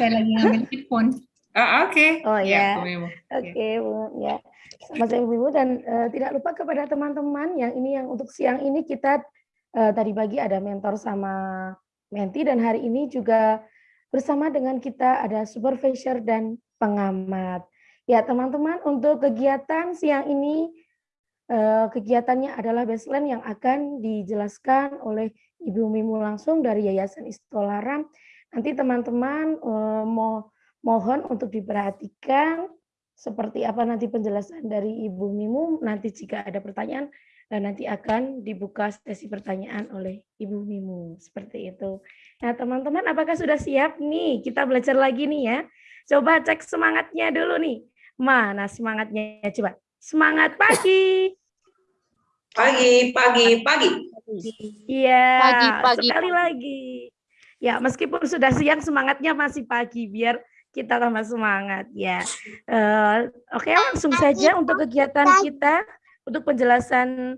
Saya lagi ngambil headphone. Oh, Oke. Okay. Oh ya. Oke, okay, Bu. Ya. Mas Ibu Ibu dan uh, tidak lupa kepada teman-teman yang ini yang untuk siang ini kita uh, tadi pagi ada mentor sama menti dan hari ini juga bersama dengan kita ada supervisor dan pengamat. Ya, teman-teman, untuk kegiatan siang ini uh, kegiatannya adalah baseline yang akan dijelaskan oleh Ibu Mimu langsung dari Yayasan Istolaram. Nanti teman-teman mo mohon untuk diperhatikan seperti apa nanti penjelasan dari Ibu Mimu. Nanti jika ada pertanyaan, dan nanti akan dibuka sesi pertanyaan oleh Ibu Mimu. Seperti itu. Nah teman-teman apakah sudah siap nih? Kita belajar lagi nih ya. Coba cek semangatnya dulu nih. Mana semangatnya? Coba. Semangat pagi. Pagi, pagi, pagi. Iya, pagi, pagi, sekali pagi. lagi. Ya, meskipun sudah siang semangatnya masih pagi biar kita tambah semangat ya. Uh, Oke, okay, langsung saja untuk kegiatan kita untuk penjelasan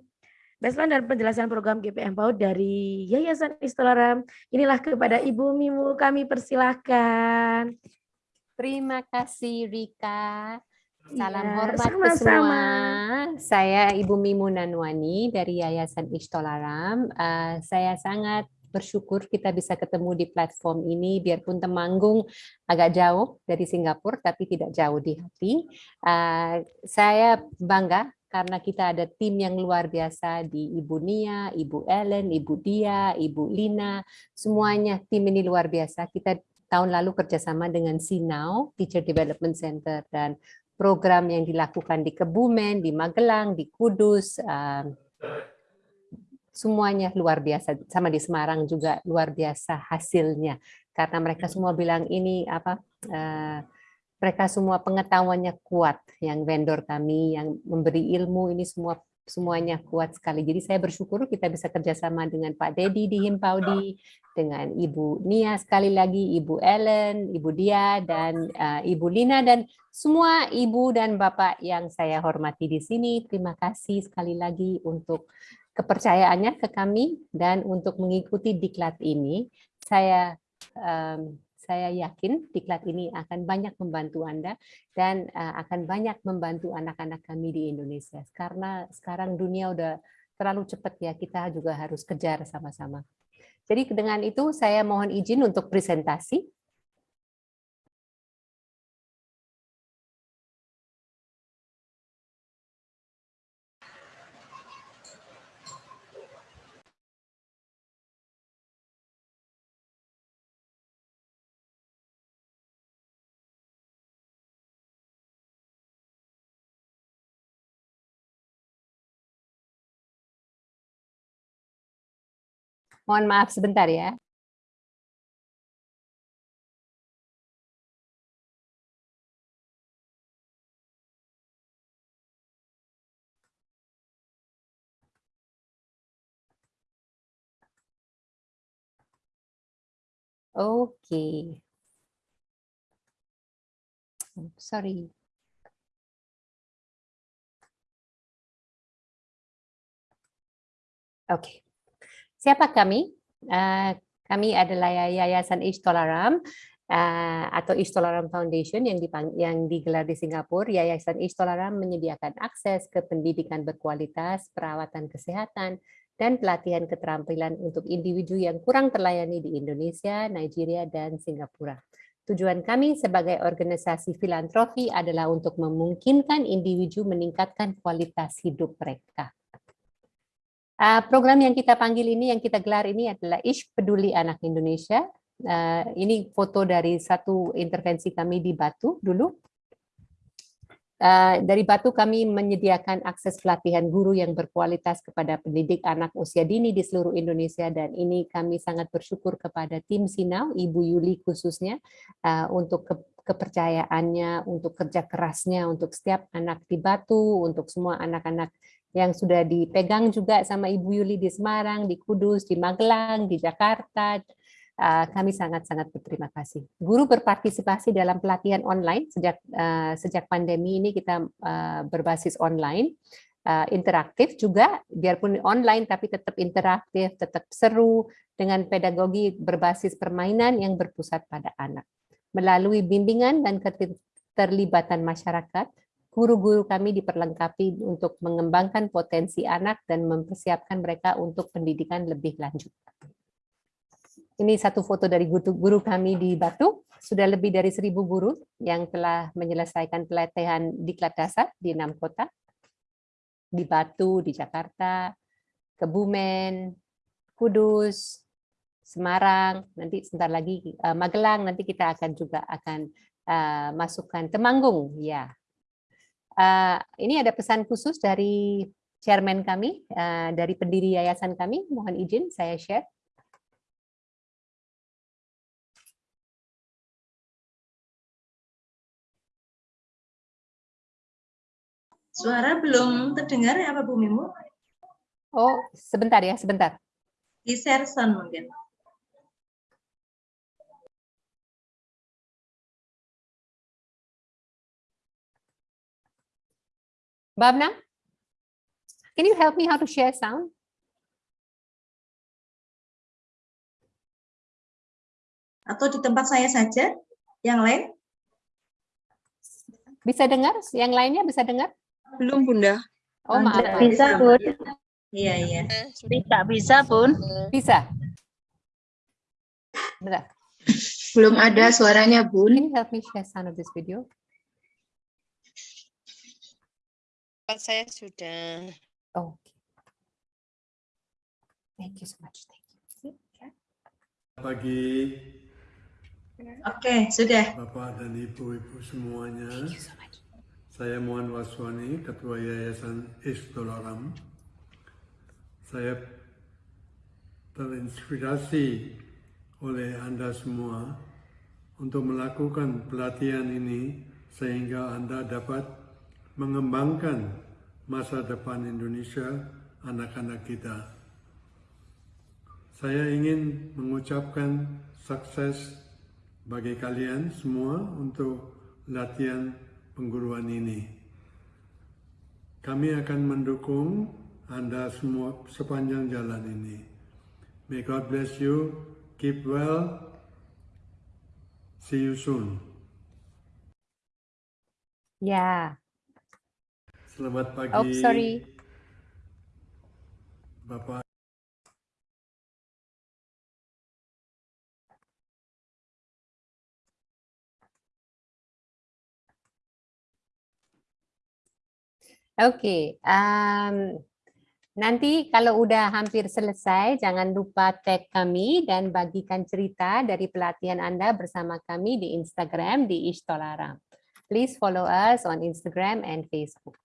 baseline dan penjelasan program GPM PAUD dari Yayasan Istolaram. Inilah kepada Ibu Mimu kami persilahkan. Terima kasih Rika. Salam ya, hormat sama -sama. semua. Saya Ibu Mimu Nanwani dari Yayasan Istolaram. Uh, saya sangat bersyukur kita bisa ketemu di platform ini, biarpun Temanggung agak jauh dari Singapura, tapi tidak jauh di hati. Uh, saya bangga karena kita ada tim yang luar biasa di Ibu Nia, Ibu Ellen, Ibu Dia, Ibu Lina, semuanya tim ini luar biasa. Kita tahun lalu kerjasama dengan Sinau, Teacher Development Center, dan program yang dilakukan di Kebumen, di Magelang, di Kudus, uh, semuanya luar biasa sama di Semarang juga luar biasa hasilnya karena mereka semua bilang ini apa uh, mereka semua pengetahuannya kuat yang vendor kami yang memberi ilmu ini semua semuanya kuat sekali. Jadi saya bersyukur kita bisa kerjasama dengan Pak Dedi di Himpaudi, dengan Ibu Nia sekali lagi, Ibu Ellen, Ibu Dia, dan uh, Ibu Lina, dan semua Ibu dan Bapak yang saya hormati di sini. Terima kasih sekali lagi untuk kepercayaannya ke kami dan untuk mengikuti diklat ini saya um, saya yakin diklat ini akan banyak membantu Anda dan uh, akan banyak membantu anak-anak kami di Indonesia karena sekarang dunia udah terlalu cepat ya kita juga harus kejar sama-sama. Jadi dengan itu saya mohon izin untuk presentasi. Mohon maaf sebentar ya. Oke. Okay. Sorry. Oke. Okay. Siapa kami? Uh, kami adalah Yayasan Istolaram uh, atau Istolaram Foundation yang, yang digelar di Singapura. Yayasan Istolaram menyediakan akses ke pendidikan berkualitas, perawatan kesehatan, dan pelatihan keterampilan untuk individu yang kurang terlayani di Indonesia, Nigeria, dan Singapura. Tujuan kami sebagai organisasi filantropi adalah untuk memungkinkan individu meningkatkan kualitas hidup mereka. Uh, program yang kita panggil ini, yang kita gelar ini adalah Ish Peduli Anak Indonesia. Uh, ini foto dari satu intervensi kami di Batu dulu. Uh, dari Batu kami menyediakan akses pelatihan guru yang berkualitas kepada pendidik anak usia dini di seluruh Indonesia dan ini kami sangat bersyukur kepada tim Sinau, Ibu Yuli khususnya uh, untuk ke kepercayaannya, untuk kerja kerasnya, untuk setiap anak di Batu, untuk semua anak-anak yang sudah dipegang juga sama Ibu Yuli di Semarang, di Kudus, di Magelang, di Jakarta. Uh, kami sangat-sangat berterima kasih. Guru berpartisipasi dalam pelatihan online sejak uh, sejak pandemi ini kita uh, berbasis online, interaktif juga, biarpun online tapi tetap interaktif, tetap seru dengan pedagogi berbasis permainan yang berpusat pada anak. Melalui bimbingan dan keterlibatan masyarakat, guru-guru kami diperlengkapi untuk mengembangkan potensi anak dan mempersiapkan mereka untuk pendidikan lebih lanjut. Ini satu foto dari guru, kami di Batu. Sudah lebih dari seribu guru yang telah menyelesaikan pelatihan di dasar di enam kota. Di Batu, di Jakarta, Kebumen, Kudus, Semarang, nanti sebentar lagi uh, Magelang, nanti kita akan juga akan uh, masukkan Temanggung. Ya, uh, ini ada pesan khusus dari chairman kami, uh, dari pendiri yayasan kami. Mohon izin saya share. Suara belum terdengar ya apa Bu Mimu? Oh, sebentar ya, sebentar. Di share sound mungkin. Babna, can you help me how to share sound? Atau di tempat saya saja, yang lain? Bisa dengar? Yang lainnya bisa dengar? Belum, Bunda. Oh, maaf. maaf. Bisa, Bun. Iya, iya. Bisa, bisa, Bun. Bisa. Bentar. Belum ada suaranya, Bun. Can you help me share sound of this video? Saya sudah. Oh. Thank you so much. Thank you. See? Okay. Pagi Oke, sudah. Bapak dan Ibu-Ibu semuanya. Thank you so much. Saya Muhammad Waswani, Ketua Yayasan Istolaram. Saya terinspirasi oleh Anda semua untuk melakukan pelatihan ini sehingga Anda dapat mengembangkan masa depan Indonesia anak-anak kita. Saya ingin mengucapkan sukses bagi kalian semua untuk latihan pengguruan ini. Kami akan mendukung Anda semua sepanjang jalan ini. May God bless you. Keep well. See you soon. Ya. Selamat pagi. Oh, sorry. Bapak Oke, um, nanti kalau udah hampir selesai, jangan lupa tag kami dan bagikan cerita dari pelatihan Anda bersama kami di Instagram di Ishtolaram. Please follow us on Instagram and Facebook.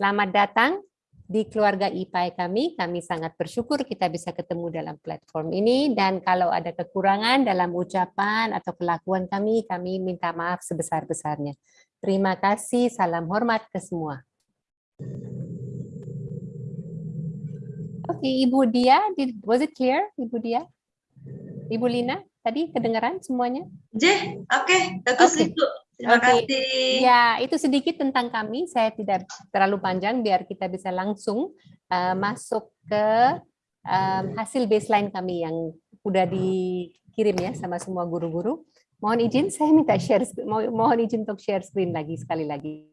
Selamat datang di keluarga IPAI kami. Kami sangat bersyukur kita bisa ketemu dalam platform ini dan kalau ada kekurangan dalam ucapan atau kelakuan kami, kami minta maaf sebesar-besarnya. Terima kasih, salam hormat ke semua. Oke, Ibu Dia, did, was it clear, Ibu Dia? Ibu Lina, tadi kedengaran semuanya? J, oke, bagus Oke. Ibu. Terima Oke. kasih. Ya, itu sedikit tentang kami. Saya tidak terlalu panjang biar kita bisa langsung uh, masuk ke um, hasil baseline kami yang udah dikirim ya sama semua guru-guru. Mohon izin saya minta share mohon izin untuk share screen lagi sekali lagi.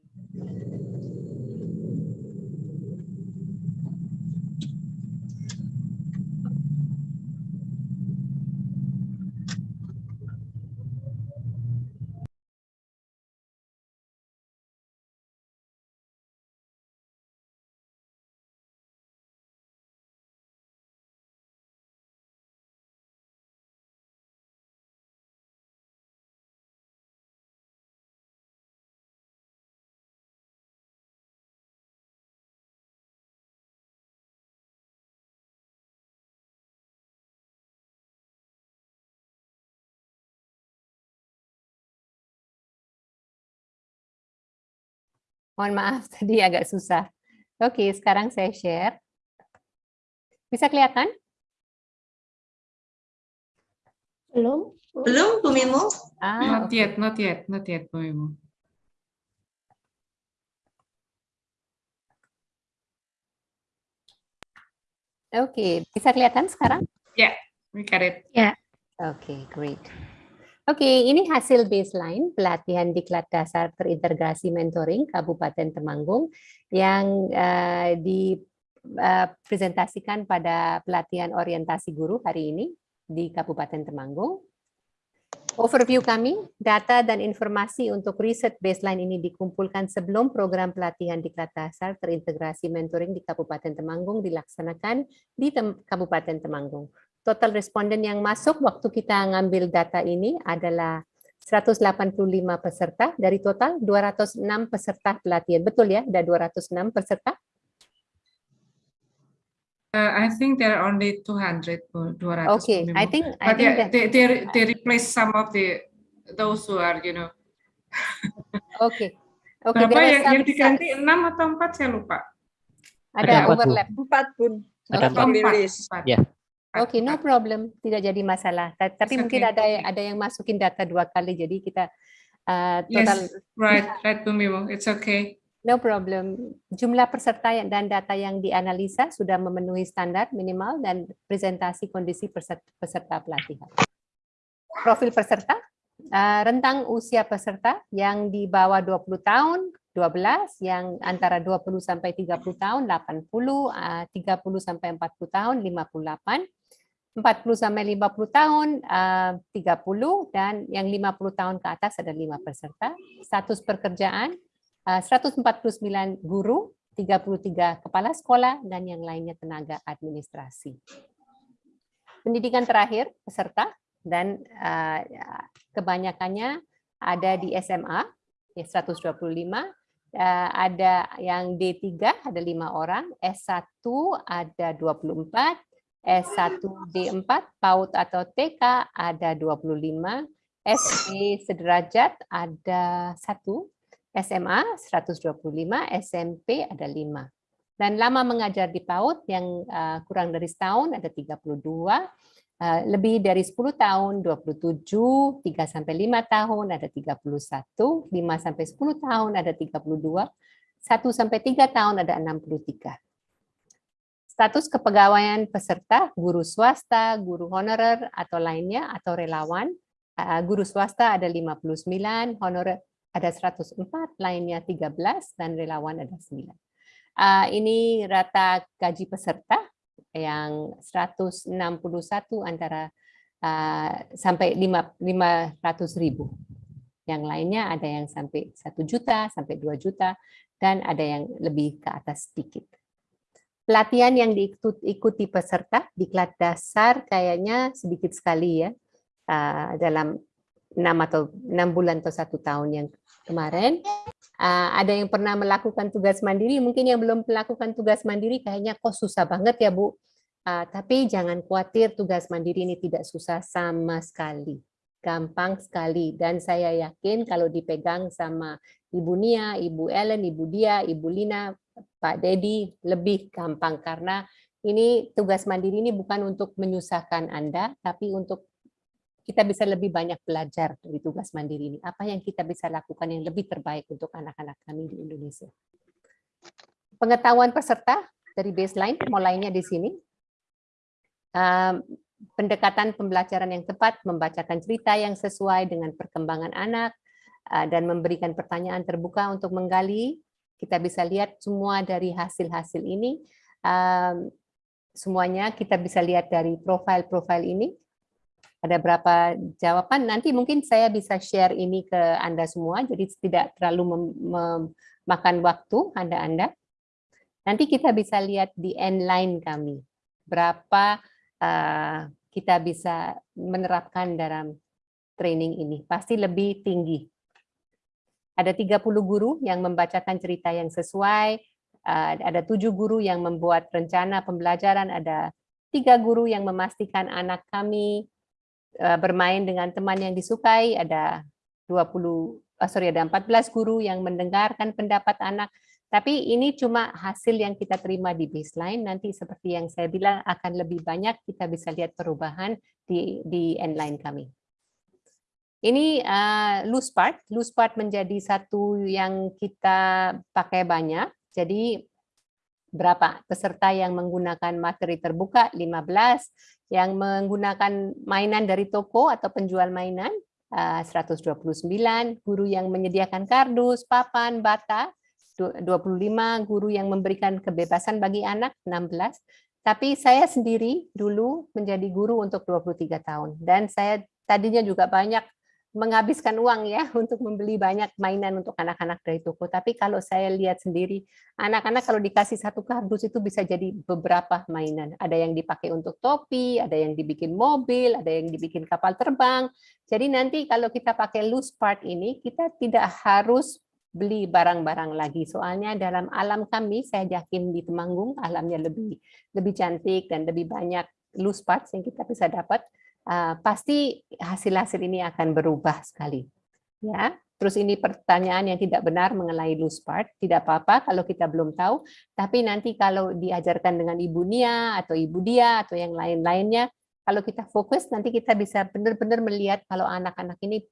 Mohon maaf tadi agak susah. Oke, sekarang saya share. Bisa kelihatan? Belum? Belum, Bu Mimu? Ah, Not yet, not yet, not yet, Bu Mimu. Oke, bisa kelihatan sekarang? We got it. Oke, great. Oke, ini hasil baseline pelatihan diklat dasar terintegrasi mentoring Kabupaten Temanggung yang uh, dipresentasikan pada pelatihan orientasi guru hari ini di Kabupaten Temanggung. Overview kami, data dan informasi untuk riset baseline ini dikumpulkan sebelum program pelatihan diklat dasar terintegrasi mentoring di Kabupaten Temanggung dilaksanakan di Tem Kabupaten Temanggung. Total responden yang masuk waktu kita ngambil data ini adalah 185 peserta dari total 206 peserta pelatihan. Betul ya, ada 206 peserta? Uh, I think there are only 200, Bu, 200. Okay, I think I But think yeah, that, they, they, they replace some of the those who are, you know. okay. Okay, Berapa are yang, some- yang diganti enam atau empat saya lupa. ada Ada overlap. Empat pun. Ada Oke. empat. Empat, Rilis. empat. Oke, no empat. problem, tidak jadi masalah. Ta- Tapi It's mungkin okay. ada ada yang masukin data dua kali, jadi kita uh, total Yes, right, right, Bu Mimo. It's okay. no problem. Jumlah peserta dan data yang dianalisa sudah memenuhi standar minimal dan presentasi kondisi peserta, peserta pelatihan. Profil peserta, uh, rentang usia peserta yang di bawah 20 tahun 12, yang antara 20 sampai 30 tahun 80, uh, 30 sampai 40 tahun 58, 40 sampai 50 tahun uh, 30 dan yang 50 tahun ke atas ada 5 peserta. Status pekerjaan uh, 149 guru, 33 kepala sekolah dan yang lainnya tenaga administrasi. Pendidikan terakhir peserta dan uh, kebanyakannya ada di SMA ya 125 Uh, ada yang D3 ada lima orang, S1 ada 24, S1 D4 PAUD atau TK ada 25, SD sederajat ada satu, SMA 125, SMP ada 5. Dan lama mengajar di PAUD yang uh, kurang dari setahun ada 32, uh, lebih dari 10 tahun 27, 3 sampai 5 tahun ada 31, 5 sampai 10 tahun ada 32, 1 sampai 3 tahun ada 63. Status kepegawaian peserta guru swasta, guru honorer atau lainnya atau relawan. Uh, Guru swasta ada 59, honorer ada 104, lainnya 13 dan relawan ada 9. Uh, Ini rata gaji peserta yang 161 antara uh, sampai 5 500 ribu. Yang lainnya ada yang sampai 1 juta, sampai 2 juta, dan ada yang lebih ke atas sedikit. Pelatihan yang diikuti peserta di kelas dasar kayaknya sedikit sekali ya, uh, dalam 6 atau 6 bulan atau satu tahun yang kemarin. Uh, ada yang pernah melakukan tugas mandiri, mungkin yang belum melakukan tugas mandiri kayaknya kok susah banget ya Bu. Uh, tapi jangan khawatir tugas mandiri ini tidak susah sama sekali. Gampang sekali dan saya yakin kalau dipegang sama Ibu Nia, Ibu Ellen, Ibu Dia, Ibu Lina, Pak Dedi lebih gampang karena ini tugas mandiri ini bukan untuk menyusahkan Anda tapi untuk kita bisa lebih banyak belajar dari tugas mandiri ini. Apa yang kita bisa lakukan yang lebih terbaik untuk anak-anak kami di Indonesia. Pengetahuan peserta dari baseline, mulainya di sini. Pendekatan pembelajaran yang tepat, membacakan cerita yang sesuai dengan perkembangan anak, uh, dan memberikan pertanyaan terbuka untuk menggali. Kita bisa lihat semua dari hasil-hasil ini. Um, semuanya kita bisa lihat dari profil-profil ini ada berapa jawaban. Nanti mungkin saya bisa share ini ke Anda semua, jadi tidak terlalu memakan waktu Anda-Anda. Nanti kita bisa lihat di end line kami, berapa uh, kita bisa menerapkan dalam training ini. Pasti lebih tinggi. Ada 30 guru yang membacakan cerita yang sesuai, uh, ada tujuh guru yang membuat rencana pembelajaran, ada tiga guru yang memastikan anak kami bermain dengan teman yang disukai, ada 20 oh sorry ada 14 guru yang mendengarkan pendapat anak. Tapi ini cuma hasil yang kita terima di baseline. Nanti seperti yang saya bilang akan lebih banyak kita bisa lihat perubahan di di endline kami. Ini uh, loose part. Loose part menjadi satu yang kita pakai banyak. Jadi berapa peserta yang menggunakan materi terbuka? 15 yang menggunakan mainan dari toko atau penjual mainan? Uh, 129, guru yang menyediakan kardus, papan, bata, 25, guru yang memberikan kebebasan bagi anak, 16, tapi saya sendiri dulu menjadi guru untuk 23 tahun. Dan saya tadinya juga banyak menghabiskan uang ya untuk membeli banyak mainan untuk anak-anak dari toko. Tapi kalau saya lihat sendiri, anak-anak kalau dikasih satu kardus itu bisa jadi beberapa mainan. Ada yang dipakai untuk topi, ada yang dibikin mobil, ada yang dibikin kapal terbang. Jadi nanti kalau kita pakai loose part ini, kita tidak harus beli barang-barang lagi. Soalnya dalam alam kami, saya yakin di Temanggung alamnya lebih lebih cantik dan lebih banyak loose parts yang kita bisa dapat. Uh, pasti hasil-hasil ini akan berubah sekali. Ya, terus ini pertanyaan yang tidak benar mengenai loose part. Tidak apa-apa kalau kita belum tahu. Tapi nanti kalau diajarkan dengan Ibu Nia atau Ibu Dia atau yang lain-lainnya, kalau kita fokus nanti kita bisa benar-benar melihat kalau anak-anak ini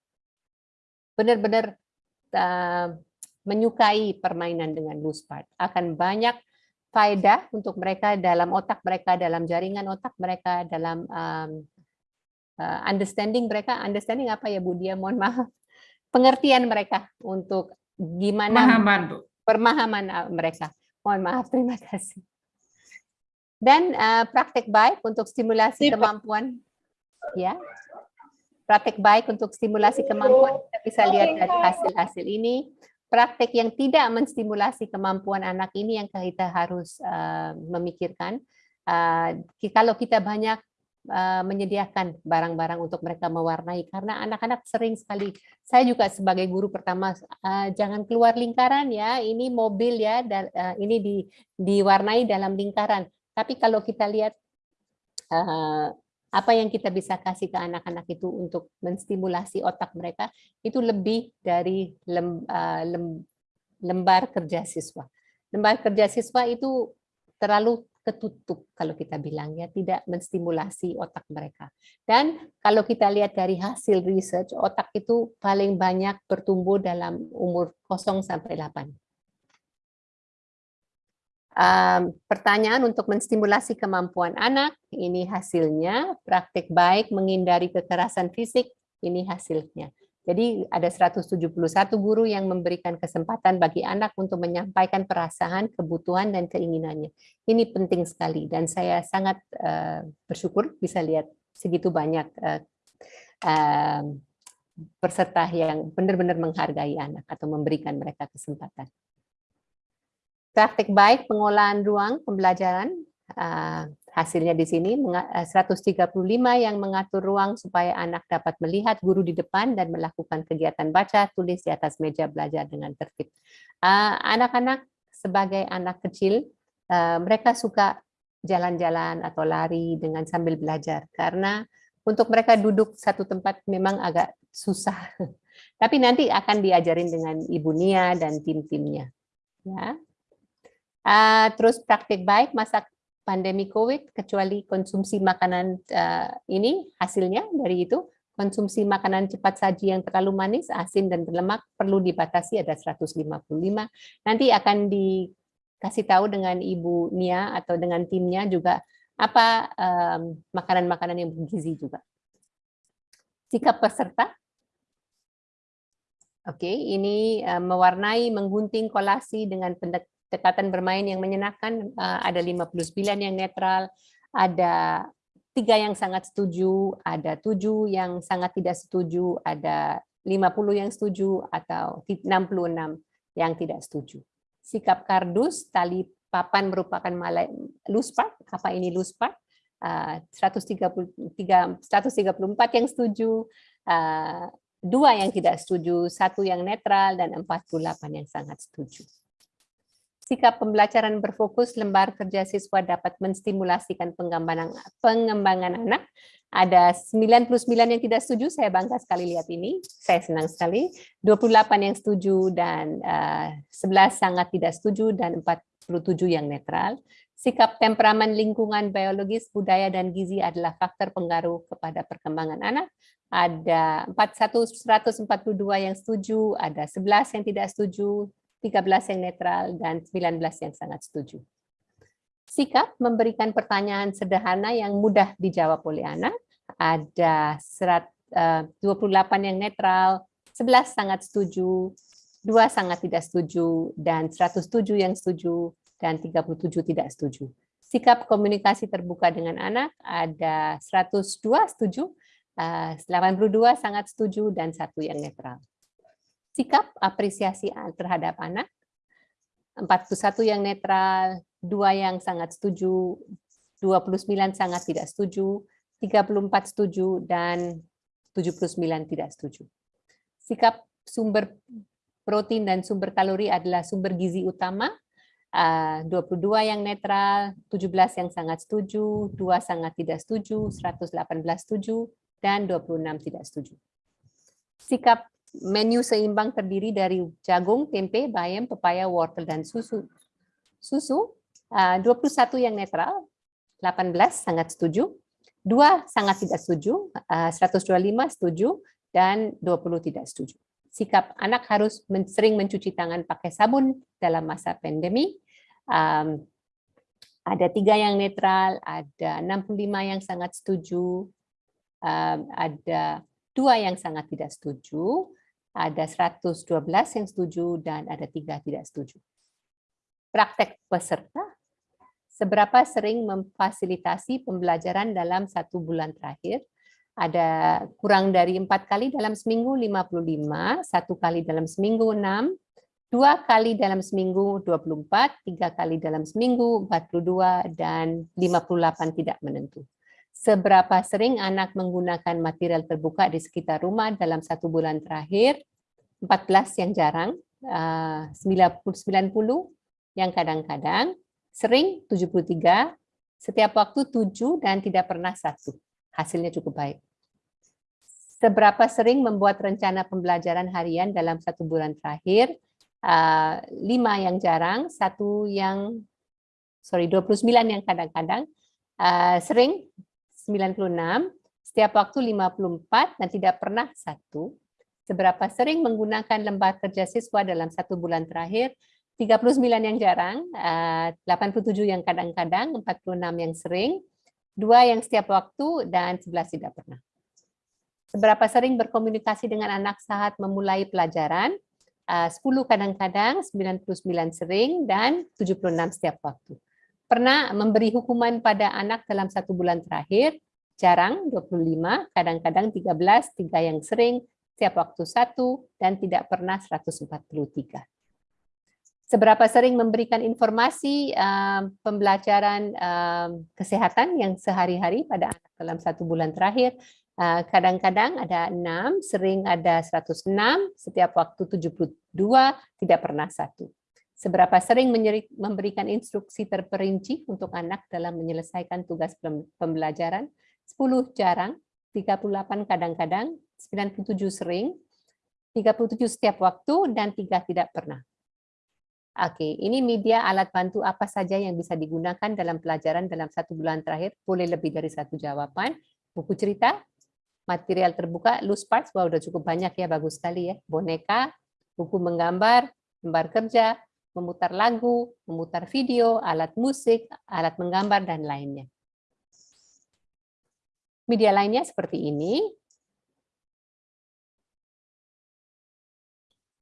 benar-benar uh, menyukai permainan dengan loose part. Akan banyak faedah untuk mereka dalam otak mereka, dalam jaringan otak mereka, dalam um, uh, understanding mereka. Understanding apa ya Bu Dia? Mohon maaf. Pengertian mereka untuk gimana Pemahaman, Bu. permahaman uh, mereka. Mohon maaf, terima kasih. Dan uh, praktek baik untuk stimulasi kemampuan, ya, praktek baik untuk stimulasi kemampuan kita bisa lihat dari hasil-hasil ini praktek yang tidak menstimulasi kemampuan anak ini yang kita harus uh, memikirkan. Uh, kalau kita banyak uh, menyediakan barang-barang untuk mereka mewarnai, karena anak-anak sering sekali, saya juga sebagai guru pertama, uh, jangan keluar lingkaran ya, ini mobil ya, dan, uh, ini di, diwarnai dalam lingkaran. Tapi kalau kita lihat apa yang kita bisa kasih ke anak-anak itu untuk menstimulasi otak mereka itu lebih dari lem, lem, lembar kerja siswa. Lembar kerja siswa itu terlalu ketutup kalau kita bilang ya tidak menstimulasi otak mereka. Dan kalau kita lihat dari hasil research otak itu paling banyak bertumbuh dalam umur 0 sampai 8 um, pertanyaan untuk menstimulasi kemampuan anak, ini hasilnya, praktik baik menghindari kekerasan fisik, ini hasilnya. Jadi ada 171 guru yang memberikan kesempatan bagi anak untuk menyampaikan perasaan, kebutuhan, dan keinginannya. Ini penting sekali dan saya sangat uh, bersyukur bisa lihat segitu banyak uh, uh, peserta yang benar-benar menghargai anak atau memberikan mereka kesempatan. Praktik baik pengolahan ruang pembelajaran, hasilnya di sini 135 eh, yang mengatur ruang supaya anak dapat melihat guru di depan dan melakukan kegiatan baca, tulis di atas meja belajar dengan tertib. Eh, anak-anak sebagai anak kecil, uh, mereka suka jalan-jalan atau lari dengan sambil belajar karena untuk mereka duduk satu tempat memang agak susah. Tapi nanti akan diajarin dengan Ibu Nia dan tim-timnya. Ya, Uh, terus praktik baik masa pandemi COVID, kecuali konsumsi makanan uh, ini hasilnya dari itu, konsumsi makanan cepat saji yang terlalu manis, asin, dan berlemak perlu dibatasi ada 155. Nanti akan dikasih tahu dengan Ibu Nia atau dengan timnya juga apa makanan-makanan um, yang bergizi juga. Sikap peserta, Oke, ini uh, mewarnai, menggunting kolasi dengan dekatan bermain yang menyenangkan uh, ada 59 yang netral, ada tiga yang sangat setuju, ada tujuh yang sangat tidak setuju, ada 50 yang setuju atau 66 yang tidak setuju. Sikap kardus, tali papan merupakan malai, loose apa ini loose part? Uh, 133, 134 yang setuju, uh, dua yang tidak setuju, satu yang netral, dan 48 yang sangat setuju. Sikap pembelajaran berfokus lembar kerja siswa dapat menstimulasikan pengembangan, pengembangan anak. Ada 99 yang tidak setuju, saya bangga sekali lihat ini, saya senang sekali. 28 yang setuju dan uh, eh, 11 sangat tidak setuju dan 47 yang netral. Sikap temperamen lingkungan biologis, budaya, dan gizi adalah faktor pengaruh kepada perkembangan anak. Ada 41, 142 yang setuju, ada 11 yang tidak setuju, 13 yang netral, dan 19 yang sangat setuju. Sikap memberikan pertanyaan sederhana yang mudah dijawab oleh anak. Ada serat, eh, 28 yang netral, 11 sangat setuju, 2 sangat tidak setuju, dan 107 yang setuju, dan 37 tidak setuju. Sikap komunikasi terbuka dengan anak ada 102 setuju, eh, 82 sangat setuju, dan satu yang netral. Sikap apresiasi terhadap anak, 41 yang netral, dua yang sangat setuju, 29 sangat tidak setuju, 34 setuju, dan 79 tidak setuju. Sikap sumber protein dan sumber kalori adalah sumber gizi utama, 22 yang netral, 17 yang sangat setuju, 2 sangat tidak setuju, 118 setuju, dan 26 tidak setuju. Sikap menu seimbang terdiri dari jagung, tempe, bayam, pepaya, wortel, dan susu. Susu, 21 yang netral, 18 sangat setuju, 2 sangat tidak setuju, 125 setuju, dan 20 tidak setuju. Sikap anak harus sering mencuci tangan pakai sabun dalam masa pandemi, um, ada tiga yang netral, ada 65 yang sangat setuju, um, ada dua yang sangat tidak setuju, ada 112 yang setuju, dan ada tiga tidak setuju. Praktek peserta, seberapa sering memfasilitasi pembelajaran dalam satu bulan terakhir, ada kurang dari empat kali dalam seminggu 55, satu kali dalam seminggu 6, dua kali dalam seminggu 24, tiga kali dalam seminggu 42, dan 58 tidak menentu. Seberapa sering anak menggunakan material terbuka di sekitar rumah dalam satu bulan terakhir? 14 yang jarang, 90 eh, yang kadang-kadang, sering 73, setiap waktu 7 dan tidak pernah satu. Hasilnya cukup baik. Seberapa sering membuat rencana pembelajaran harian dalam satu bulan terakhir? uh, lima yang jarang, satu yang sorry 29 yang kadang-kadang, uh, sering 96, setiap waktu 54 dan tidak pernah satu. Seberapa sering menggunakan lembar kerja siswa dalam satu bulan terakhir, 39 yang jarang, uh, 87 yang kadang-kadang, 46 yang sering, dua yang setiap waktu, dan 11 tidak pernah. Seberapa sering berkomunikasi dengan anak saat memulai pelajaran, 10 eh, kadang-kadang, 99 sering, dan 76 setiap waktu. Pernah memberi hukuman pada anak dalam satu bulan terakhir, jarang 25, kadang-kadang 13, tiga yang sering, setiap waktu satu, dan tidak pernah 143. Seberapa sering memberikan informasi um, pembelajaran um, kesehatan yang sehari-hari pada anak dalam satu bulan terakhir, Eh, kadang-kadang ada 6, sering ada 106, setiap waktu 72, tidak pernah satu. Seberapa sering memberikan instruksi terperinci untuk anak dalam menyelesaikan tugas pembelajaran? 10 jarang, 38 kadang-kadang, 97 sering, 37 setiap waktu, dan 3 tidak pernah. Oke, ini media alat bantu apa saja yang bisa digunakan dalam pelajaran dalam satu bulan terakhir. Boleh lebih dari satu jawaban. Buku cerita, material terbuka, loose parts, wah udah cukup banyak ya, bagus sekali ya. Boneka, buku menggambar, lembar kerja, memutar lagu, memutar video, alat musik, alat menggambar, dan lainnya. Media lainnya seperti ini.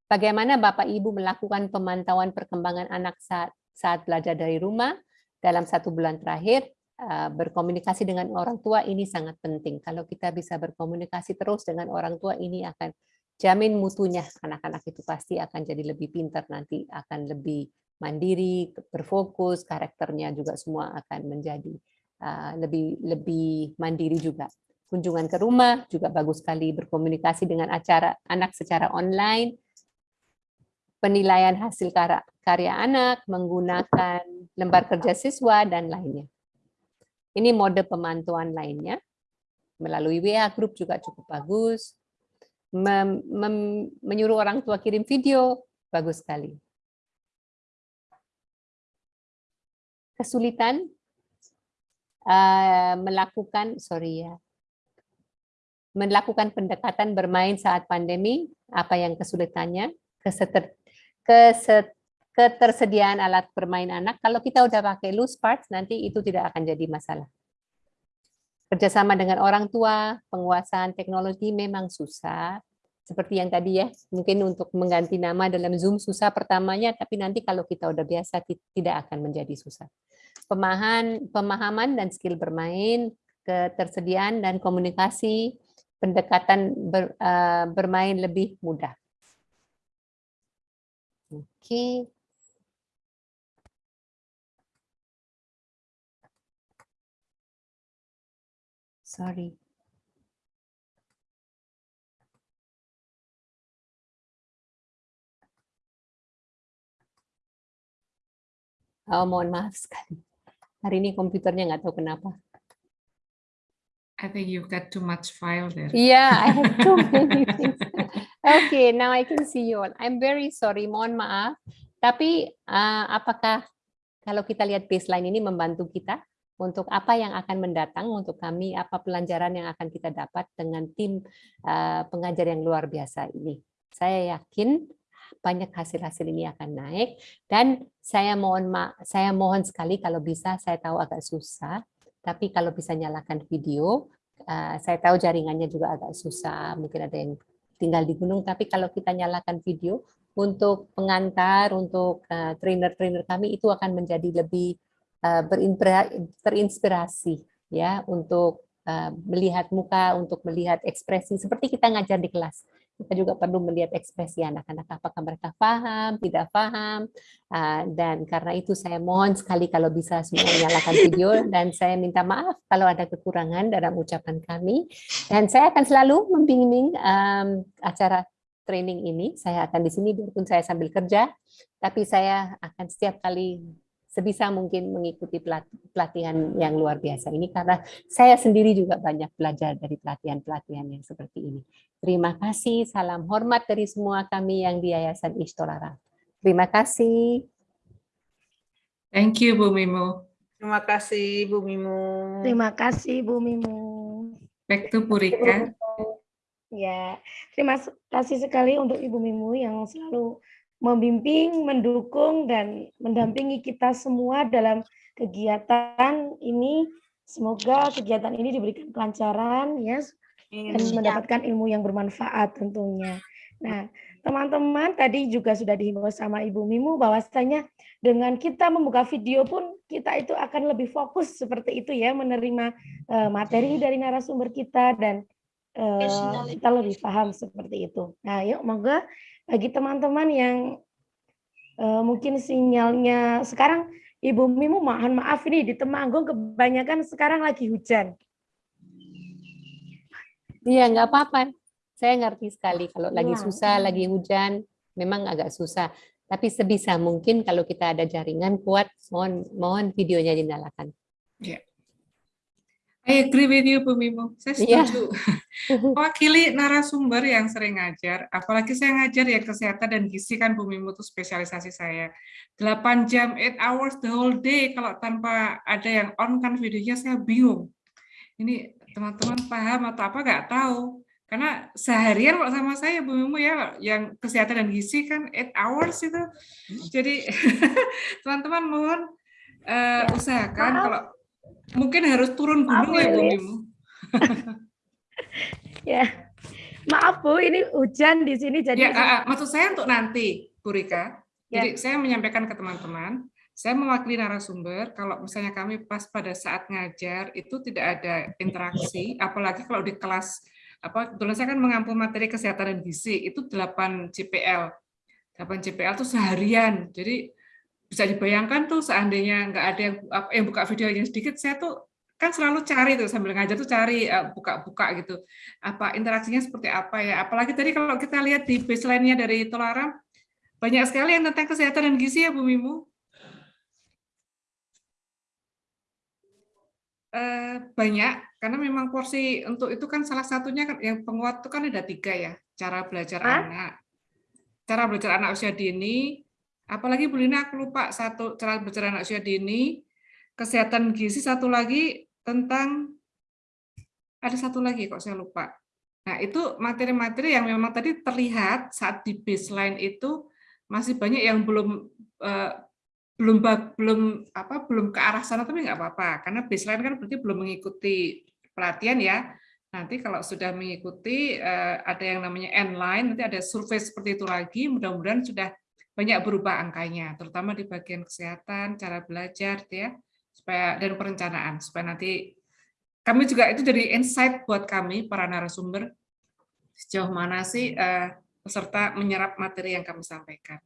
Bagaimana Bapak Ibu melakukan pemantauan perkembangan anak saat, saat belajar dari rumah dalam satu bulan terakhir? Eh, berkomunikasi dengan orang tua ini sangat penting. Kalau kita bisa berkomunikasi terus dengan orang tua ini akan jamin mutunya anak-anak itu pasti akan jadi lebih pintar nanti, akan lebih mandiri, berfokus, karakternya juga semua akan menjadi uh, lebih lebih mandiri juga. Kunjungan ke rumah juga bagus sekali berkomunikasi dengan acara anak secara online, penilaian hasil karya anak, menggunakan lembar kerja siswa, dan lainnya. Ini mode pemantauan lainnya. Melalui WA group juga cukup bagus. Mem mem menyuruh orang tua kirim video, bagus sekali. Kesulitan uh, melakukan, sorry ya, melakukan pendekatan bermain saat pandemi, apa yang kesulitannya? Keseter, keset, ketersediaan alat bermain anak, kalau kita udah pakai loose parts, nanti itu tidak akan jadi masalah. Kerjasama dengan orang tua, penguasaan teknologi memang susah. Seperti yang tadi ya, mungkin untuk mengganti nama dalam Zoom susah pertamanya, tapi nanti kalau kita udah biasa tidak akan menjadi susah. Pemahaman, pemahaman dan skill bermain, ketersediaan dan komunikasi, pendekatan ber, uh, bermain lebih mudah. Oke. Okay. Sorry. Oh, mohon maaf sekali. Hari ini komputernya nggak tahu kenapa. I think you've got too much file there. Yeah, I have too many things. Okay, now I can see you all. I'm very sorry, mohon maaf. Tapi uh, apakah kalau kita lihat baseline ini membantu kita untuk apa yang akan mendatang untuk kami, apa pelajaran yang akan kita dapat dengan tim uh, pengajar yang luar biasa ini. Saya yakin banyak hasil-hasil ini akan naik dan saya mohon saya mohon sekali kalau bisa saya tahu agak susah tapi kalau bisa nyalakan video, uh, saya tahu jaringannya juga agak susah, mungkin ada yang tinggal di gunung, tapi kalau kita nyalakan video, untuk pengantar, untuk eh, trainer-trainer kami itu akan menjadi lebih terinspirasi ya untuk uh, melihat muka, untuk melihat ekspresi. Seperti kita ngajar di kelas kita juga perlu melihat ekspresi anak-anak. Apakah mereka paham, tidak paham, ah, dan karena itu saya mohon sekali kalau bisa semua nyalakan video dan saya minta maaf kalau ada kekurangan dalam ucapan kami. Dan saya akan selalu membimbing acara training ini. Saya akan di sini biarpun saya sambil kerja, tapi saya akan setiap kali sebisa mungkin mengikuti pelatihan yang luar biasa ini karena saya sendiri juga banyak belajar dari pelatihan-pelatihan yang seperti ini. Terima kasih, salam hormat dari semua kami yang di Yayasan Ishtolara. Terima kasih. Thank you, Bu Mimo. Terima kasih, Bu Mimo. Terima kasih, Bu Mimo. Back to Purika. Ya, terima kasih sekali untuk Ibu Mimu yang selalu membimbing, mendukung, dan mendampingi kita semua dalam kegiatan ini. Semoga kegiatan ini diberikan kelancaran ya dan mendapatkan ilmu yang bermanfaat tentunya. Nah, teman-teman tadi juga sudah dihimbau sama Ibu Mimu bahwasanya dengan kita membuka video pun kita itu akan lebih fokus seperti itu ya menerima uh, materi dari narasumber kita dan uh, kita lebih paham seperti itu. Nah, yuk moga bagi teman-teman yang uh, mungkin sinyalnya sekarang Ibu Mimu mohon maaf ini di Temanggung kebanyakan sekarang lagi hujan. Iya, nggak apa-apa. Saya ngerti sekali kalau lagi Iya. susah, lagi hujan, memang agak susah. Tapi sebisa mungkin kalau kita ada jaringan kuat, mohon mohon videonya dinyalakan. Yeah. I agree with you, Bu Mimo. Saya Iya. setuju. Mewakili narasumber yang sering ngajar, apalagi saya ngajar ya kesehatan dan gizi kan Bu Mimo itu spesialisasi saya. 8 jam, 8 hours the whole day, kalau tanpa ada yang on kan videonya saya bingung. Ini teman-teman paham atau apa nggak tahu. Karena seharian kalau sama saya Bu Mimo ya, yang kesehatan dan gizi kan 8 hours itu. Jadi teman-teman mohon eh, usahakan Maaf. kalau mungkin harus turun gunung ya Bu Lilis. Mimo. Ya, maaf Bu, ini hujan di sini jadi Ya, ah, maksud saya untuk nanti, Bu Rika. Ya. Jadi saya menyampaikan ke teman-teman, saya mewakili narasumber, kalau misalnya kami pas pada saat ngajar itu tidak ada interaksi, apalagi kalau di kelas, apa kebetulan saya kan mengampu materi kesehatan dan gizi, itu 8 CPL. 8 CPL itu seharian, jadi bisa dibayangkan tuh seandainya nggak ada yang, yang buka videonya sedikit, saya tuh kan selalu cari tuh sambil ngajar tuh cari eh, buka-buka gitu. Apa interaksinya seperti apa ya? Apalagi tadi kalau kita lihat di baseline-nya dari Tolaram banyak sekali yang tentang kesehatan dan gizi ya Bu Mimu? Eh, banyak karena memang porsi untuk itu kan salah satunya kan yang penguat itu kan ada tiga ya cara belajar Hah? anak. Cara belajar anak usia dini apalagi Bu Lina aku lupa satu cara belajar anak usia dini kesehatan gizi satu lagi tentang ada satu lagi kok saya lupa nah itu materi-materi yang memang tadi terlihat saat di baseline itu masih banyak yang belum eh, belum belum apa belum ke arah sana tapi nggak apa-apa karena baseline kan berarti belum mengikuti pelatihan ya. Nanti kalau sudah mengikuti eh, ada yang namanya N-line, nanti ada survei seperti itu lagi. Mudah-mudahan sudah banyak berubah angkanya, terutama di bagian kesehatan, cara belajar, gitu ya, supaya dan perencanaan, supaya nanti kami juga itu jadi insight buat kami para narasumber sejauh mana sih eh, peserta menyerap materi yang kami sampaikan.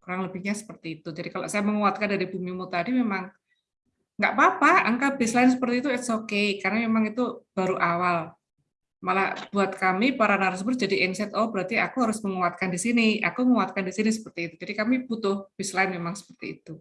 Kurang lebihnya seperti itu. Jadi kalau saya menguatkan dari Bumimu tadi memang nggak apa-apa, angka baseline seperti itu it's okay, karena memang itu baru awal. Malah buat kami para narasumber jadi insight, oh berarti aku harus menguatkan di sini, aku menguatkan di sini seperti itu. Jadi kami butuh baseline memang seperti itu.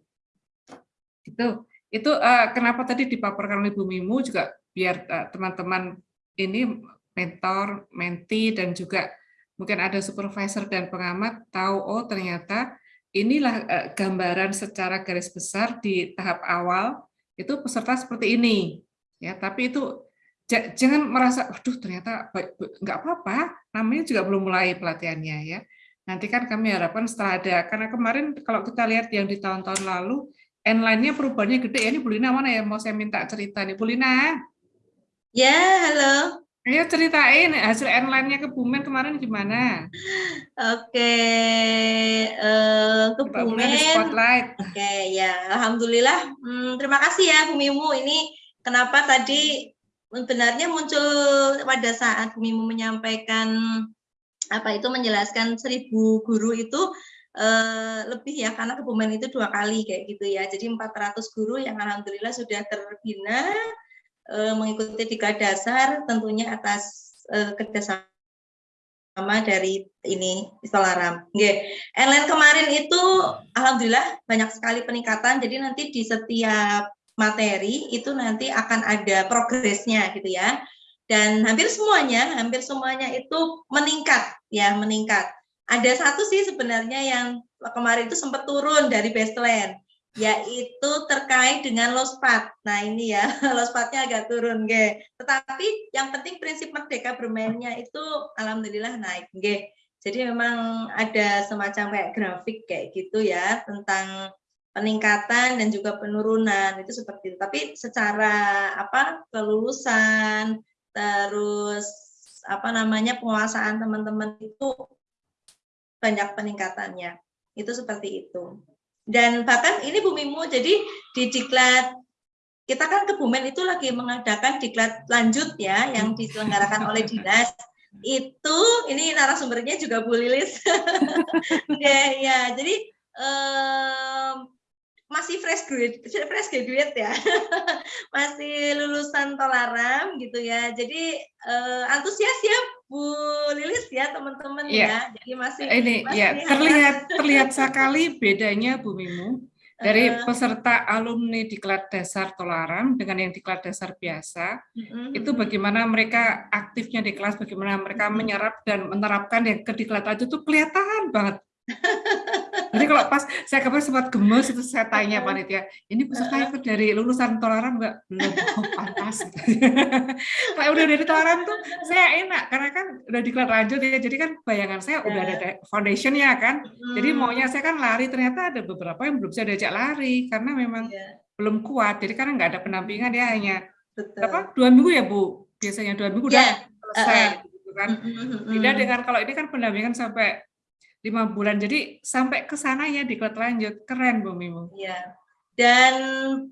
Itu itu uh, kenapa tadi dipaparkan oleh Bu Mimu juga biar eh, teman-teman uh, ini mentor, menti dan juga mungkin ada supervisor dan pengamat tahu oh ternyata inilah uh, gambaran secara garis besar di tahap awal itu peserta seperti ini ya tapi itu jangan merasa aduh ternyata nggak apa-apa namanya juga belum mulai pelatihannya ya nanti kan kami harapkan setelah ada karena kemarin kalau kita lihat yang di tahun-tahun lalu N-line-nya perubahannya gede ya ini Bulina mana ya mau saya minta cerita nih Bulina ya halo Ayo ceritain hasil N-line-nya ke Bumen kemarin gimana? Oke, uh, ke Bumen. Spotlight. Oke, ya, alhamdulillah. Hmm, terima kasih ya Bu Mimu. Ini kenapa tadi sebenarnya muncul pada saat Bu Mimu menyampaikan apa itu menjelaskan seribu guru itu uh, lebih ya karena Kebumen itu dua kali kayak gitu ya. Jadi 400 guru yang alhamdulillah sudah terbina uh, mengikuti tiga dasar tentunya atas uh, kerjasama dari ini Istolaram. Ellen kemarin itu alhamdulillah banyak sekali peningkatan. Jadi nanti di setiap materi itu nanti akan ada progresnya gitu ya. Dan hampir semuanya, hampir semuanya itu meningkat ya, meningkat. Ada satu sih sebenarnya yang kemarin itu sempat turun dari baseline yaitu terkait dengan lospat. Nah ini ya, lospatnya agak turun, ge. Tetapi yang penting prinsip merdeka bermainnya itu alhamdulillah naik, ge. Jadi memang ada semacam kayak grafik kayak gitu ya tentang peningkatan dan juga penurunan itu seperti itu. Tapi secara apa kelulusan terus apa namanya penguasaan teman-teman itu banyak peningkatannya. Itu seperti itu. Dan bahkan ini Bu Mimu, jadi di diklat kita kan ke Bumen itu lagi mengadakan diklat lanjut ya yang diselenggarakan oleh dinas itu ini narasumbernya juga Bu Lilis ya, ya jadi um, masih fresh graduate, fresh graduate ya, masih lulusan Tolaram gitu ya. Jadi uh, antusias ya Bu Lilis ya teman-teman ya. ya. Jadi masih ini masih ya terlihat terlihat sekali bedanya Bu Mimu dari uh, peserta alumni di kelas dasar Tolaram dengan yang di kelas dasar biasa. Uh, itu bagaimana mereka aktifnya di kelas, bagaimana mereka menyerap dan menerapkan yang ke diklat itu tuh kelihatan banget. Jadi kalau pas saya kemarin sempat gemes itu saya tanya panitia, ini peserta itu dari lulusan Tolaram enggak? Belum, oh, pantas. Kalau udah dari Tolaram tuh saya enak karena kan udah diklat lanjut ya. Jadi kan bayangan saya udah ada foundationnya kan. Jadi maunya saya kan lari ternyata ada beberapa yang belum bisa diajak lari karena memang yeah. belum kuat. Jadi karena nggak ada pendampingan ya hanya apa dua minggu ya Bu biasanya dua minggu yeah. udah selesai uh -uh. gitu kan. Tidak dengan kalau ini kan pendampingan sampai lima bulan. Jadi sampai ke sana ya di klub lanjut. Keren Bu Mimu. Iya. Dan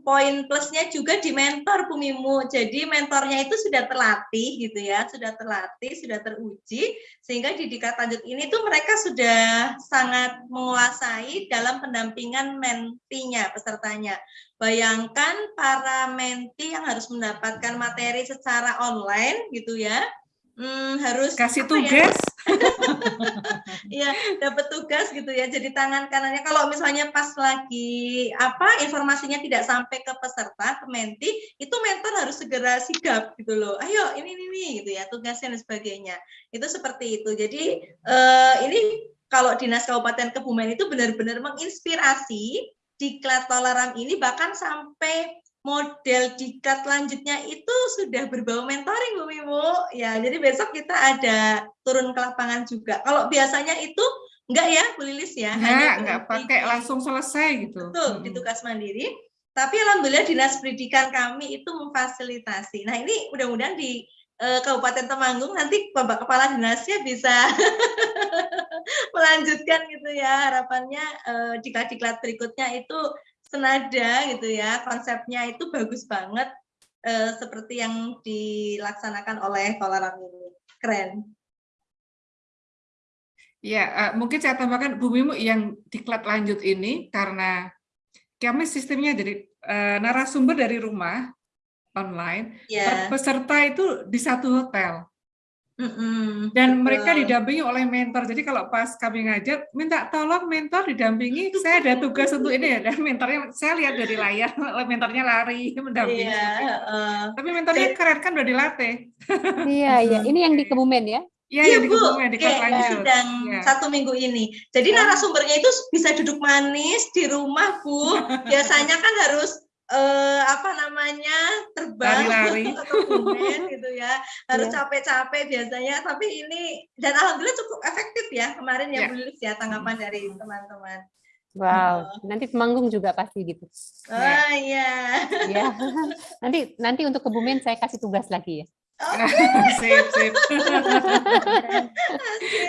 poin plusnya juga di mentor Bu Mimu. Jadi mentornya itu sudah terlatih gitu ya, sudah terlatih, sudah teruji sehingga di dikat lanjut ini tuh mereka sudah sangat menguasai dalam pendampingan mentinya, pesertanya. Bayangkan para menti yang harus mendapatkan materi secara online gitu ya, hmm, harus kasih ya? tugas. Iya, dapat tugas gitu ya. Jadi tangan kanannya kalau misalnya pas lagi apa informasinya tidak sampai ke peserta, ke menti, itu mentor harus segera sigap gitu loh. Ayo ini ini, ini gitu ya, tugasnya dan sebagainya. Itu seperti itu. Jadi eh, ini kalau Dinas Kabupaten Kebumen itu benar-benar menginspirasi di Toleram ini bahkan sampai model diklat lanjutnya itu sudah berbau mentoring Bu Mimu. Ya, jadi besok kita ada turun ke lapangan juga. Kalau biasanya itu enggak ya Bu Lilis ya? Enggak, enggak pakai langsung selesai gitu. Betul, di tugas mandiri. Tapi alhamdulillah dinas pendidikan kami itu memfasilitasi. Nah ini mudah-mudahan di eh, Kabupaten Temanggung nanti Bapak Kepala Dinasnya bisa melanjutkan gitu ya harapannya eh, diklat-diklat berikutnya itu senada gitu ya konsepnya itu bagus banget eh, seperti yang dilaksanakan oleh Tolaram ini keren. Ya, eh, mungkin saya tambahkan Bu Mimu yang diklat lanjut ini karena kami sistemnya jadi eh, narasumber dari rumah online, Ya. peserta itu di satu hotel Dan betul. mereka didampingi oleh mentor. Jadi kalau pas kami ngajar, minta tolong mentor didampingi, saya ada tugas untuk ini ya. Dan mentornya saya lihat dari layar, mentornya lari mendampingi. Iya, heeh. Tapi mentornya keren kan udah dilatih. Iya, iya. Ini yang di Kebumen ya? Iya, Iya di Bu, Kebumen, di kayak lanjut. sidang Iya. satu minggu ini. Jadi narasumbernya itu bisa duduk manis di rumah Bu. Biasanya kan harus eh, apa namanya terbang Lari-lari. atau kebumen gitu ya. Harus Iya. capek-capek biasanya. Tapi ini dan alhamdulillah cukup efektif ya kemarin Iya. ya Bu Lilis ya tanggapan dari teman-teman. Wow. Nanti Temanggung juga pasti gitu. Oh iya. Ya. Nanti nanti untuk Kebumen saya kasih tugas lagi ya. sip, sip.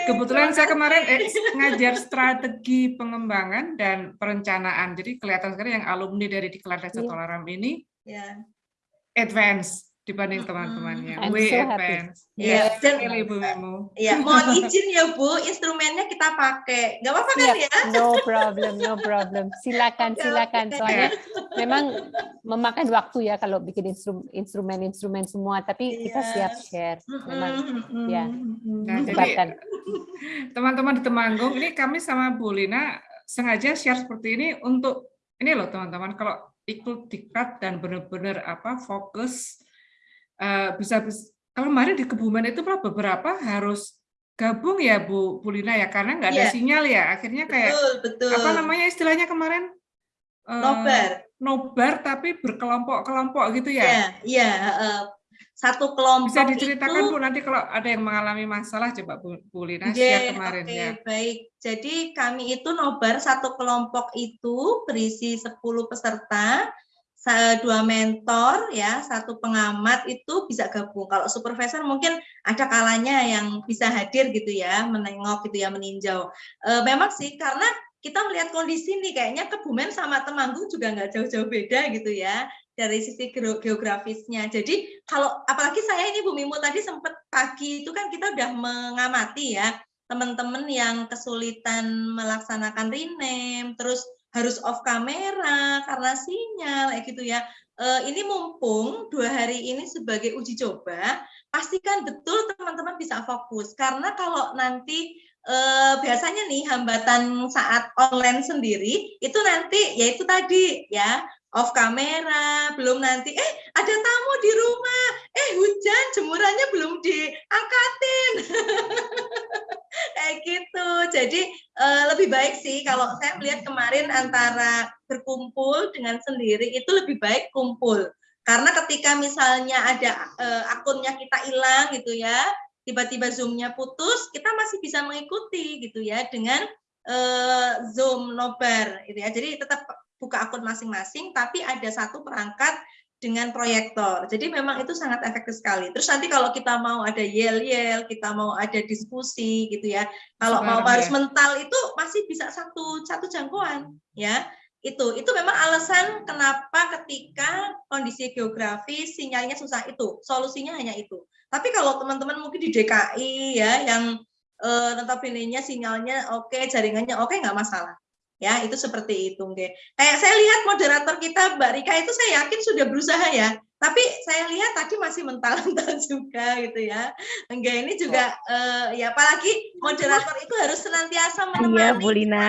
Kebetulan saya kemarin eh, ngajar strategi pengembangan dan perencanaan. Jadi kelihatan sekali yang alumni dari Diklat Desa Iya. Tolaram ini Ya. advance dibanding teman-temannya. I'm Way so happy. advance. Iya, Yes, dan- sekali, Ibu Memu. Iya, mohon izin ya Bu, instrumennya kita pakai. Nggak apa-apa kan Siap. ya? No problem, no problem. Silakan, silakan. Soalnya memang memakan waktu ya kalau bikin instru- instrumen-instrumen semua, tapi kita Iya. siap share. Memang Mm-mm, ya. Nah, jadi teman-teman di Temanggung, ini kami sama Bu Lina sengaja share seperti ini untuk ini loh teman-teman, kalau ikut diklat dan benar-benar apa fokus eh, bisa bis- kalau kemarin di Kebumen itu malah beberapa harus gabung ya Bu, Bu Lina ya karena nggak ada Iya. sinyal ya akhirnya kayak Betul, betul. apa namanya istilahnya kemarin Eh, Nobar. nobar tapi berkelompok-kelompok gitu ya Iya, iya, heeh. satu kelompok bisa diceritakan itu Bu nanti kalau ada yang mengalami masalah coba Bu, Bu Lina Oke, share kemarin oke, ya baik. Jadi kami itu nobar satu kelompok itu berisi 10 peserta, dua mentor ya, satu pengamat itu bisa gabung. Kalau supervisor mungkin ada kalanya yang bisa hadir gitu ya, menengok gitu ya, meninjau. Eh, memang sih karena kita melihat kondisi nih kayaknya Kebumen sama Temanggung juga nggak jauh-jauh beda gitu ya dari sisi geo- geografisnya. Jadi kalau apalagi saya ini Bu Mimo tadi sempat pagi itu kan kita udah mengamati ya teman-teman yang kesulitan melaksanakan rename, terus harus off kamera karena sinyal kayak gitu ya. Eh, ini mumpung dua hari ini sebagai uji coba, pastikan betul teman-teman bisa fokus karena kalau nanti eh, biasanya nih hambatan saat online sendiri itu nanti yaitu tadi ya off kamera, belum nanti eh ada tamu di rumah, eh hujan jemurannya belum diangkatin. Kayak gitu. Jadi eh, lebih baik sih kalau saya melihat kemarin antara berkumpul dengan sendiri itu lebih baik kumpul. Karena ketika misalnya ada eh, akunnya kita hilang gitu ya, tiba-tiba Zoom-nya putus, kita masih bisa mengikuti gitu ya dengan eh, Zoom nobar gitu ya. Jadi tetap buka akun masing-masing tapi ada satu perangkat dengan proyektor. Jadi memang itu sangat efektif sekali. Terus nanti kalau kita mau ada yel-yel, kita mau ada diskusi gitu ya. Kalau mau harus ya. mental itu masih bisa satu satu jangkauan ya. Itu itu memang alasan kenapa ketika kondisi geografis sinyalnya susah itu. Solusinya hanya itu. Tapi kalau teman-teman mungkin di DKI ya yang eh, notabene-nya sinyalnya oke, jaringannya oke nggak masalah. Ya, itu seperti itu, nggih. Kayak saya lihat moderator kita Mbak Rika itu saya yakin sudah berusaha ya. Tapi saya lihat tadi masih mental-mental juga gitu ya. Enggak ini juga eh, ya apalagi moderator itu harus senantiasa Iya, Bu menemani Lina.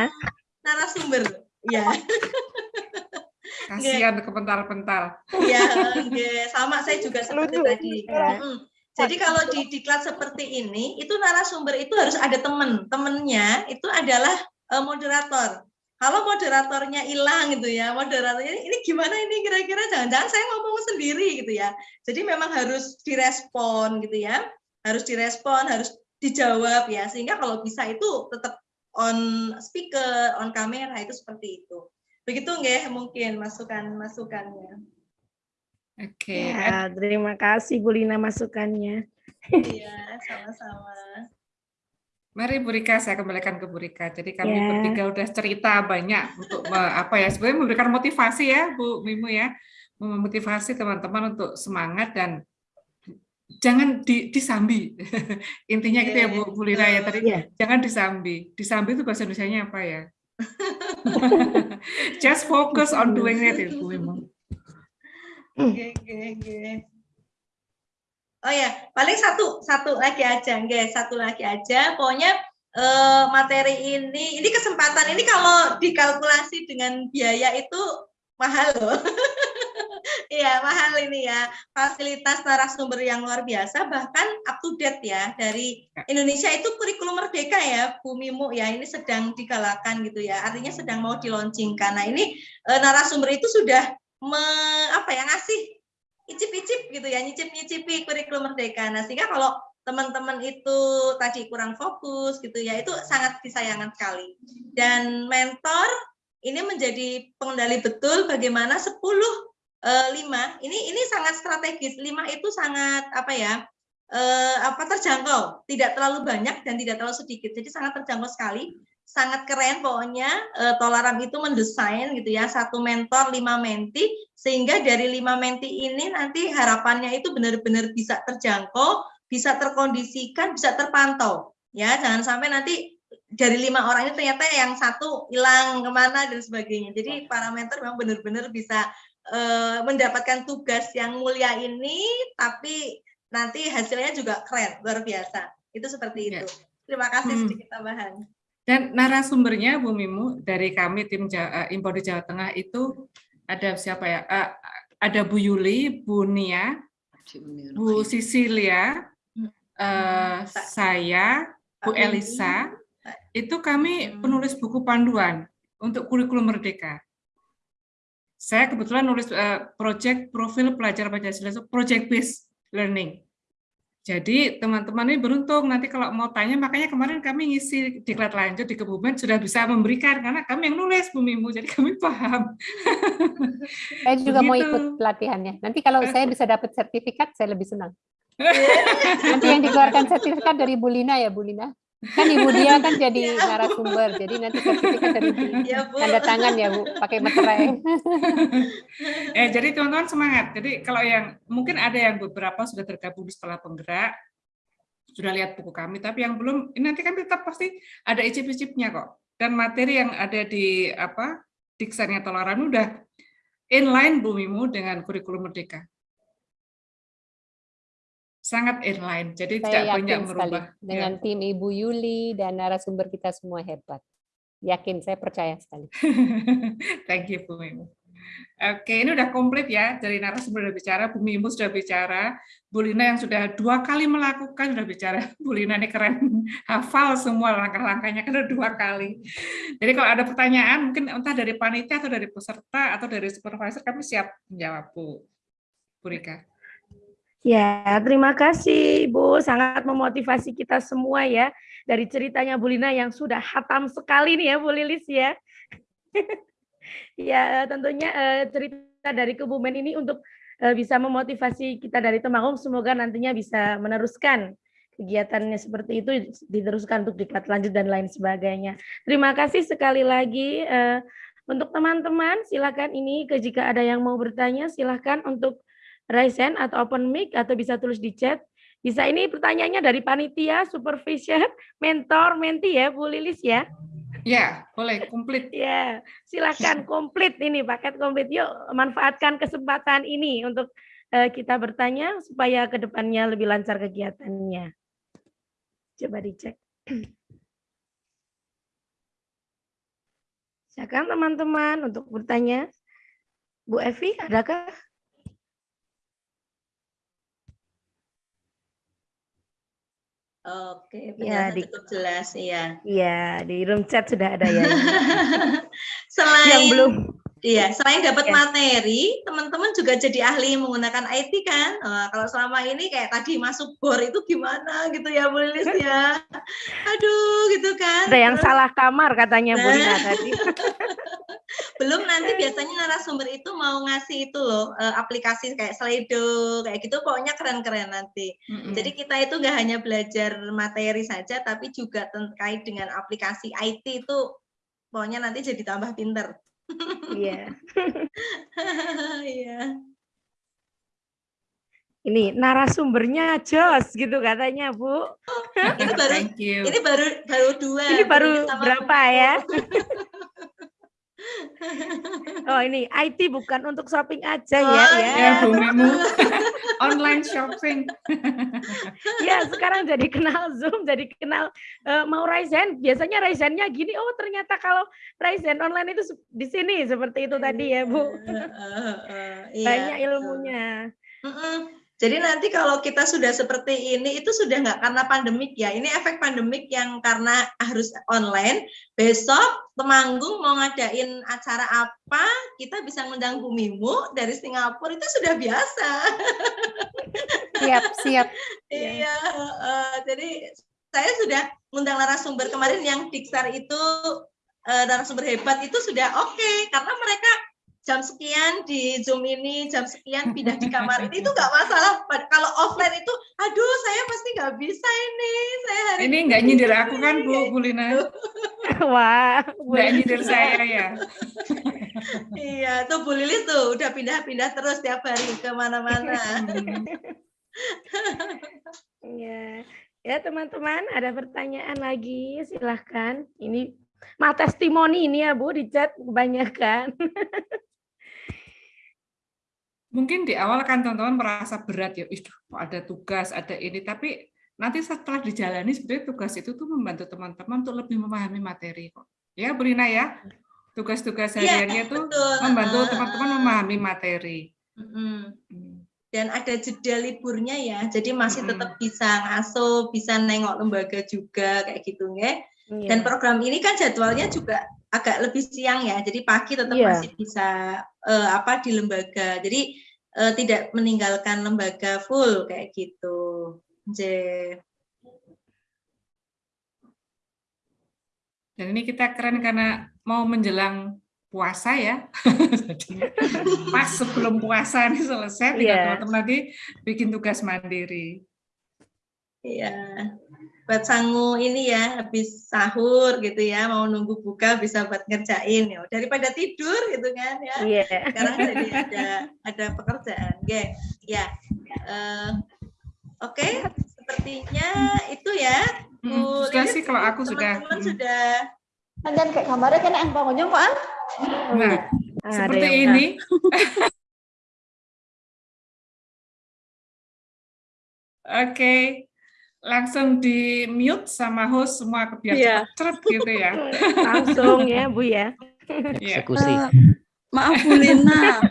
narasumber. Ya, kasihan kepental-pental ya, sama saya juga seperti Lucu. tadi. Ya. Mm. Jadi kalau di diklat seperti ini, itu narasumber itu harus ada temen. Temennya itu adalah eh, moderator. Kalau moderatornya hilang gitu ya, moderatornya ini gimana ini kira-kira jangan-jangan saya ngomong sendiri gitu ya. Jadi memang harus direspon gitu ya, harus direspon, harus dijawab ya, sehingga kalau bisa itu tetap on speaker, on kamera itu seperti itu. Begitu nggih mungkin masukan-masukannya. Oke. Ya, terima kasih Bu Lina masukannya. Iya, sama-sama. Mari Bu Rika, saya kembalikan ke Bu Rika. Jadi kami Ya. bertiga udah cerita banyak untuk apa ya, sebenarnya memberikan motivasi ya Bu Mimu ya, memotivasi teman-teman untuk semangat dan jangan di, disambi. Intinya gitu ya Bu, Bu Lina ya tadi, Iya. jangan disambi. Disambi itu bahasa Indonesianya apa ya? Just focus on doing it ya Bu Mimu. Oke, oke, oke. Oh ya, paling satu satu lagi aja, nggih, satu lagi aja. Pokoknya eh, materi ini, ini kesempatan ini kalau dikalkulasi dengan biaya itu mahal loh. Iya, mahal ini ya. Fasilitas narasumber yang luar biasa, bahkan up to date ya. Dari Indonesia itu kurikulum merdeka ya, Bu Mimu ya. Ini sedang digalakan gitu ya. Artinya sedang mau dilaunchingkan. Nah ini eh, narasumber itu sudah me, apa ya ngasih icip-icip gitu ya, nyicip-nyicipi kurikulum merdeka. Nah, sehingga kalau teman-teman itu tadi kurang fokus gitu ya, itu sangat disayangkan sekali. Dan mentor ini menjadi pengendali betul bagaimana 10 eh, 5 ini ini sangat strategis. 5 itu sangat apa ya? eh, apa terjangkau, tidak terlalu banyak dan tidak terlalu sedikit. Jadi sangat terjangkau sekali sangat keren pokoknya. Eh, Tolaram itu mendesain gitu ya satu mentor lima menti sehingga dari lima menti ini nanti harapannya itu benar-benar bisa terjangkau bisa terkondisikan bisa terpantau. Ya jangan sampai nanti dari lima orang ini ternyata yang satu hilang ke mana dan sebagainya. Jadi para mentor memang benar-benar bisa eh, mendapatkan tugas yang mulia ini tapi nanti hasilnya juga keren luar biasa. Itu seperti Ya. itu. Terima kasih Hmm. sedikit tambahan Dan narasumbernya Bu Mimu dari kami tim Ja- eh, Impor di Jawa Tengah itu ada siapa ya? Eh, ada Bu Yuli, Bu Nia, Bu Sisilia, eh, saya, Bu. Elisa. Itu kami Hmm. penulis buku panduan untuk kurikulum merdeka. Saya kebetulan nulis eh, project profil pelajar Pancasila itu project based learning. Jadi teman-teman ini beruntung nanti kalau mau tanya makanya kemarin kami ngisi diklat lanjut di Kebumen sudah bisa memberikan karena kami yang nulis Bu Mimu jadi kami paham. Saya juga mau Begitu. ikut pelatihannya. Nanti kalau saya bisa dapat sertifikat, saya lebih senang. Nanti yang dikeluarkan sertifikat dari Bu Lina ya, Bu Lina. Kan Ibu dia kan jadi Ya. narasumber, jadi nanti sertifikat dari. Ya, Bu. Tanda tangan ya, Bu, pakai materai. eh jadi teman-teman semangat. Jadi kalau yang mungkin ada yang beberapa sudah tergabung di setelah penggerak sudah lihat buku kami, tapi yang belum ini nanti kan tetap pasti ada icip-icipnya kok. Dan materi yang ada di apa diksannya Tolaran udah inline Bu Mimu dengan kurikulum merdeka. Sangat inline, jadi tidak Saya banyak yakin sekali merubah. Ya. dengan tim Ibu Yuli dan narasumber kita semua hebat. Yakin, saya percaya sekali. Thank you Bu Mimu. Oke, ini udah komplit ya dari narasumber sudah bicara, Bu Mimu sudah bicara, Bu Lina yang sudah dua kali melakukan sudah bicara. Bu Lina ini keren, hafal semua langkah-langkahnya udah dua kali. Jadi kalau ada pertanyaan mungkin entah dari panitia atau dari peserta atau dari supervisor kami siap menjawab Bu. Bu Rika. Ya, terima kasih Bu, sangat memotivasi kita semua ya dari ceritanya Bu Lina yang sudah hatam sekali nih ya Bu Lilis ya. ya, tentunya eh, cerita dari Kebumen ini untuk eh, bisa memotivasi kita dari Temanggung semoga nantinya bisa meneruskan kegiatannya seperti itu diteruskan untuk diklat lanjut dan lain sebagainya. Terima kasih sekali lagi eh, untuk teman-teman silakan ini ke jika ada yang mau bertanya silahkan untuk raise hand atau open mic atau bisa tulis di chat. Bisa ini pertanyaannya dari panitia, supervisor, mentor, menti ya Bu Lilis ya. Ya, boleh komplit. Ya, silakan komplit ini paket komplit. Yuk manfaatkan kesempatan ini untuk eh, kita bertanya supaya ke depannya lebih lancar kegiatannya. Coba dicek. Silakan teman-teman untuk bertanya. Bu Evi, adakah? Oke, Ya, di- cukup jelas ya. Iya, di room chat sudah ada ya. selain Yang belum. iya, selain dapat Ya. materi, teman-teman juga jadi ahli menggunakan IT kan. Wah, kalau selama ini kayak tadi masuk bor itu gimana gitu ya Bu Lilis ya. Aduh, gitu kan. Ada yang Terus salah kamar katanya Bu Lina Nah. tadi. belum nanti biasanya narasumber itu mau ngasih itu loh eh, aplikasi kayak Slido kayak gitu pokoknya keren-keren nanti. Mm-mm. Jadi kita itu nggak hanya belajar materi saja tapi juga terkait dengan aplikasi IT itu pokoknya nanti jadi tambah pinter. Iya. Iya. Ini narasumbernya jos gitu katanya, Bu. Ini baru Thank you. ini baru baru dua. Ini baru berapa ya? Oh, ini IT bukan untuk shopping aja ya, Oh, ya. Ya, Bu Mimu. Online shopping. Ya, sekarang jadi kenal Zoom, jadi kenal eh, mau Ryzen. Biasanya Ryzennya gini, oh ternyata kalau Ryzen online itu di sini seperti itu tadi ya, Bu. Iya, eh, eh, iya, Banyak ilmunya. Mm-mm. Jadi nanti kalau kita sudah seperti ini itu sudah nggak karena pandemik ya. Ini efek pandemik yang karena harus online. Besok Temanggung mau ngadain acara apa, kita bisa ngundang Bumimu dari Singapura itu sudah biasa. Siap, siap. Iya, eh, jadi saya sudah ngundang narasumber kemarin yang Diksar itu eh, narasumber hebat itu sudah oke karena mereka jam sekian di Zoom ini, jam sekian pindah di kamar ini itu nggak masalah. Kalau offline itu, aduh saya pasti nggak bisa ini. Saya hari Ini nggak nyindir aku kan, Bu, Bu Lina? Wah, Nggak nyindir saya ya. Iya, tuh Bu Lilis tuh udah pindah-pindah terus tiap hari ke mana-mana. Hmm. Ya, ya teman-teman, ada pertanyaan lagi, silahkan. Ini mah testimoni ini ya Bu di chat kebanyakan. Mungkin di awal kan teman-teman merasa berat ya, "Ih, kok ada tugas, ada ini, tapi nanti setelah dijalani sebenarnya tugas itu tuh membantu teman-teman untuk lebih memahami materi kok. Ya, Bu Lina ya. Tugas-tugas Iya, hariannya tuh betul. membantu Ah, teman-teman ah. memahami materi. Hmm. dan ada jeda liburnya ya, jadi masih tetap bisa ngasuh, bisa nengok lembaga juga kayak gitu nggak? Iya. Dan program ini kan jadwalnya juga agak lebih siang ya, jadi pagi tetap Iya. masih bisa eh, apa di lembaga, jadi eh, tidak meninggalkan lembaga full kayak gitu. J. Dan ini kita keren karena mau menjelang puasa ya. Pas sebelum puasa ini selesai, tinggal Iya. teman-teman nanti bikin tugas mandiri. Iya. Buat sangu ini ya, habis sahur gitu ya, mau nunggu buka bisa buat ngerjain ya. Daripada tidur gitu kan ya. Iya. sekarang jadi ada ada pekerjaan Oke, ya Eh, oke sepertinya itu ya Hmm, Bu sudah Lilis, sih kalau aku sudah. teman-teman hmm. sudah Dan kayak gambarnya kena yang bangunnya kok ah? Nah, Ada seperti ini. Oke, langsung di mute sama host semua biar Iya. cepet gitu ya. langsung ya Bu ya. Iya. Eksekusi. Eh, maaf Bu Lina,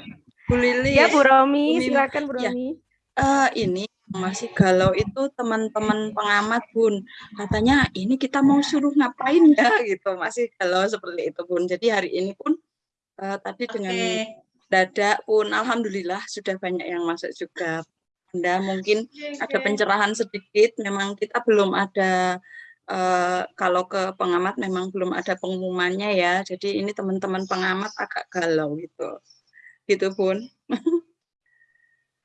Bu Lilis. Ya Bu Romi, Bu silakan Bu Ya. Romi. Eh, ini masih galau itu teman-teman pengamat Bun. Katanya ini kita mau suruh ngapain ya gitu. Masih galau seperti itu Bun. Jadi hari ini pun eh, tadi oke dengan dadak pun alhamdulillah sudah banyak yang masuk juga. Anda mungkin ada pencerahan sedikit. Memang kita belum ada eh, kalau ke pengamat memang belum ada pengumumannya ya. Jadi ini teman-teman pengamat agak galau gitu. Gitu Bun.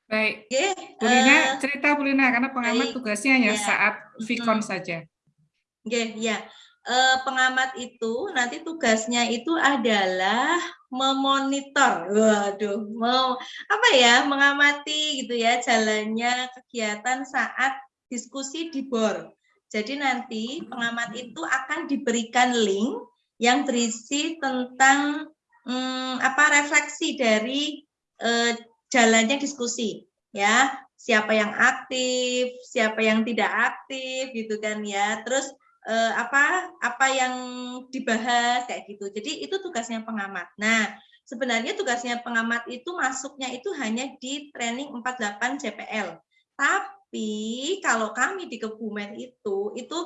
Baik, Oke, Bu Lina, eh, cerita Bu Lina, karena pengamat baik. tugasnya hanya Ya. saat Vicon saja. Oke, ya. Eh, pengamat itu nanti tugasnya itu adalah memonitor. Waduh, mau apa ya? Mengamati gitu ya jalannya kegiatan saat diskusi di BOR. Jadi nanti pengamat itu akan diberikan link yang berisi tentang hmm, apa refleksi dari eh, jalannya diskusi ya siapa yang aktif siapa yang tidak aktif gitu kan ya terus eh, apa apa yang dibahas kayak gitu. Jadi itu tugasnya pengamat. Nah sebenarnya tugasnya pengamat itu masuknya itu hanya di training 48 CPL tapi kalau kami di Kebumen itu itu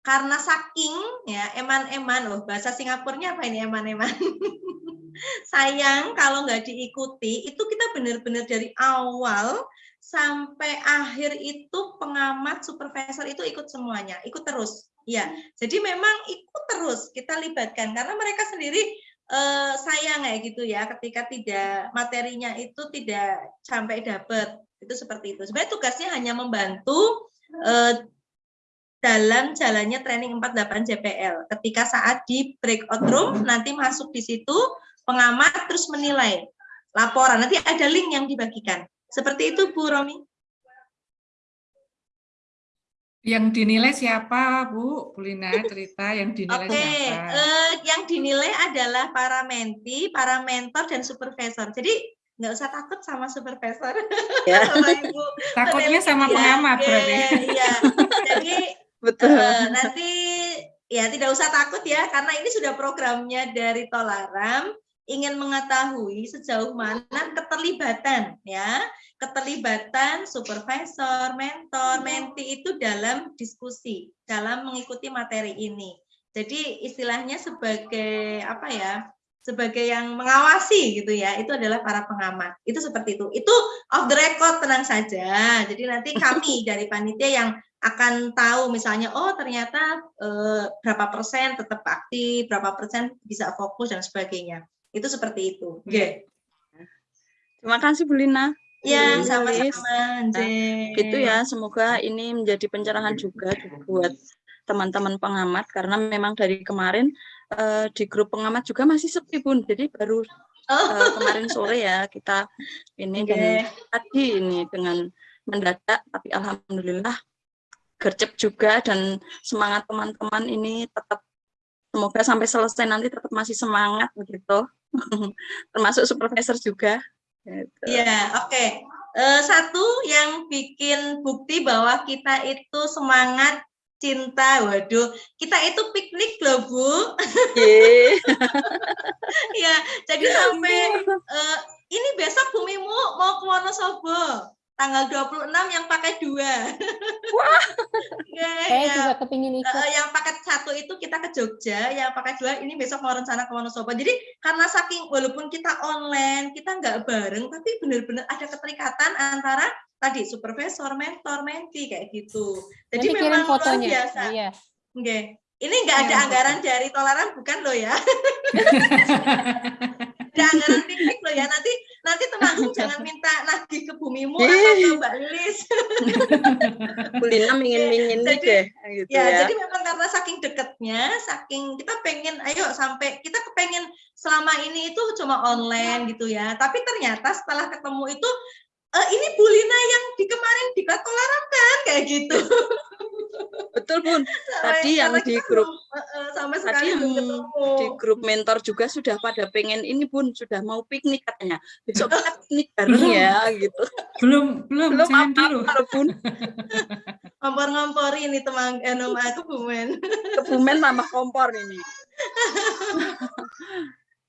karena saking ya eman-eman loh. Bahasa Singapurnya apa ini eman-eman? Sayang kalau nggak diikuti itu kita benar-benar dari awal sampai akhir itu pengamat supervisor itu ikut semuanya ikut terus ya jadi memang ikut terus kita libatkan karena mereka sendiri eh, sayang kayak gitu ya ketika tidak materinya itu tidak sampai dapat itu seperti itu. Sebenarnya tugasnya hanya membantu eh, dalam jalannya training 48 JPL. Ketika saat di breakout room nanti masuk di situ pengamat terus menilai laporan. Nanti ada link yang dibagikan. Seperti itu Bu Romi. Yang dinilai siapa, Bu? Bulina cerita yang dinilai Oke, siapa? eh, yang dinilai adalah para menti, para mentor dan supervisor. Jadi nggak usah takut sama supervisor. Ya. Bapak Ibu. Takutnya sama Ya, pengamat oke, berarti. Iya. Jadi Betul. eh, nanti ya tidak usah takut ya karena ini sudah programnya dari Tolaram ingin mengetahui sejauh mana keterlibatan ya keterlibatan supervisor, mentor, menti itu dalam diskusi, dalam mengikuti materi ini. Jadi istilahnya sebagai apa ya? Sebagai yang mengawasi gitu ya, itu adalah para pengamat. Itu seperti itu. Itu off the record tenang saja. Jadi nanti kami dari panitia yang akan tahu misalnya oh ternyata eh, berapa persen tetap aktif, berapa persen bisa fokus dan sebagainya. Itu seperti itu. Oke. Terima kasih Bu Lina. Ya, sama-sama. Gitu ya, semoga ini menjadi pencerahan juga buat teman-teman pengamat karena memang dari kemarin eh, di grup pengamat juga masih sepi Bun. Jadi baru eh, kemarin sore ya kita ini dan oke. tadi ini dengan mendadak tapi alhamdulillah gercep juga dan semangat teman-teman ini tetap semoga sampai selesai nanti tetap masih semangat begitu. Termasuk supervisor juga. Gitu. Iya, oke. Eh, satu yang bikin bukti bahwa kita itu semangat cinta. Waduh, kita itu piknik loh, Bu. Yeay. Ya, jadi sampai eh, ini besok Bumimu mau ke Wonosobo. Tanggal 26 yang pakai dua. Wah. Saya juga kepingin ikut. Eh, yang paket satu itu kita ke Jogja, yang paket dua ini besok mau rencana ke Wonosobo. Jadi karena saking walaupun kita online, kita nggak bareng, tapi benar-benar ada keterikatan antara tadi supervisor, mentor, menti kayak gitu. Jadi Nanti memang luar biasa. Iya. Oke. Ini nggak ada anggaran dari Toleran bukan loh ya. anggaran piknik loh ya. Nanti nanti teman jangan minta nagih ke bumimu atau ke Mbak Lilis. Bu Lina mingin-mingin Jadi- deh gitu Ya, ya. jadi memang karena saking deketnya, saking kita pengen, ayo sampai kita kepengen selama ini itu cuma online gitu ya. Tapi ternyata setelah ketemu itu, eh, ini Bulina yang di kemarin di kan kayak gitu. Betul Bun. Sampai- Tadi yang di kita grup tadi sekali yang di grup mentor juga sudah pada pengen ini Bun, sudah mau piknik katanya. Besok kita piknik bareng Belum. ya gitu. belum, belum, Belum jangan dulu. apa-apa Bun. Ngompor-ngompori ini teman eh, aku bumen. Kebumen tambah kompor ini.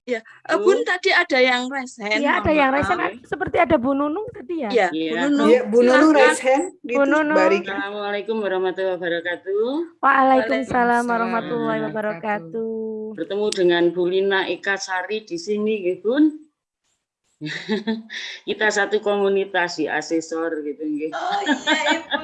ya, eh, Bun tadi ada yang resen. Iya, ada yang maaf. resen. Seperti ada Bu Nunung tadi ya? Iya, Bu Iya. Nunung. Iya, Bu Nunu Silahkan. raise hand. Gitu, Bu Nunu. Mbak Rika. Assalamualaikum warahmatullahi wabarakatuh. Waalaikumsalam warahmatullahi wabarakatuh. Bertemu dengan Bu Lina Eka Sari di sini, nggih, Bun. Kita satu komunitas di asesor gitu, nggih. Oh iya Ibu.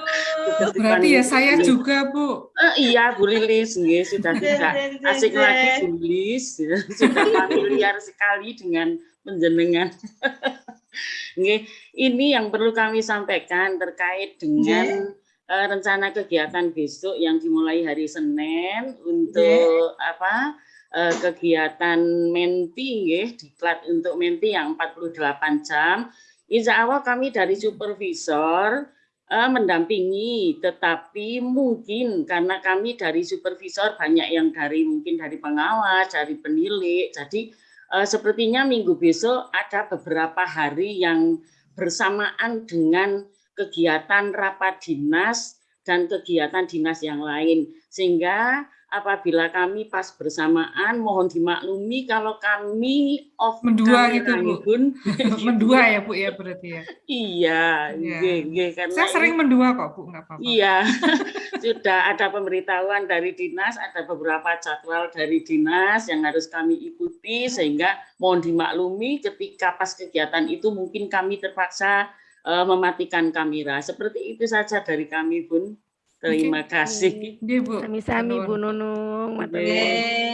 Berarti ya saya nggih. juga, Bu. Eh, iya, Bu Lilis, nggih, sudah tidak asik jen. lagi Bu Lilis, ya. sudah familiar sekali dengan penjenengan. Nggih, ini yang perlu kami sampaikan terkait dengan eh, rencana kegiatan besok yang dimulai hari Senin untuk apa eh, kegiatan menti nggih, diklat untuk menti yang 48 jam. Insya Allah kami dari supervisor eh, mendampingi, tetapi mungkin karena kami dari supervisor banyak yang dari mungkin dari pengawas, dari penilik, jadi eh, sepertinya minggu besok ada beberapa hari yang bersamaan dengan kegiatan rapat dinas dan kegiatan dinas yang lain, sehingga apabila kami pas bersamaan mohon dimaklumi kalau kami off Mendua gitu, Bu. Bun. Mendua ya, Bu, ya berarti ya. Iya, nggih, nggih, karena Saya sering ini- mendua kok, Bu, nggak apa-apa. Iya, sudah ada pemberitahuan dari dinas, ada beberapa jadwal dari dinas yang harus kami ikuti, sehingga mohon dimaklumi ketika pas kegiatan itu mungkin kami terpaksa eh, mematikan kamera. Seperti itu saja dari kami, Bun. Terima kasih. Iya, Bu. Sami-sami Bu Nuwun. Nunung.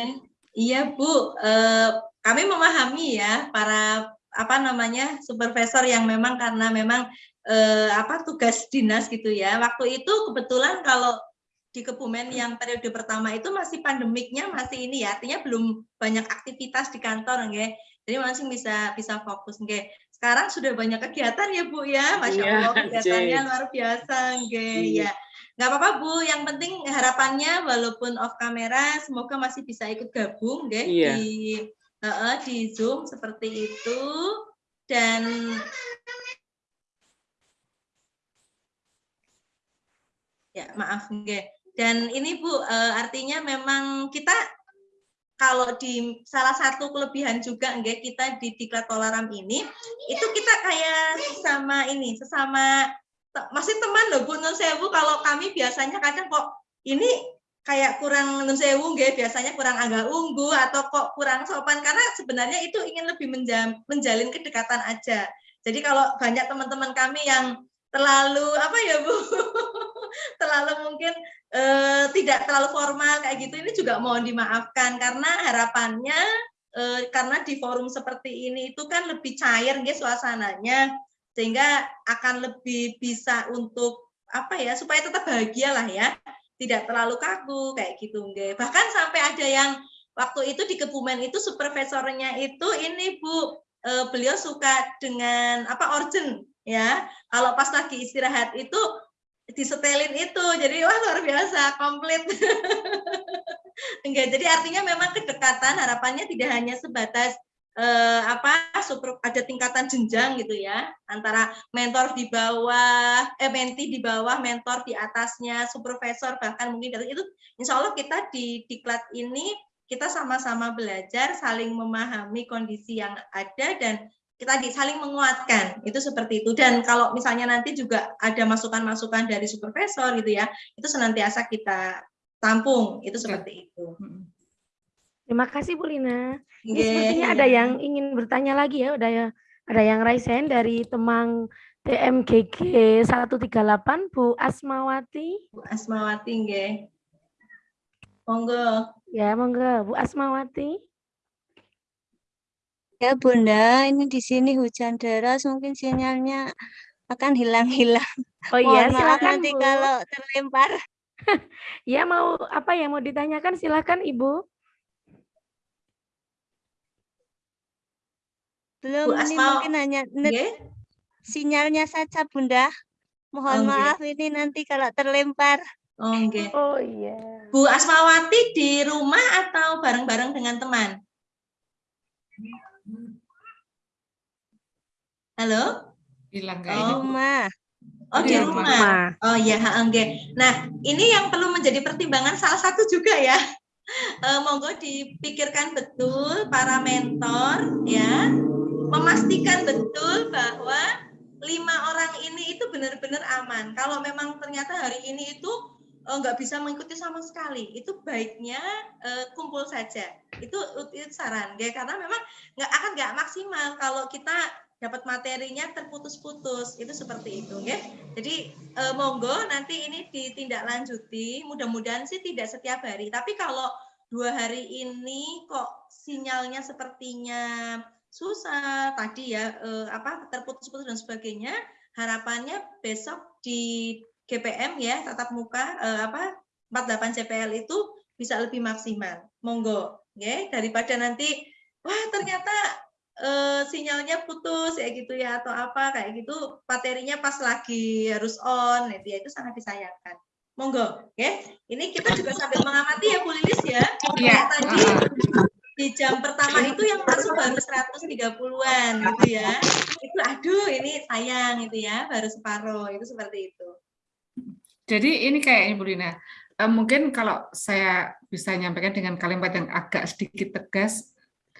Iya Bu, eh, kami memahami ya para apa namanya supervisor yang memang karena memang eh, apa tugas dinas gitu ya. Waktu itu kebetulan kalau di Kebumen yang periode pertama itu masih pandemiknya masih ini ya, artinya belum banyak aktivitas di kantor nggih. Jadi masih bisa bisa fokus nggih. Sekarang sudah banyak kegiatan ya Bu ya, Masya Iya, Allah kegiatannya Jess. luar biasa nggih Iya. ya. Nggak apa-apa Bu, yang penting harapannya walaupun off kamera semoga masih bisa ikut gabung nggih Iya. di Heeh, di Zoom seperti itu dan ya maaf nggih. Dan ini Bu eh, artinya memang kita kalau di salah satu kelebihan juga nggih kita di Diklat Tolaram ini itu kita kayak sesama ini sesama masih teman loh Bu Nun Sewu kalau kami biasanya kadang kok ini kayak kurang nun sewu nggih biasanya kurang agak unggu atau kok kurang sopan karena sebenarnya itu ingin lebih menjam, menjalin kedekatan aja. Jadi kalau banyak teman-teman kami yang terlalu apa ya Bu? terlalu mungkin eh, tidak terlalu formal kayak gitu ini juga mohon dimaafkan karena harapannya eh, karena di forum seperti ini itu kan lebih cair nggih suasananya sehingga akan lebih bisa untuk apa ya supaya tetap bahagia lah ya tidak terlalu kaku kayak gitu nggih. Bahkan sampai ada yang waktu itu di Kebumen itu supervisornya itu ini Bu eh, beliau suka dengan apa organ ya. Kalau pas lagi istirahat itu disetelin itu. Jadi wah luar biasa komplit. Enggak, jadi artinya memang kedekatan harapannya tidak hanya sebatas eh, apa super ada tingkatan jenjang gitu ya antara mentor di bawah eh menti di bawah mentor di atasnya supervisor bahkan mungkin dari itu insya Allah kita di diklat ini kita sama-sama belajar saling memahami kondisi yang ada dan kita di saling menguatkan itu seperti itu dan kalau misalnya nanti juga ada masukan-masukan dari supervisor gitu ya itu senantiasa kita tampung itu seperti itu. Terima kasih Bu Lina. Ini Nggih, sepertinya ada yang ingin bertanya lagi ya, ada ya ada yang raise hand dari Temang TMGG 138 Bu Asmawati. Bu Asmawati nggih. Monggo. Ya, monggo Bu Asmawati. Ya Bunda, ini di sini hujan deras, mungkin sinyalnya akan hilang-hilang. Oh iya, Mohon maaf silakan nanti Bu. kalau terlempar. Ya mau apa yang mau ditanyakan silakan Ibu. Belum, Bu ini Asma, mungkin hanya net nggih. sinyalnya saja Bunda. Mohon Oh, nggih. maaf ini nanti kalau terlempar. Oh nggih. Oh iya. Bu Asmawati di rumah atau bareng-bareng dengan teman? Halo? Hilang Oh. kayaknya. Rumah. Oh di Di rumah. rumah. Oh iya, ha, nggih. Nah, ini yang perlu menjadi pertimbangan salah satu juga ya. Eh, monggo dipikirkan betul para mentor ya, memastikan betul bahwa lima orang ini itu benar-benar aman. Kalau memang ternyata hari ini itu eh, nggak bisa mengikuti sama sekali, itu baiknya eh, kumpul saja. Itu, itu saran, ya, karena memang nggak akan nggak maksimal kalau kita dapat materinya terputus-putus. Itu seperti itu ya jadi eh, monggo nanti ini ditindaklanjuti. Mudah-mudahan sih tidak setiap hari. Tapi kalau dua hari ini kok sinyalnya sepertinya susah tadi ya eh, apa terputus-putus dan sebagainya harapannya besok di GPM ya tatap muka eh, apa 48 CPL itu bisa lebih maksimal. Monggo ya daripada nanti wah ternyata eh, sinyalnya putus ya gitu ya atau apa kayak gitu materinya pas lagi harus on gitu ya itu sangat disayangkan. Monggo ya ini kita juga sambil mengamati ya Bu Lilis ya. Kayak tadi di jam pertama itu yang masuk baru 130-an gitu ya. Itu aduh ini sayang gitu ya baru separuh itu seperti itu. Jadi ini kayak Ibu Lina, eh, mungkin kalau saya bisa nyampaikan dengan kalimat yang agak sedikit tegas,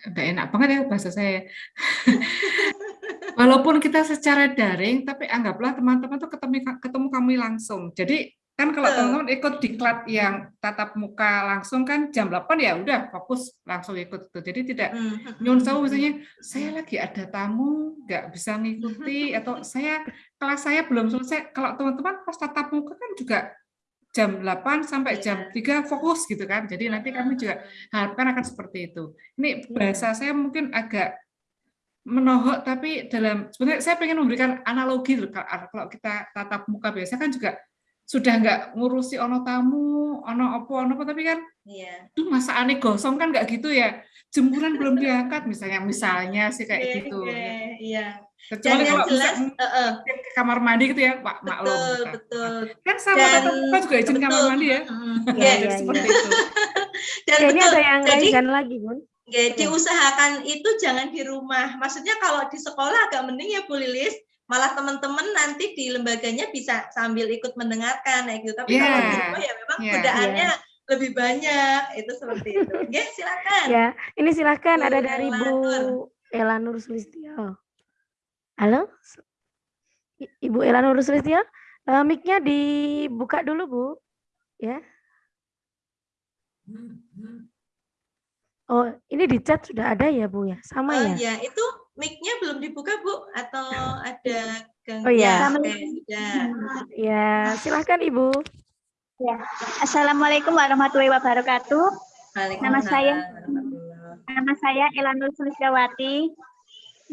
nggak enak banget ya bahasa saya. Walaupun kita secara daring, tapi anggaplah teman-teman tuh ketemu ketemu kami langsung. Jadi kan kalau teman-teman ikut diklat yang tatap muka langsung kan jam 8 ya udah fokus langsung ikut itu. Jadi tidak Hmm. nyun sewu misalnya saya lagi ada tamu nggak bisa ngikuti atau saya kelas saya belum selesai kalau teman-teman pas tatap muka kan juga jam 8 sampai jam 3 fokus gitu kan. Jadi nanti kami juga harapkan akan seperti itu. Ini bahasa saya mungkin agak menohok tapi dalam sebenarnya saya pengen memberikan analogi loh kalau kita tatap muka biasa kan juga sudah nggak ngurusi ono tamu, ono opo, ono apa tapi kan Iya. tuh masa aneh gosong kan nggak gitu ya. Jemuran belum diangkat misalnya misalnya sih kayak Oke, gitu. Iya. Kecuali Dan yang kalau bisa jelas, mungkin eh, eh, ke kamar mandi gitu ya, Pak maklum. betul, kita. betul. Kan sama Dan- tatap muka juga izin kamar betul, mandi ya. mm, Iya, iya. Iya, seperti itu. Dan Ya, ini betul. ada yang Jadi lagi, Bun. Ya, diusahakan itu jangan di rumah. Maksudnya kalau di sekolah agak mending ya Bu Lilis, malah teman-teman nanti di lembaganya bisa sambil ikut mendengarkan kayak gitu. Tapi kalau di Iya. rumah ya memang Iya. godaannya lebih banyak. Itu seperti itu. Oke, silakan. Ya, ini silahkan Bu ada dari Bu Elanur. Sulistyo. Halo, Ibu Elanur Sulistyo, eh, mic-nya dibuka dulu Bu, ya. Oh, ini di chat sudah ada ya Bu ya, sama Oh ya? ya, itu mic-nya belum dibuka Bu atau ada gangguan? Oh ya. Oke, sudah. Ya, silahkan Ibu. Ya. Assalamualaikum warahmatullahi wabarakatuh. Nama saya nama saya Elanur Sulistyawati.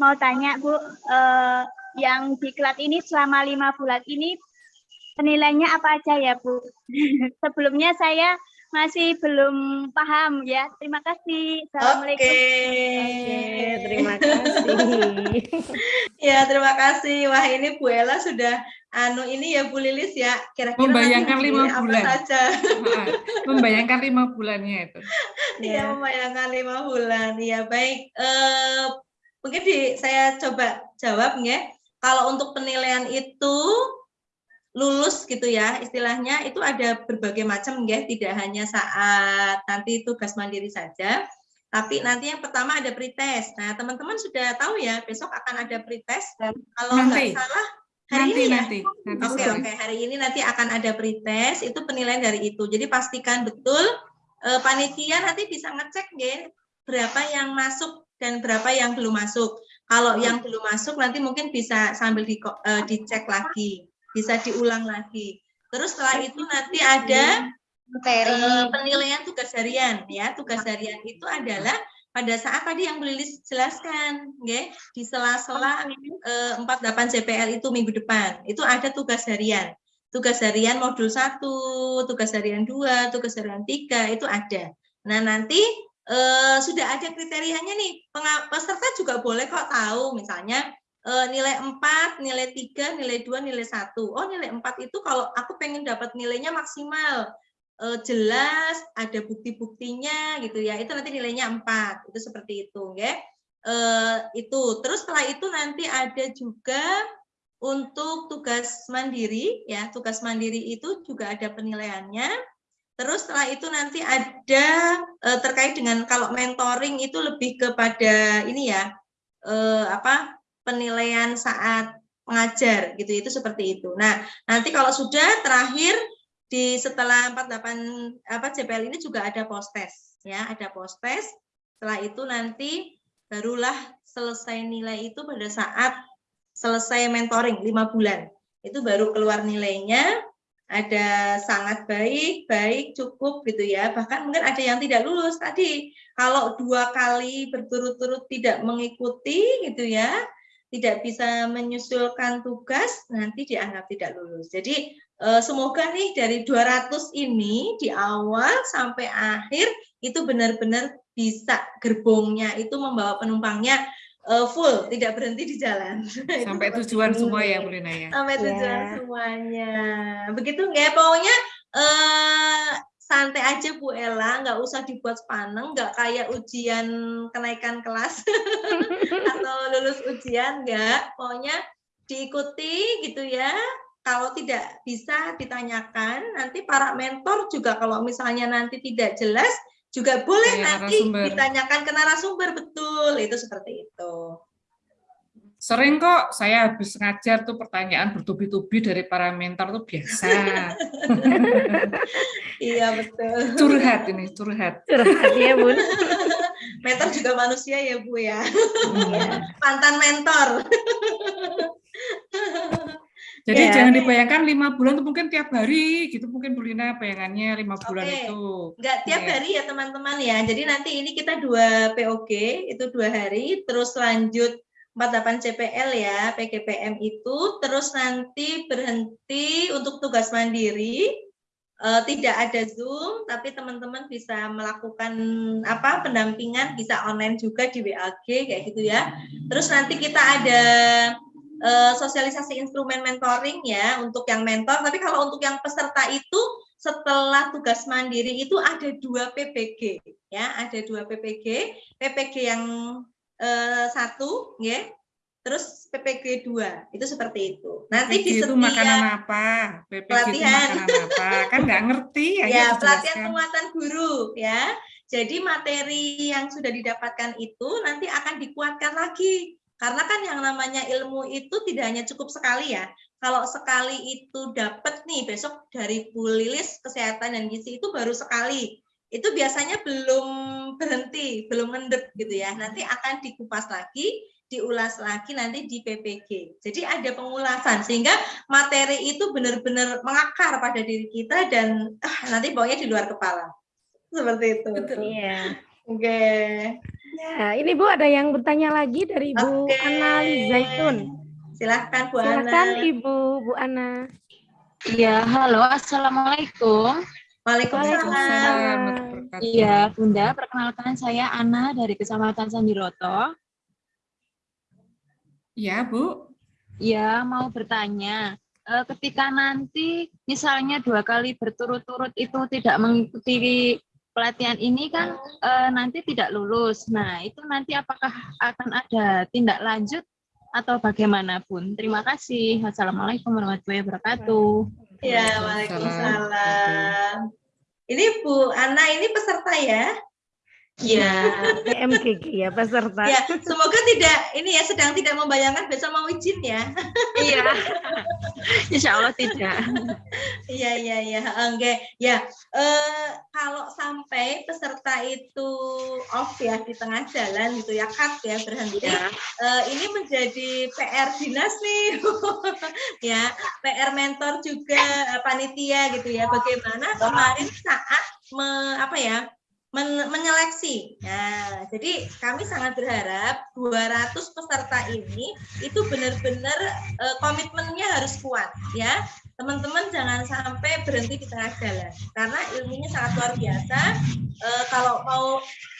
Mau tanya Bu, eh, yang diklat ini selama lima bulan ini penilaiannya apa aja ya Bu? Sebelumnya saya masih belum paham ya. Terima kasih. Assalamualaikum. Oke, terima kasih. Ya, terima kasih. Wah, ini Bu Ella sudah anu ini ya Bu Lilis ya. Kira-kira Membayangkan lima pilih apa bulan. saja. Membayangkan lima bulannya itu. Iya, membayangkan lima bulan. Iya, baik. Eh, mungkin di, saya coba jawab ya. Kalau untuk penilaian itu lulus gitu ya, istilahnya itu ada berbagai macam ya, tidak hanya saat nanti tugas mandiri saja. Tapi nanti yang pertama ada pretest. Nah, teman-teman sudah tahu ya, besok akan ada pretest. Kalau Nanti. nggak salah hari Nanti ini ya. nanti. Nanti Oke sore. oke hari ini nanti akan ada pretest itu penilaian dari itu. Jadi pastikan betul eh, panitia nanti bisa ngecek ya berapa yang masuk dan berapa yang belum masuk. Kalau yang belum masuk nanti mungkin bisa sambil di, eh, dicek lagi, bisa diulang lagi. Terus setelah itu nanti ada eh, penilaian tugas harian ya. Tugas harian itu adalah pada saat tadi yang Bu Lilis jelaskan, ya, di sela-sela eh, 48 JPL itu minggu depan, itu ada tugas harian. Tugas harian modul 1, tugas harian 2, tugas harian 3, itu ada. Nah, nanti eh, sudah ada kriterianya nih. Peserta juga boleh kok tahu, misalnya nilai 4, nilai 3, nilai 2, nilai 1. Oh, nilai 4 itu kalau aku pengen dapat nilainya maksimal, eh, jelas, ada bukti-buktinya gitu ya. Itu nanti nilainya 4. Itu seperti itu, ya. Eh, itu. Terus setelah itu nanti ada juga untuk tugas mandiri ya, tugas mandiri itu juga ada penilaiannya. Terus setelah itu nanti ada eh, terkait dengan kalau mentoring itu lebih kepada ini ya, eh, apa penilaian saat mengajar gitu itu seperti itu. Nah, nanti kalau sudah terakhir di setelah 48 apa JPL ini juga ada post test ya, ada post test. Setelah itu nanti barulah selesai nilai itu pada saat selesai mentoring lima bulan. Itu baru keluar nilainya ada sangat baik, baik, cukup gitu ya. Bahkan mungkin ada yang tidak lulus tadi. Kalau dua kali berturut-turut tidak mengikuti gitu ya, tidak bisa menyusulkan tugas, nanti dianggap tidak lulus. Jadi eh, semoga nih dari 200 ini di awal sampai akhir itu benar-benar bisa gerbongnya itu membawa penumpangnya eh, full, tidak berhenti di jalan. Sampai tujuan semua ya Bu Lina ya. Sampai tujuan Ya. semuanya. Begitu nggak? Pokoknya eh, santai aja Bu Ella, nggak usah dibuat sepaneng, nggak kayak ujian kenaikan kelas atau lulus ujian, nggak. Pokoknya diikuti gitu ya. Kalau tidak bisa ditanyakan, nanti para mentor juga kalau misalnya nanti tidak jelas, juga boleh Tanya nanti narasumber. ditanyakan ke narasumber, betul. Itu seperti itu. Sering kok saya habis ngajar tuh pertanyaan bertubi-tubi dari para mentor tuh biasa. Iya, betul. curhat ini, curhat. Curhat ya, Bun. mentor juga manusia ya Bu ya. Mantan mentor. Jadi Ya. jangan dibayangkan lima bulan itu mungkin tiap hari gitu mungkin Bu Lina bayangannya lima bulan Oke. itu. Enggak tiap Iya. hari ya teman-teman ya. Jadi nanti ini kita dua POG itu dua hari, terus lanjut 48 CPL ya, PGPM itu, terus nanti berhenti untuk tugas mandiri. Eh, tidak ada Zoom, tapi teman-teman bisa melakukan apa pendampingan bisa online juga di WAG kayak gitu ya. Terus nanti kita ada eh, sosialisasi instrumen mentoring ya untuk yang mentor, tapi kalau untuk yang peserta itu setelah tugas mandiri itu ada dua PPG ya, ada dua PPG, PPG yang satu ya, terus PPG dua itu seperti itu. Nanti di PPG itu setiap makanan apa? PPG itu pelatihan. makanan apa? Kan nggak ngerti ya. ya pelatihan penguatan guru ya. Jadi materi yang sudah didapatkan itu nanti akan dikuatkan lagi. Karena kan yang namanya ilmu itu tidak hanya cukup sekali ya. Kalau sekali itu dapat nih besok dari Bu Lilis kesehatan dan gizi itu baru sekali. Itu biasanya belum berhenti, belum ngendep gitu ya. Nanti akan dikupas lagi, diulas lagi nanti di PPG. Jadi ada pengulasan sehingga materi itu benar-benar mengakar pada diri kita dan ah, nanti baunya di luar kepala. Seperti itu. Iya. Oke. Ya, ini Bu ada yang bertanya lagi dari Bu Oke. Ana Zaitun. Silahkan Bu Ana. Silakan Ibu Bu Ana. Iya, halo, assalamualaikum. Waalaikumsalam. Iya, Bunda, perkenalkan saya Ana dari Kecamatan Sandiroto. Iya, Bu. Iya, mau bertanya, eh, ketika nanti misalnya dua kali berturut-turut itu tidak mengikuti pelatihan ini kan eh, nanti tidak lulus. Nah, itu nanti apakah akan ada tindak lanjut atau bagaimanapun? Terima kasih. Assalamualaikum warahmatullahi wabarakatuh. Ya, Waalaikumsalam. Waalaikumsalam. Ini Bu Ana ini peserta ya? Iya. PMGG ya peserta. Ya, semoga tidak ini ya sedang tidak membayangkan besok mau izin ya. Iya. Insya Allah tidak. Iya iya iya, oke. Ya, eh, kalau sampai peserta itu off ya di tengah jalan gitu ya, cut ya berhenti. Ya. Eh, ini menjadi PR dinas nih, ya, PR mentor juga eh, panitia gitu ya. Bagaimana kemarin saat me- apa ya men- menyeleksi. Nah, jadi kami sangat berharap 200 peserta ini itu benar-benar eh, komitmennya harus kuat ya. Teman-teman jangan sampai berhenti di tengah jalan karena ilmunya sangat luar biasa. Eh, kalau mau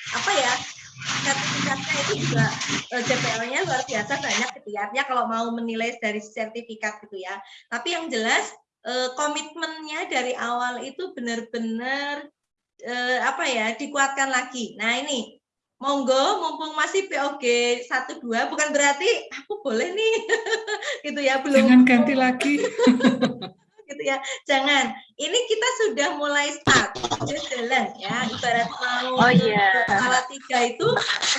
apa ya sertifikatnya itu juga eh, JPL-nya luar biasa banyak gitu ya. Artinya kalau mau menilai dari sertifikat gitu ya. Tapi yang jelas eh, komitmennya dari awal itu benar-benar eh, apa ya dikuatkan lagi. Nah ini. Monggo mumpung masih POG 12 bukan berarti aku boleh nih. Gitu ya belum. Jangan ganti lagi. gitu ya jangan. Ini kita sudah mulai start. Sudah jalan ya. Ibarat mau Oh, iya. ke Salah tiga itu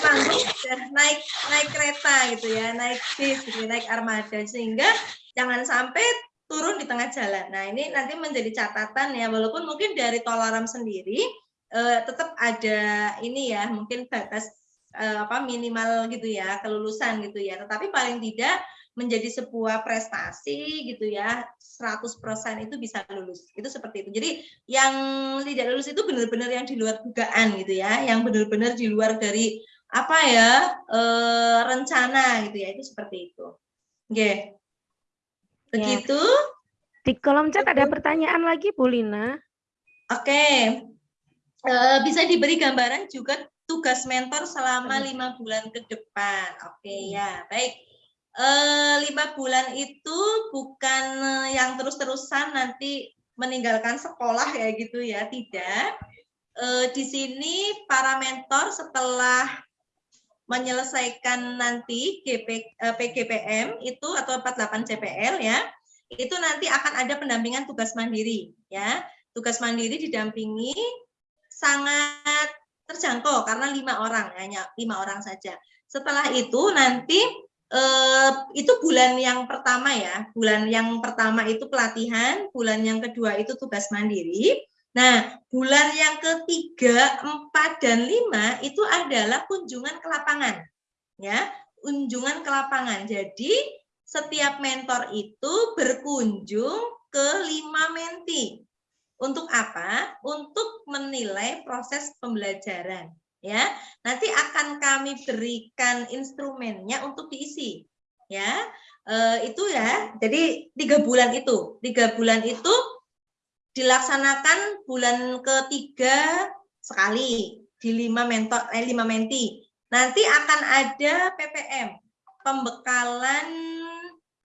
Temanggung sudah naik naik kereta gitu ya naik bis gitu, naik armada. Sehingga jangan sampai turun di tengah jalan. Nah ini nanti menjadi catatan ya walaupun mungkin dari Tolaram sendiri eh, tetap ada ini ya mungkin batas eh, apa minimal gitu ya kelulusan gitu ya. Tetapi paling tidak menjadi sebuah prestasi gitu ya 100% itu bisa lulus. Itu seperti itu. Jadi yang tidak lulus itu benar-benar yang di luar dugaan gitu ya yang benar-benar di luar dari apa ya eh, rencana gitu ya itu seperti itu. Oke begitu? Di kolom chat ada pertanyaan lagi Bu Lina. oke. Eh, bisa diberi gambaran juga tugas mentor selama lima bulan ke depan. Oke ya baik. Eh, lima bulan itu bukan eh, yang terus-terusan nanti meninggalkan sekolah ya gitu ya tidak. Eh, di sini para mentor setelah menyelesaikan nanti GP, eh, PGPM itu atau 48 CPL ya itu nanti akan ada pendampingan tugas mandiri ya tugas mandiri didampingi sangat terjangkau karena lima orang hanya lima orang saja setelah itu nanti eh, itu bulan yang pertama ya, bulan yang pertama itu pelatihan, bulan yang kedua itu tugas mandiri. Nah, bulan yang ketiga, empat dan lima itu adalah kunjungan ke lapangan, ya, kunjungan ke lapangan. Jadi setiap mentor itu berkunjung ke lima menti. Untuk apa? Untuk menilai proses pembelajaran. Ya, nanti akan kami berikan instrumennya untuk diisi. Ya, e, itu ya. Jadi tiga bulan itu, tiga bulan itu dilaksanakan bulan ketiga sekali di lima mentor, eh, lima menti. Nanti akan ada PPM, pembekalan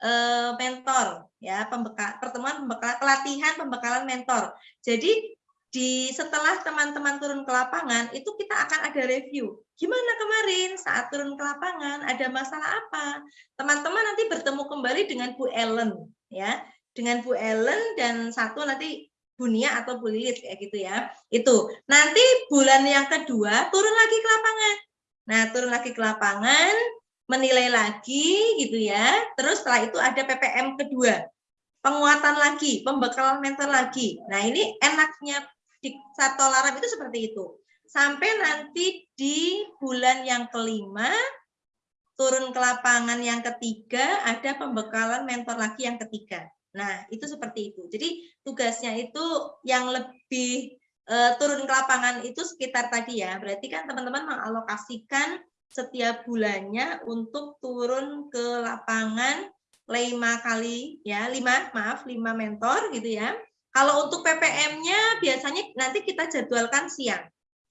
eh, mentor ya pembekal pertemuan pembekalan pelatihan pembekalan mentor. Jadi di setelah teman-teman turun ke lapangan itu kita akan ada review. Gimana kemarin? Saat turun ke lapangan ada masalah apa? Teman-teman nanti bertemu kembali dengan Bu Ellen ya. Dengan Bu Ellen dan satu nanti Bunia atau Bu Lilit kayak gitu ya itu nanti bulan yang kedua turun lagi ke lapangan nah turun lagi ke lapangan menilai lagi gitu ya. Terus setelah itu ada PPM kedua. Penguatan lagi, pembekalan mental lagi. Nah, ini enaknya di satu Laram itu seperti itu. Sampai nanti di bulan yang kelima turun ke lapangan yang ketiga ada pembekalan mentor lagi yang ketiga. Nah, itu seperti itu. Jadi tugasnya itu yang lebih uh, turun ke lapangan itu sekitar tadi ya. Berarti kan teman-teman mengalokasikan setiap bulannya untuk turun ke lapangan lima kali ya lima maaf lima mentor gitu ya kalau untuk PPM-nya biasanya nanti kita jadwalkan siang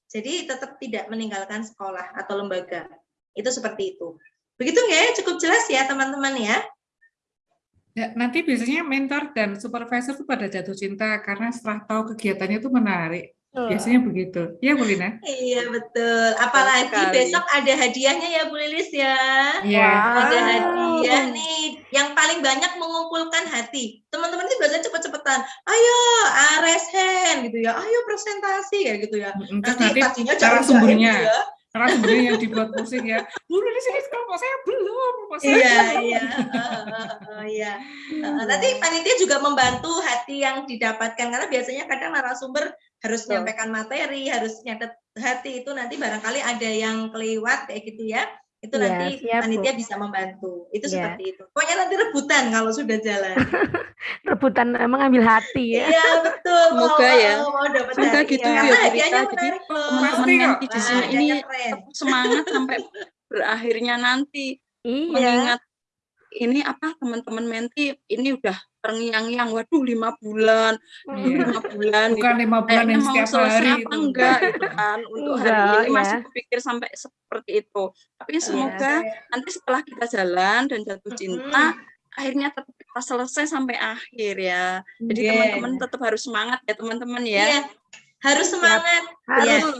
jadi tetap tidak meninggalkan sekolah atau lembaga itu seperti itu begitu nggak ya cukup jelas ya teman-teman ya Ya, nanti biasanya mentor dan supervisor itu pada jatuh cinta karena setelah tahu kegiatannya itu menarik. Biasanya begitu. Ya, Bu Lina? Iya, betul. Apalagi Sekali. besok ada hadiahnya ya, Bu Lilis ya. Iya. Wow. Ada hadiah nih. Yang paling banyak mengumpulkan hati. Teman-teman itu biasanya cepet-cepetan. Ayo, raise hand gitu ya. Ayo presentasi ya gitu ya. Terus nanti, nanti cara sumbernya. Gitu ya. Karena sebenarnya yang dibuat pusing ya, Bu di sini kelompok saya belum. Saya iya, iya. Uh, iya. Uh, nanti panitia juga membantu hati yang didapatkan karena biasanya kadang narasumber harus menyampaikan materi, harus nyatet hati itu nanti barangkali ada yang kelewat kayak gitu ya. Itu ya, nanti siap, panitia Bu. bisa membantu. Itu ya. seperti itu. Pokoknya nanti rebutan kalau sudah jalan. rebutan emang ambil hati ya. Iya, betul. Semoga mau, ya. Mau dapat Semoga hati. gitu ya. ya. Jadi teman-teman nanti di sini ini semangat sampai berakhirnya nanti. Iya. Mengingat ini apa teman-teman menti ini udah terngiang-ngiang waduh lima bulan iya. lima bulan bukan lima gitu. bulan yang mau setiap selesai hari apa itu. enggak gitu kan untuk Enggak, hari ini ya. masih berpikir sampai seperti itu tapi semoga nanti setelah kita jalan dan jatuh cinta akhirnya tetap kita selesai sampai akhir ya jadi Yeah. teman-teman tetap harus semangat ya teman-teman ya Iya. Harus semangat. Iya. harus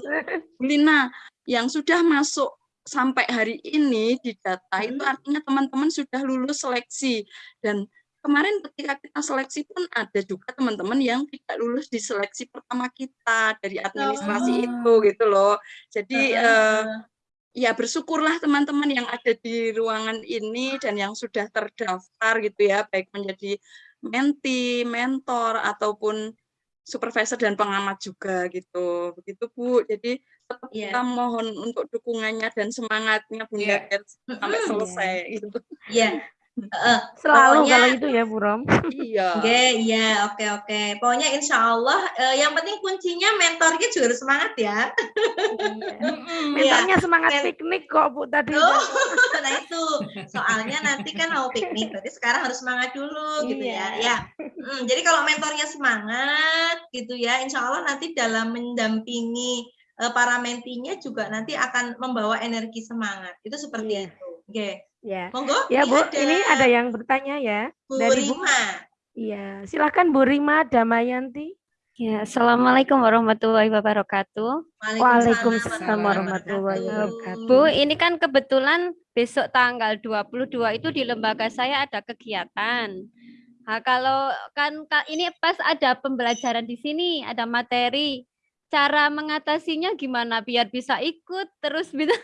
Bu Lina yang sudah masuk sampai hari ini di data itu artinya teman-teman sudah lulus seleksi dan kemarin ketika kita seleksi pun ada juga teman-teman yang tidak lulus di seleksi pertama kita dari administrasi Oh. itu gitu loh jadi heeh. ya bersyukurlah teman-teman yang ada di ruangan ini dan yang sudah terdaftar gitu ya baik menjadi menti, mentor ataupun supervisor dan pengamat juga gitu begitu Bu jadi tetap Iya. kita mohon untuk dukungannya dan semangatnya Bunda Iya. biar sampai selesai gitu Iya. Heeh. Selalu Pokoknya- kalau itu ya Bu Rom. iya Oke, iya, oke, oke. Pokoknya insya Allah, eh, yang penting kuncinya mentornya juga harus semangat ya. Mentornya semangat Men- piknik kok Bu tadi. Oh, nah itu soalnya nanti kan mau piknik, berarti sekarang harus semangat dulu gitu ya. Iya. Ya, Mm, jadi kalau mentornya semangat gitu ya, insya Allah nanti dalam mendampingi eh, para mentinya juga nanti akan membawa energi semangat. Itu seperti Iya. itu. Oke, Ya. monggo. Ya Bu, ada ini ada yang bertanya ya. Bu dari Bu. Rima. Iya, silakan Bu Rima Damayanti. Ya, Assalamualaikum warahmatullahi wabarakatuh. Waalaikumsalam warahmatullahi wabarakatuh. Bu, ini kan kebetulan besok tanggal 22 itu di lembaga saya ada kegiatan. Nah, kalau kan ka- ini pas ada pembelajaran di sini, ada materi. Cara mengatasinya gimana biar bisa ikut terus bisa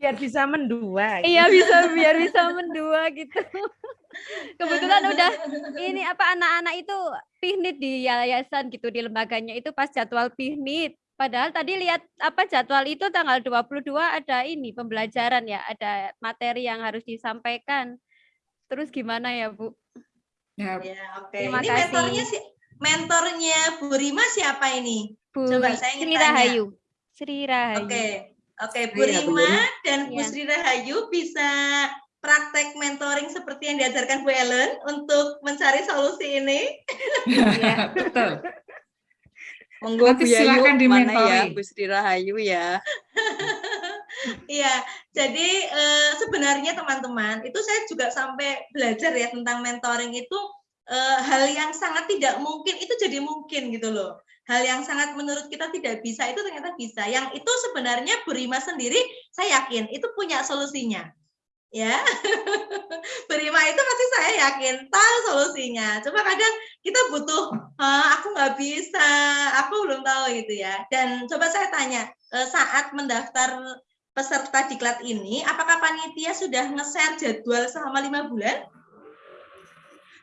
Biar bisa mendua. iya bisa biar bisa mendua gitu. Kebetulan udah ini apa anak-anak itu piknik di yayasan gitu di lembaganya itu pas jadwal piknik. Padahal tadi lihat apa jadwal itu tanggal 22 ada ini pembelajaran ya, ada materi yang harus disampaikan. terus gimana ya Bu? Ya, Ya, oke. Terima ini kasih. mentornya si mentornya Bu Rima siapa ini? Bu Coba saya ingin Sri tanya. Rahayu. Sri Rahayu. Oke. Oke, Bu Iya, Bu. Rima dan Bu Iya. Sri Rahayu bisa praktek mentoring seperti yang diajarkan Bu Ellen untuk mencari solusi ini. Iya. betul. Monggo Nanti Bu Yayu, silakan mana ya. Bu Sri Rahayu ya. Iya, jadi eh, sebenarnya teman-teman itu saya juga sampai belajar ya tentang mentoring itu eh, hal yang sangat tidak mungkin itu jadi mungkin gitu loh. Hal yang sangat menurut kita tidak bisa itu ternyata bisa. Yang itu sebenarnya Bu Rima sendiri saya yakin itu punya solusinya. Ya, Bu Rima itu pasti saya yakin tahu solusinya. Cuma kadang kita butuh, "Hah, aku nggak bisa, aku belum tahu gitu ya. Dan coba saya tanya, eh, saat mendaftar peserta diklat ini, apakah panitia sudah nge-share jadwal selama lima bulan?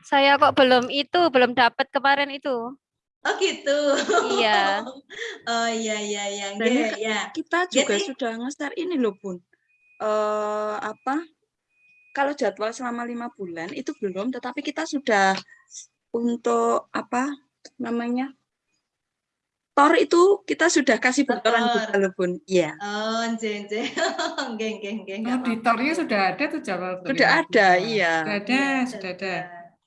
Saya kok belum itu, belum dapat kemarin itu. Oh gitu. Iya. Oh iya iya iya. Dan nggih, ya. kita juga Jadi- sudah nge-share ini loh Bun. Eh apa? Kalau jadwal selama lima bulan itu belum, tetapi kita sudah untuk apa namanya? Tor itu kita sudah kasih bocoran juga loh Bun. Iya. Oh, nggih nggih. Nggih nggih nggih. nggak apa-apa. Auditornya sudah ada tuh jadwal Sudah lima ada, iya. Sudah ada, sudah ada.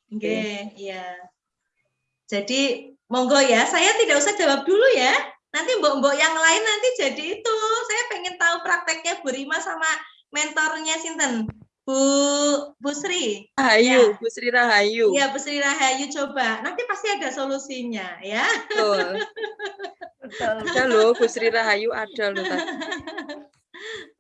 Nggih, iya. Jadi monggo ya, saya tidak usah jawab dulu ya. Nanti mbok-mbok yang lain nanti jadi itu. Saya pengen tahu prakteknya Bu Rima sama mentornya Sinten. Bu Bu Sri. Rahayu, Bu Sri Rahayu. Iya, Bu Sri Rahayu coba. Nanti pasti ada solusinya ya. Betul. Ada loh, Bu Sri Rahayu ada loh tadi.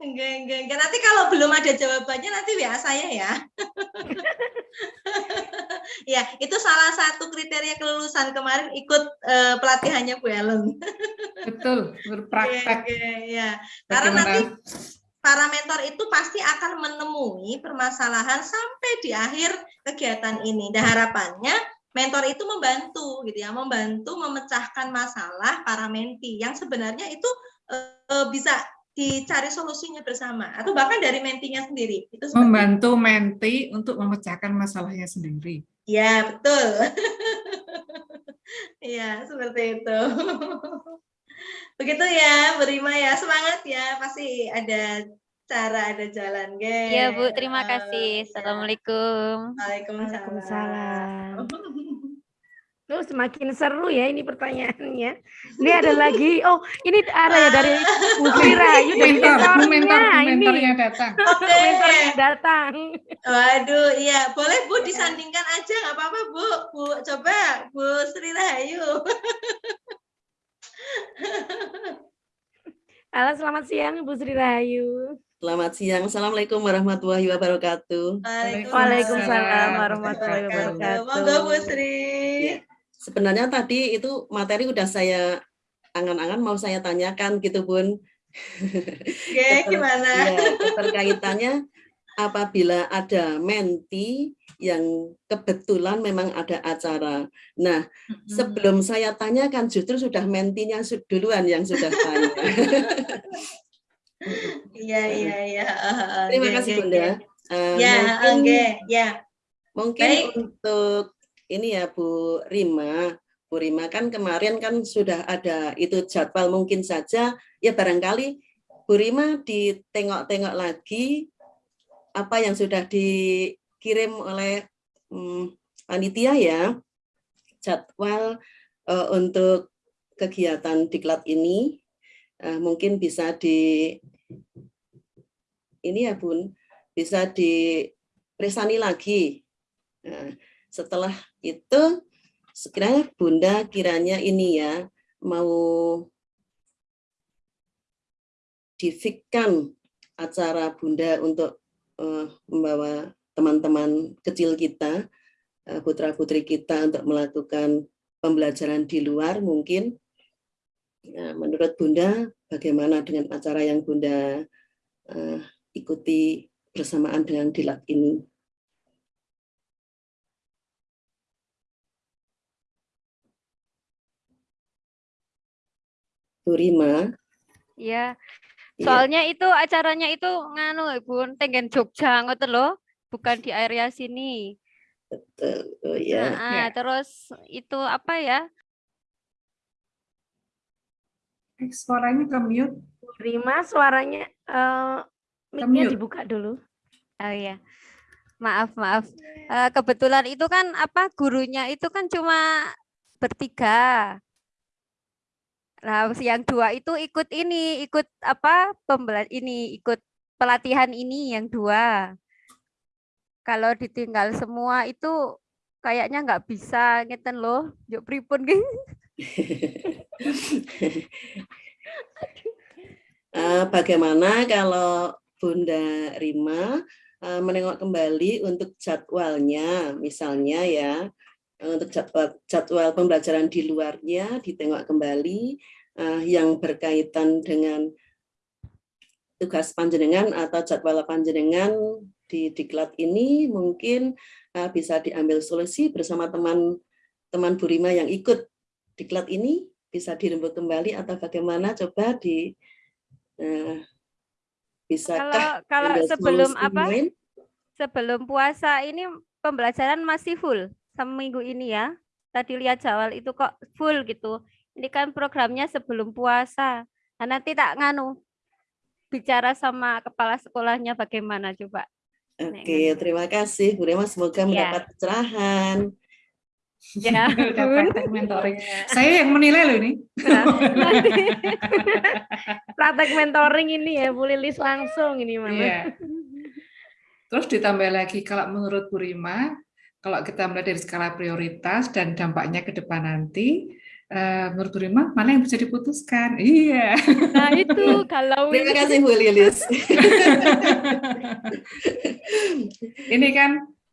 Enggak, enggak, enggak. Nanti kalau belum ada jawabannya nanti WA saya ya. ya, itu salah satu kriteria kelulusan kemarin ikut eh, pelatihannya Bu Ellen. Betul, berpraktek. Oke, ya. Karena Bagaimana? nanti para mentor itu pasti akan menemui permasalahan sampai di akhir kegiatan ini. Dan harapannya mentor itu membantu gitu ya, membantu memecahkan masalah para menti yang sebenarnya itu eh, bisa dicari solusinya bersama atau bahkan dari mentinya sendiri. Itu seperti Membantu menti untuk memecahkan masalahnya sendiri. Ya, betul. Iya, seperti itu. Begitu ya, Bu Rima ya. Semangat ya, pasti ada cara, ada jalan, guys. Iya Bu, terima kasih. Assalamualaikum. Waalaikumsalam. Tuh semakin seru ya ini pertanyaannya. Ini ada lagi. Oh, ini ada ya dari Bu Sri Rahayu dari Mentor, mentor, mentornya datang. Oke. Mentornya datang. Waduh, iya. Boleh Bu disandingkan aja, nggak apa-apa Bu. Bu, coba Bu Sri Rahayu. Halo, selamat siang Bu Sri Rahayu. Selamat siang. Assalamualaikum warahmatullahi wabarakatuh. Waalaikumsalam warahmatullahi wabarakatuh. Monggo Bu Sri. Sebenarnya tadi itu materi udah saya angan-angan mau saya tanyakan gitu Bun. Oke, Keter- gimana? ya, keterkaitannya apabila ada menti yang kebetulan memang ada acara. Nah, sebelum saya tanyakan justru sudah mentinya duluan yang sudah tanya. Iya, iya, iya. Terima kasih Bunda. oke. Eh, Ya, mungkin- oke, ya. Mungkin Baik. untuk ini ya Bu Rima, Bu Rima kan kemarin kan sudah ada itu jadwal mungkin saja. Ya barangkali Bu Rima ditengok-tengok lagi apa yang sudah dikirim oleh hmm, panitia ya jadwal eh, untuk kegiatan diklat ini. Eh, mungkin bisa di ini ya Bun bisa dipresani lagi. Nah, setelah itu sekiranya Bunda kiranya ini ya mau difikkan acara Bunda untuk eh, membawa teman-teman kecil kita, eh, putra-putri kita untuk melakukan pembelajaran di luar mungkin. Ya, menurut Bunda, bagaimana dengan acara yang Bunda eh, ikuti bersamaan dengan dilat ini? Bu Rima, Iya. Iya. Soalnya itu acaranya itu nganu Bun, tenggen Jogja ngoten lho. bukan di area sini. Betul. Oh ya. Nah, Ya. terus itu apa ya? Eh, Suaranya ke mute. Rima suaranya eh mic-nya dibuka dulu. Oh iya. Maaf, maaf. Eh, kebetulan itu kan apa gurunya itu kan cuma bertiga. Nah, yang dua itu ikut ini, ikut apa pembela ini, ikut pelatihan ini yang dua. Kalau ditinggal semua itu kayaknya nggak bisa ngeten loh. Yuk pripun ki? Eh, bagaimana kalau Bunda Rima eh, menengok kembali untuk jadwalnya, misalnya ya, untuk jadwal, jadwal pembelajaran di luarnya ditengok kembali eh, yang berkaitan dengan tugas panjenengan atau jadwal panjenengan di diklat ini mungkin eh, bisa diambil solusi bersama teman-teman Bu Rima yang ikut diklat ini. Bisa dirembuk kembali atau bagaimana? Coba di eh, bisakah Kalau kalau sebelum apa? Sebelum puasa ini pembelajaran masih full seminggu ini ya. Tadi lihat jadwal itu kok full gitu. Ini kan programnya sebelum puasa. Nah, nanti tak nganu bicara sama kepala sekolahnya bagaimana coba. Oke, terima kasih Bu Rima. Semoga Ya. mendapat pencerahan. Ya, praktek mentoring. Saya yang menilai loh ini. Praktek mentoring ini ya Bu Lilis langsung ini mana. Iya. Terus ditambah lagi kalau menurut Bu Rima, kalau kita melihat dari skala prioritas dan dampaknya ke depan nanti, eh, menurut Bu Rima mana yang bisa diputuskan? Iya. Nah, itu kalau Terima ini- kasih Bu Lilis. Ini kan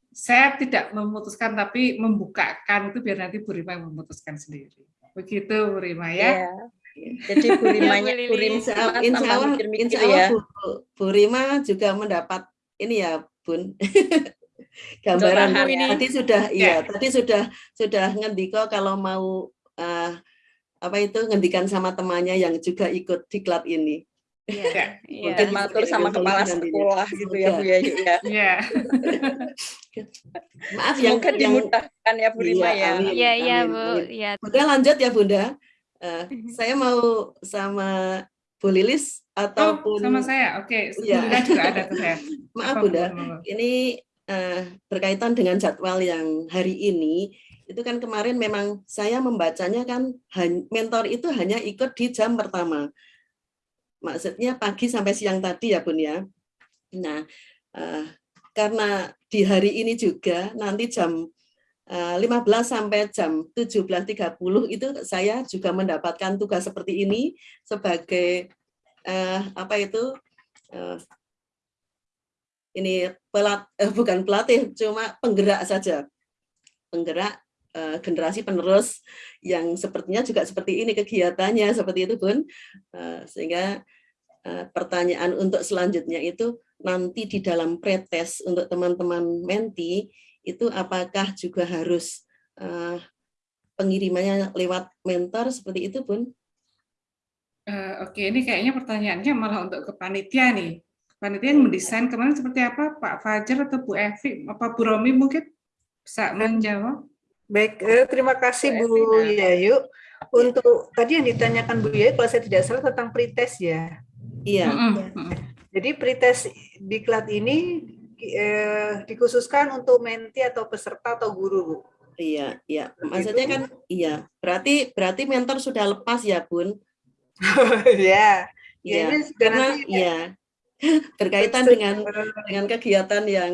saya tidak memutuskan tapi membukakan itu biar nanti Bu Rima yang memutuskan sendiri. Begitu Bu Rima ya. Jadi Bu Rimanya, Bu Bu Rima Insya Allah, insya Allah, mikir-mikir insya Allah ya. Bu, Bu Rima juga mendapat ini ya Bun. Gambaran ya. tadi sudah iya, Ya. tadi sudah sudah ngendiko kalau mau eh, apa itu ngendikan sama temannya yang juga ikut diklat ini. Iya. Mungkin Mungkin matur sama kepala sekolah gitu ya Bu ya. Yuk, ya. Iya. Maaf yang yang dimudahkan ya Bu Rima Iya, ya. Iya, iya, Bu. Iya. Bunda lanjut ya Bunda. Eh, saya mau sama Bu Lilis Oh, ataupun sama saya. Oke, Iya. Bunda juga ada ke saya. Maaf Apa, Bunda, ini eh, berkaitan dengan jadwal yang hari ini, itu kan kemarin memang saya membacanya kan mentor itu hanya ikut di jam pertama. Maksudnya pagi sampai siang tadi ya Bun ya. Nah, eh, karena di hari ini juga nanti jam eh, 15 sampai jam 17.30 itu saya juga mendapatkan tugas seperti ini sebagai eh, apa itu eh, ini pelat eh, bukan pelatih cuma penggerak saja. Penggerak eh, generasi penerus yang sepertinya juga seperti ini kegiatannya seperti itu bun. Eh, sehingga eh, pertanyaan untuk selanjutnya itu nanti di dalam pretes untuk teman-teman menti itu apakah juga harus eh, pengirimannya lewat mentor seperti itu bun? Eh, Oke, ini kayaknya pertanyaannya malah untuk ke panitia nih. Panitia yang mendesain kemarin seperti apa? Pak Fajar atau Bu Evi? Apa Bu Romi mungkin bisa menjawab? Baik, eh, terima kasih Bu Yayu. Untuk tadi yang ditanyakan Bu Yayu, kalau saya tidak salah tentang pretest ya. iya Jadi pretest diklat ini eh, dikhususkan untuk menti atau peserta atau guru, Bu. Iya, iya. Maksudnya kan iya. Berarti berarti mentor sudah lepas ya, Bun? ya. Ya, Iya. ini sudah Karena nanti ya. Berkaitan dengan dengan kegiatan yang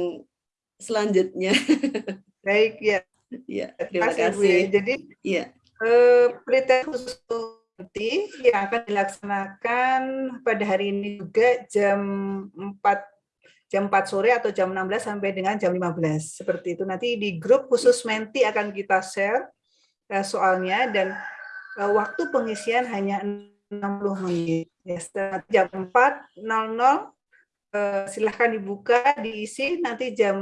selanjutnya. Baik, ya. Iya, terima ya. kasih. Jadi Iya. eh, khusus nanti yang akan dilaksanakan pada hari ini juga jam 4 jam 4 sore atau jam 16 sampai dengan jam 15 seperti itu nanti di grup khusus menti akan kita share eh, soalnya dan eh, waktu pengisian hanya 60 menit. Ya setelah jam 4.00 eh, silahkan dibuka diisi. Nanti jam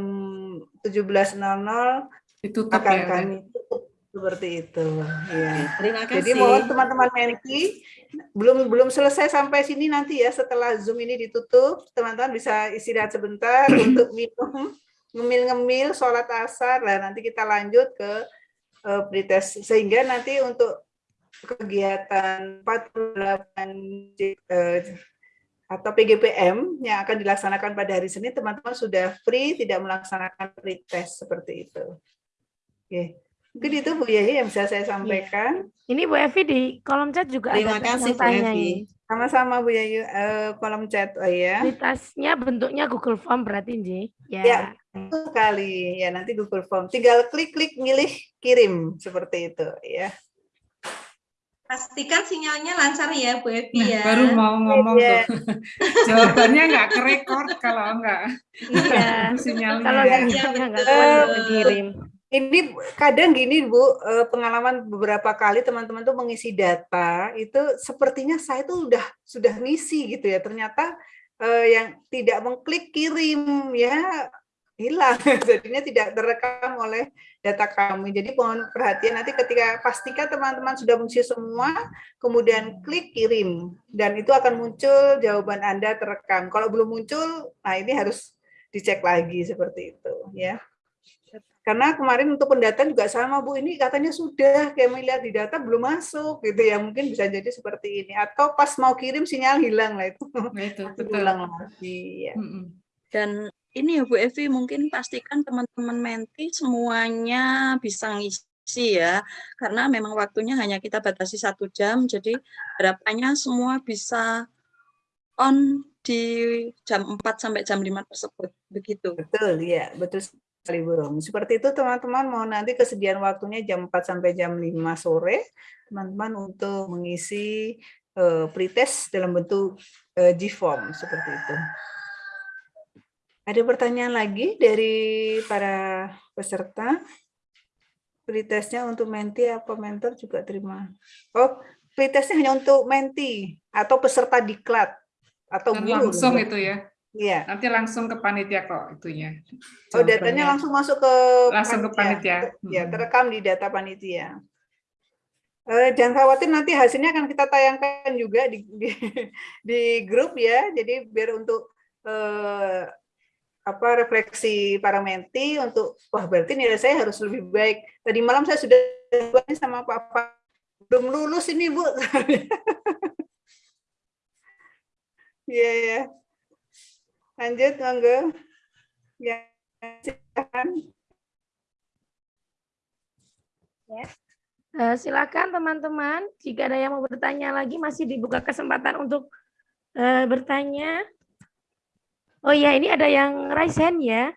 17.00 Ditutup akan ya, kami tutup. Seperti itu ya. Terima jadi kasih. mohon teman-teman Menki belum belum selesai sampai sini nanti ya. Setelah Zoom ini ditutup teman-teman bisa istirahat sebentar untuk minum ngemil-ngemil sholat asar. Lah nanti kita lanjut ke uh, pretest. Sehingga nanti untuk kegiatan 48 uh, atau PGPM yang akan dilaksanakan pada hari Senin teman-teman sudah free tidak melaksanakan pretest seperti itu. Oke. Mungkin itu Bu Yehi yang bisa saya sampaikan. Iya. Ini Bu Evi di kolom chat juga Terima ada kasih Bu Evi. Sama-sama Bu Yayu, uh, kolom chat oh ya. Kualitasnya bentuknya Google Form berarti Nji. Ya. ya, sekali. Ya, nanti Google Form. Tinggal klik-klik milih kirim seperti itu ya. Pastikan sinyalnya lancar ya Bu Evi nah, ya. Baru mau ngomong yeah. tuh. Jawabannya nggak kerekord kalau enggak. Iya. sinyalnya. Kalau sinyalnya nggak kuat kirim ini kadang gini Bu, eh, pengalaman beberapa kali teman-teman tuh mengisi data itu sepertinya saya tuh udah sudah ngisi gitu ya. Ternyata eh, yang tidak mengklik kirim ya hilang. Jadinya tidak terekam oleh data kami. Jadi mohon perhatian nanti ketika pastikan teman-teman sudah mengisi semua, kemudian klik kirim dan itu akan muncul jawaban Anda terekam. Kalau belum muncul, nah ini harus dicek lagi seperti itu ya. Karena kemarin untuk pendataan juga sama Bu, ini katanya sudah kayak melihat di data belum masuk gitu ya, mungkin bisa jadi seperti ini. Atau pas mau kirim sinyal hilang lah itu. Nah, itu betul. Hilang lagi ya. Dan ini ya Bu Evi, mungkin pastikan teman-teman menti semuanya bisa ngisi ya, karena memang waktunya hanya kita batasi satu jam, jadi harapannya semua bisa on di jam 4 sampai jam 5 tersebut, begitu. Betul, ya, betul Librum. Seperti itu teman-teman mau nanti kesediaan waktunya jam 4 sampai jam 5 sore teman-teman untuk mengisi uh, pretest dalam bentuk uh, G-form seperti itu. Ada pertanyaan lagi dari para peserta? Pretestnya untuk menti apa mentor juga terima? Oh, pretestnya hanya untuk menti atau peserta diklat atau guru. Langsung itu ya? Iya. Nanti langsung ke panitia kok itunya. Oh, datanya langsung masuk ke langsung panitia. ke panitia. Ya, terekam di data panitia. Eh, jangan khawatir nanti hasilnya akan kita tayangkan juga di di, di grup ya. Jadi biar untuk eh, apa refleksi para menti untuk wah berarti nilai saya harus lebih baik. Tadi malam saya sudah sama Pak Pak belum lulus ini Bu. Iya ya. Lanjut, monggo. Ya, silakan. Ya. Uh, silakan teman-teman, jika ada yang mau bertanya lagi masih dibuka kesempatan untuk uh, bertanya. Oh ya, ini ada yang raise hand ya.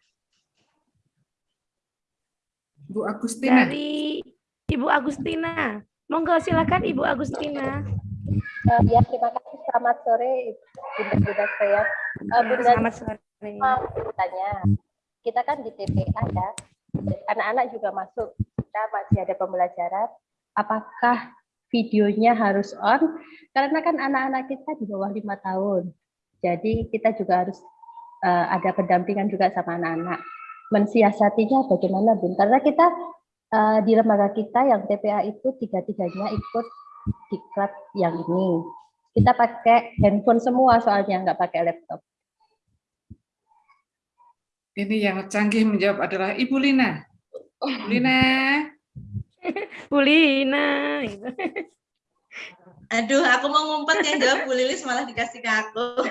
Bu Agustina. Dari Ibu Agustina. Monggo silakan Ibu Agustina. Uh, ya, terima kasih. Selamat sore, Bunda-bunda saya. Uh, Bunda, Selamat sore. Mau bertanya, kita kan di TPA ya, anak-anak juga masuk, kita masih ada pembelajaran. Apakah videonya harus on? Karena kan anak-anak kita di bawah lima tahun. Jadi kita juga harus uh, ada pendampingan juga sama anak-anak. Mensiasatinya bagaimana, Bun? Karena kita uh, di lembaga kita yang TPA itu tiga-tiganya ikut diklat yang ini. Kita pakai handphone semua soalnya nggak pakai laptop. Ini yang canggih menjawab adalah Ibu Lina. Bu Lina. Bu Lina. Aduh, aku mau ngumpet yang jawab Bu Lilis malah dikasih ke aku.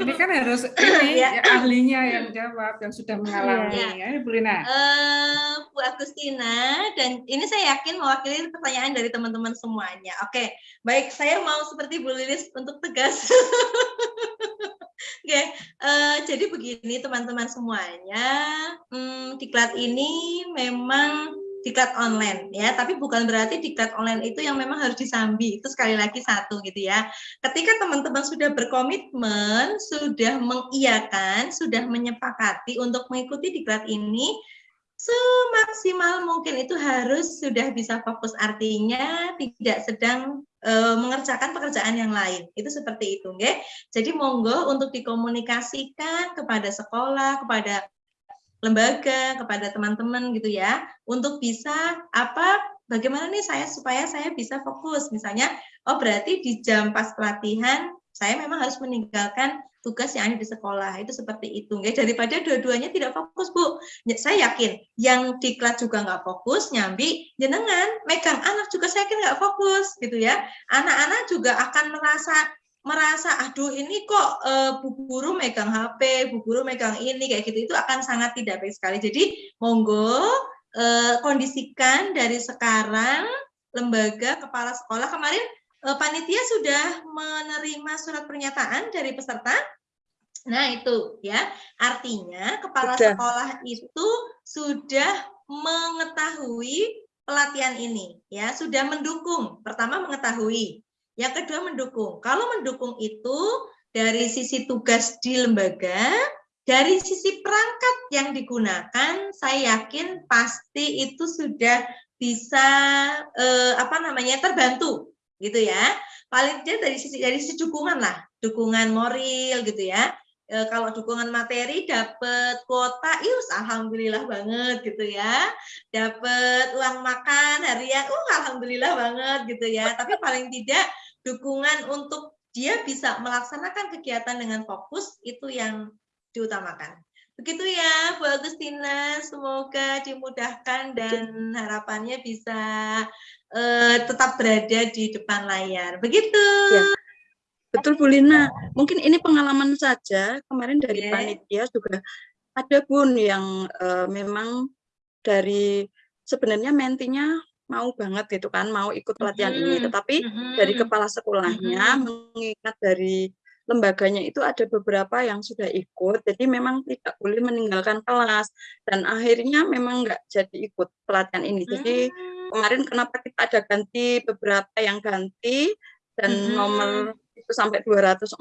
Ini kan harus ini ya. ya, ahlinya yang jawab, yang sudah mengalami. Ya, ya Bu Lina. Uh, Bu Agustina, dan ini saya yakin mewakili pertanyaan dari teman-teman semuanya. Oke, baik, saya mau seperti Bu Lilis untuk tegas. Oke, uh, jadi begini teman-teman semuanya, hmm, diklat ini memang diklat online ya. Tapi bukan berarti diklat online itu yang memang harus disambi. Itu sekali lagi satu gitu ya. Ketika teman-teman sudah berkomitmen sudah mengiyakan sudah menyepakati untuk mengikuti diklat ini semaksimal mungkin itu harus sudah bisa fokus. Artinya tidak sedang e, mengerjakan pekerjaan yang lain. Itu seperti itu ya jadi monggo untuk dikomunikasikan kepada sekolah kepada lembaga, kepada teman-teman gitu ya, untuk bisa apa bagaimana nih saya supaya saya bisa fokus. Misalnya, oh berarti di jam pas pelatihan saya memang harus meninggalkan tugas yang ada di sekolah. Itu seperti itu nggak daripada dua-duanya tidak fokus bu. Saya yakin yang di kelas juga nggak fokus nyambi jenengan megang anak juga saya yakin nggak fokus gitu ya. Anak-anak juga akan merasa merasa aduh ini kok uh, bu guru megang HP, bu guru megang ini kayak gitu itu akan sangat tidak baik sekali. Jadi monggo uh, kondisikan dari sekarang lembaga kepala sekolah kemarin uh, panitia sudah menerima surat pernyataan dari peserta. Nah, itu ya. Artinya kepala sudah. sekolah itu sudah mengetahui pelatihan ini ya, sudah mendukung. Pertama mengetahui yang kedua mendukung. Kalau mendukung itu dari sisi tugas di lembaga, dari sisi perangkat yang digunakan, saya yakin pasti itu sudah bisa eh, apa namanya terbantu, gitu ya. Paling tidak dari sisi dari sisi dukungan lah, dukungan moral gitu ya. E, kalau dukungan materi dapat kuota, ius alhamdulillah banget gitu ya. Dapat uang makan harian, uh alhamdulillah banget gitu ya. Tapi paling tidak dukungan untuk dia bisa melaksanakan kegiatan dengan fokus itu yang diutamakan. Begitu ya Bu Agustina, semoga dimudahkan dan harapannya bisa uh, tetap berada di depan layar. Begitu. Ya. Betul Bu Lina, mungkin ini pengalaman saja kemarin dari yeah. panitia juga ada Bun yang uh, memang dari sebenarnya mentinya mau banget gitu kan, mau ikut pelatihan mm -hmm. ini. Tetapi mm -hmm. dari kepala sekolahnya mm -hmm. mengingat dari lembaganya itu ada beberapa yang sudah ikut, jadi memang tidak boleh meninggalkan kelas. Dan akhirnya memang nggak jadi ikut pelatihan ini. Jadi kemarin kenapa kita ada ganti beberapa yang ganti dan mm -hmm. nomor itu sampai 204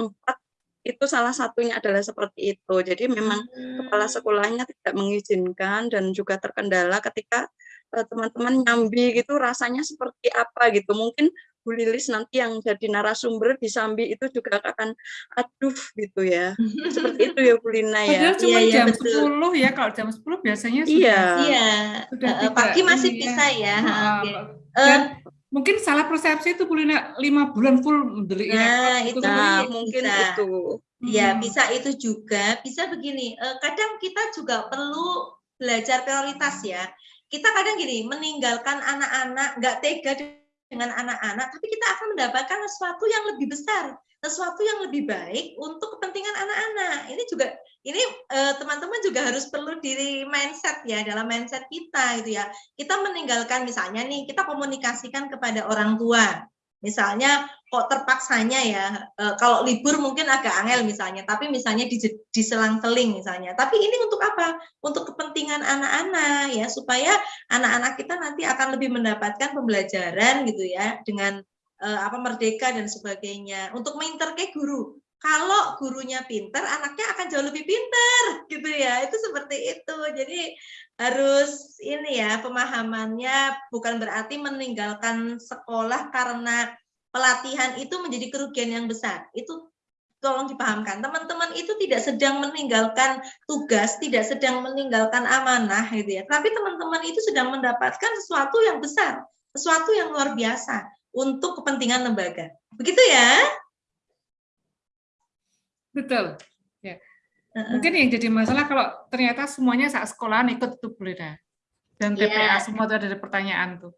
itu salah satunya adalah seperti itu. Jadi memang hmm. kepala sekolahnya tidak mengizinkan dan juga terkendala ketika teman-teman nyambi gitu rasanya seperti apa gitu. Mungkin Bu Lilis nanti yang jadi narasumber di Sambi itu juga akan aduh gitu ya. Seperti itu ya Bu Lina ya. Padahal cuma iya, jam betul. 10 ya, kalau jam 10 biasanya sudah Iya. Iya. Sudah uh, pagi masih ya. bisa ya. Uh, okay. Dan uh, mungkin salah persepsi itu Bu Lina 5 bulan full beli nah, ya. itu nah, mungkin bisa. itu. Ya, hmm. bisa itu juga. Bisa begini, uh, kadang kita juga perlu belajar prioritas ya kita kadang gini meninggalkan anak-anak nggak tega dengan anak-anak tapi kita akan mendapatkan sesuatu yang lebih besar sesuatu yang lebih baik untuk kepentingan anak-anak. Ini juga ini eh, teman-teman juga harus perlu diri mindset ya dalam mindset kita itu ya. Kita meninggalkan misalnya nih kita komunikasikan kepada orang tua Misalnya kok terpaksanya ya, e, kalau libur mungkin agak angel misalnya, tapi misalnya di, di selang-seling misalnya. Tapi ini untuk apa? Untuk kepentingan anak-anak ya, supaya anak-anak kita nanti akan lebih mendapatkan pembelajaran gitu ya, dengan e, apa merdeka dan sebagainya. Untuk menginterke guru, kalau gurunya pinter, anaknya akan jauh lebih pinter, gitu ya. Itu seperti itu. Jadi harus ini ya pemahamannya bukan berarti meninggalkan sekolah karena pelatihan itu menjadi kerugian yang besar. Itu tolong dipahamkan. Teman-teman itu tidak sedang meninggalkan tugas, tidak sedang meninggalkan amanah, gitu ya. Tapi teman-teman itu sedang mendapatkan sesuatu yang besar, sesuatu yang luar biasa untuk kepentingan lembaga. Begitu ya? Betul. Ya. Mungkin yang jadi masalah kalau ternyata semuanya saat sekolah ikut itu boleh dah. Dan TPA ya. semua itu ada pertanyaan tuh.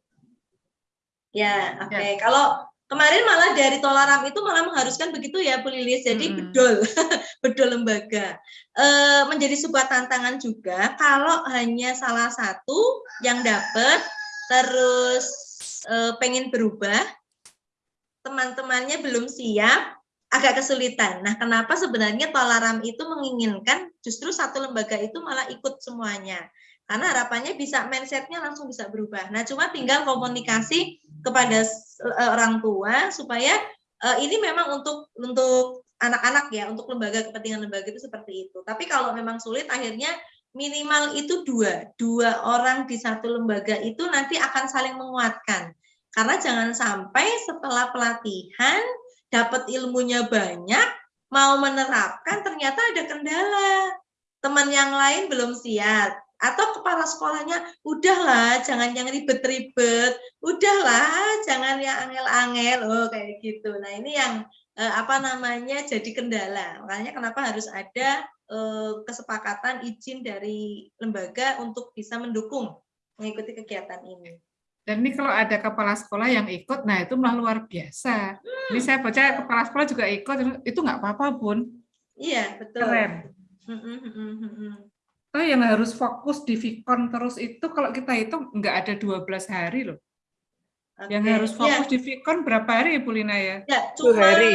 Ya, oke. Okay. Ya. Kalau kemarin malah dari Tolaram itu malah mengharuskan begitu ya Bu Lilis. Jadi hmm. bedol, bedol lembaga. E, menjadi sebuah tantangan juga kalau hanya salah satu yang dapat terus e, pengen berubah, teman-temannya belum siap, agak kesulitan. Nah, kenapa sebenarnya Tolaram itu menginginkan justru satu lembaga itu malah ikut semuanya? Karena harapannya bisa mindsetnya langsung bisa berubah. Nah, cuma tinggal komunikasi kepada eh, orang tua supaya uh, ini memang untuk untuk anak-anak ya, untuk lembaga kepentingan lembaga itu seperti itu. Tapi kalau memang sulit, akhirnya minimal itu dua, dua orang di satu lembaga itu nanti akan saling menguatkan. Karena jangan sampai setelah pelatihan dapat ilmunya banyak, mau menerapkan ternyata ada kendala. Teman yang lain belum siap atau kepala sekolahnya udahlah jangan yang ribet-ribet udahlah jangan yang angel-angel oh kayak gitu nah ini yang eh, apa namanya jadi kendala. Makanya kenapa harus ada eh, kesepakatan izin dari lembaga untuk bisa mendukung mengikuti kegiatan ini. Dan ini kalau ada kepala sekolah yang ikut, nah itu malah luar biasa. Ini saya baca kepala sekolah juga ikut, itu nggak apa-apa bun. Iya betul. Keren. Mm, mm, mm, mm, mm. Oh yang harus fokus di Vicon terus itu kalau kita hitung nggak ada 12 hari loh. Yang Oke, harus fokus iya. di Vicon berapa hari Ibu Lina ya? Ya, Tujuh cuma hari.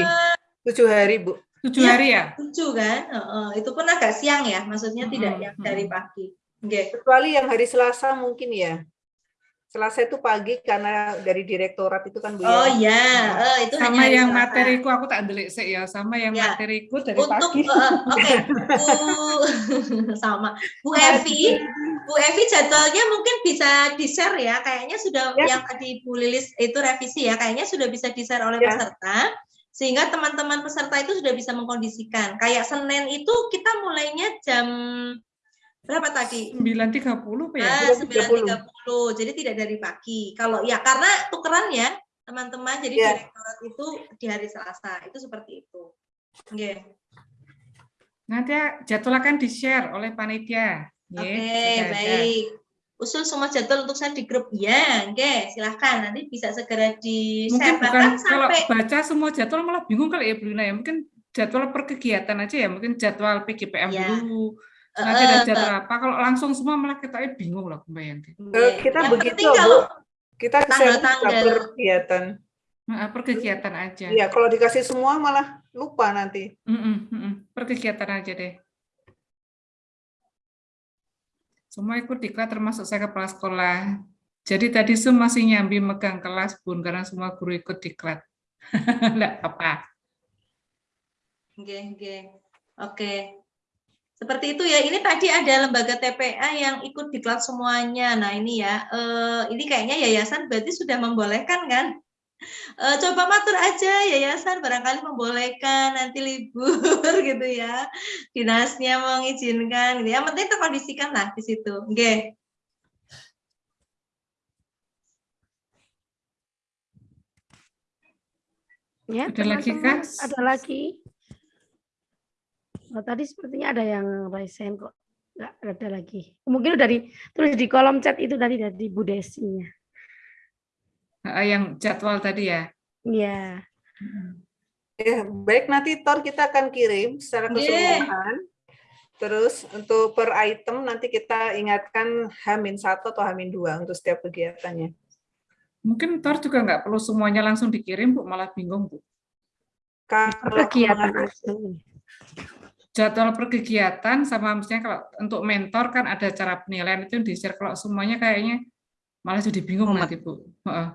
Tujuh hari, Bu. Tujuh Iya, hari ya? Tujuh kan? Heeh, itu pun agak siang ya, maksudnya tidak Mm-mm, yang dari pagi. Oke. Kecuali yang hari Selasa mungkin ya. Selasa itu pagi karena dari direktorat itu kan Bu ya. Oh iya, eh, itu hanya Sama hari yang Selasa. materiku aku tak delik sih ya, sama yang Ya. materiku dari Untuk pagi. eh, oke, Bu sama Bu Evi, Bu Evi jadwalnya mungkin bisa di-share ya. Kayaknya sudah yang tadi Bu Lilis itu revisi ya, kayaknya sudah bisa di-share oleh Ya. peserta sehingga teman-teman peserta itu sudah bisa mengkondisikan. Kayak Senin itu kita mulainya jam berapa tadi? 9.30 apa ya? Ah, 9.30. Jadi tidak dari pagi. Kalau ya karena tukeran ya, teman-teman. Jadi Ya. direktorat itu di hari Selasa. Itu seperti itu. Oke. Nanti ya, jadwal akan di-share oleh panitia. Oke, ada. baik. Usul semua jadwal untuk saya di grup. Ya, oke, silahkan. Nanti bisa segera di Mungkin share. bukan Bahkan kalau sampai baca semua jadwal malah bingung kali ya Bu Lina ya. Mungkin jadwal per kegiatan aja ya, mungkin jadwal PGPM Ya. dulu. Nanti ada jadwal apa? Kalau langsung semua malah kita eh, bingung lah bayangin. Eh, kita Yang begitu kalau Kita tanggal-tanggal. kegiatan. Nah, per kegiatan aja. Iya, kalau dikasih semua malah lupa nanti. Mm-mm, mm-mm. Per kegiatan aja deh. Semua ikut diklat termasuk saya kepala sekolah. Jadi tadi Sum masih nyambi megang kelas Bun karena semua guru ikut diklat. Enggak apa. Oke, oke. Oke. Seperti itu ya. Ini tadi ada lembaga TPA yang ikut diklat semuanya. Nah, ini ya. eh, ini kayaknya yayasan berarti sudah membolehkan kan? Eh, coba matur aja yayasan barangkali membolehkan nanti libur gitu ya. Dinasnya mengizinkan gitu. Yang penting terkondisikan lah di situ. Oke. Ya, Ada lagi, Kak? Ada lagi. Oh, tadi sepertinya ada yang raise hand kok. Enggak ada lagi. Mungkin udah di tulis di kolom chat itu tadi dari Bu Desinya. Ah, Yang jadwal tadi ya. Iya. Ya, baik nanti Tor kita akan kirim secara keseluruhan. Terus untuk per item nanti kita ingatkan Hamin satu atau Hamin dua untuk setiap kegiatannya. Mungkin Tor juga nggak perlu semuanya langsung dikirim, Bu, malah bingung, Bu. Kalau Kegiatan. Jadwal per kegiatan sama misalnya kalau untuk mentor kan ada cara penilaian itu di-share. Kalau semuanya kayaknya malah jadi bingung nanti, Bu. Heeh.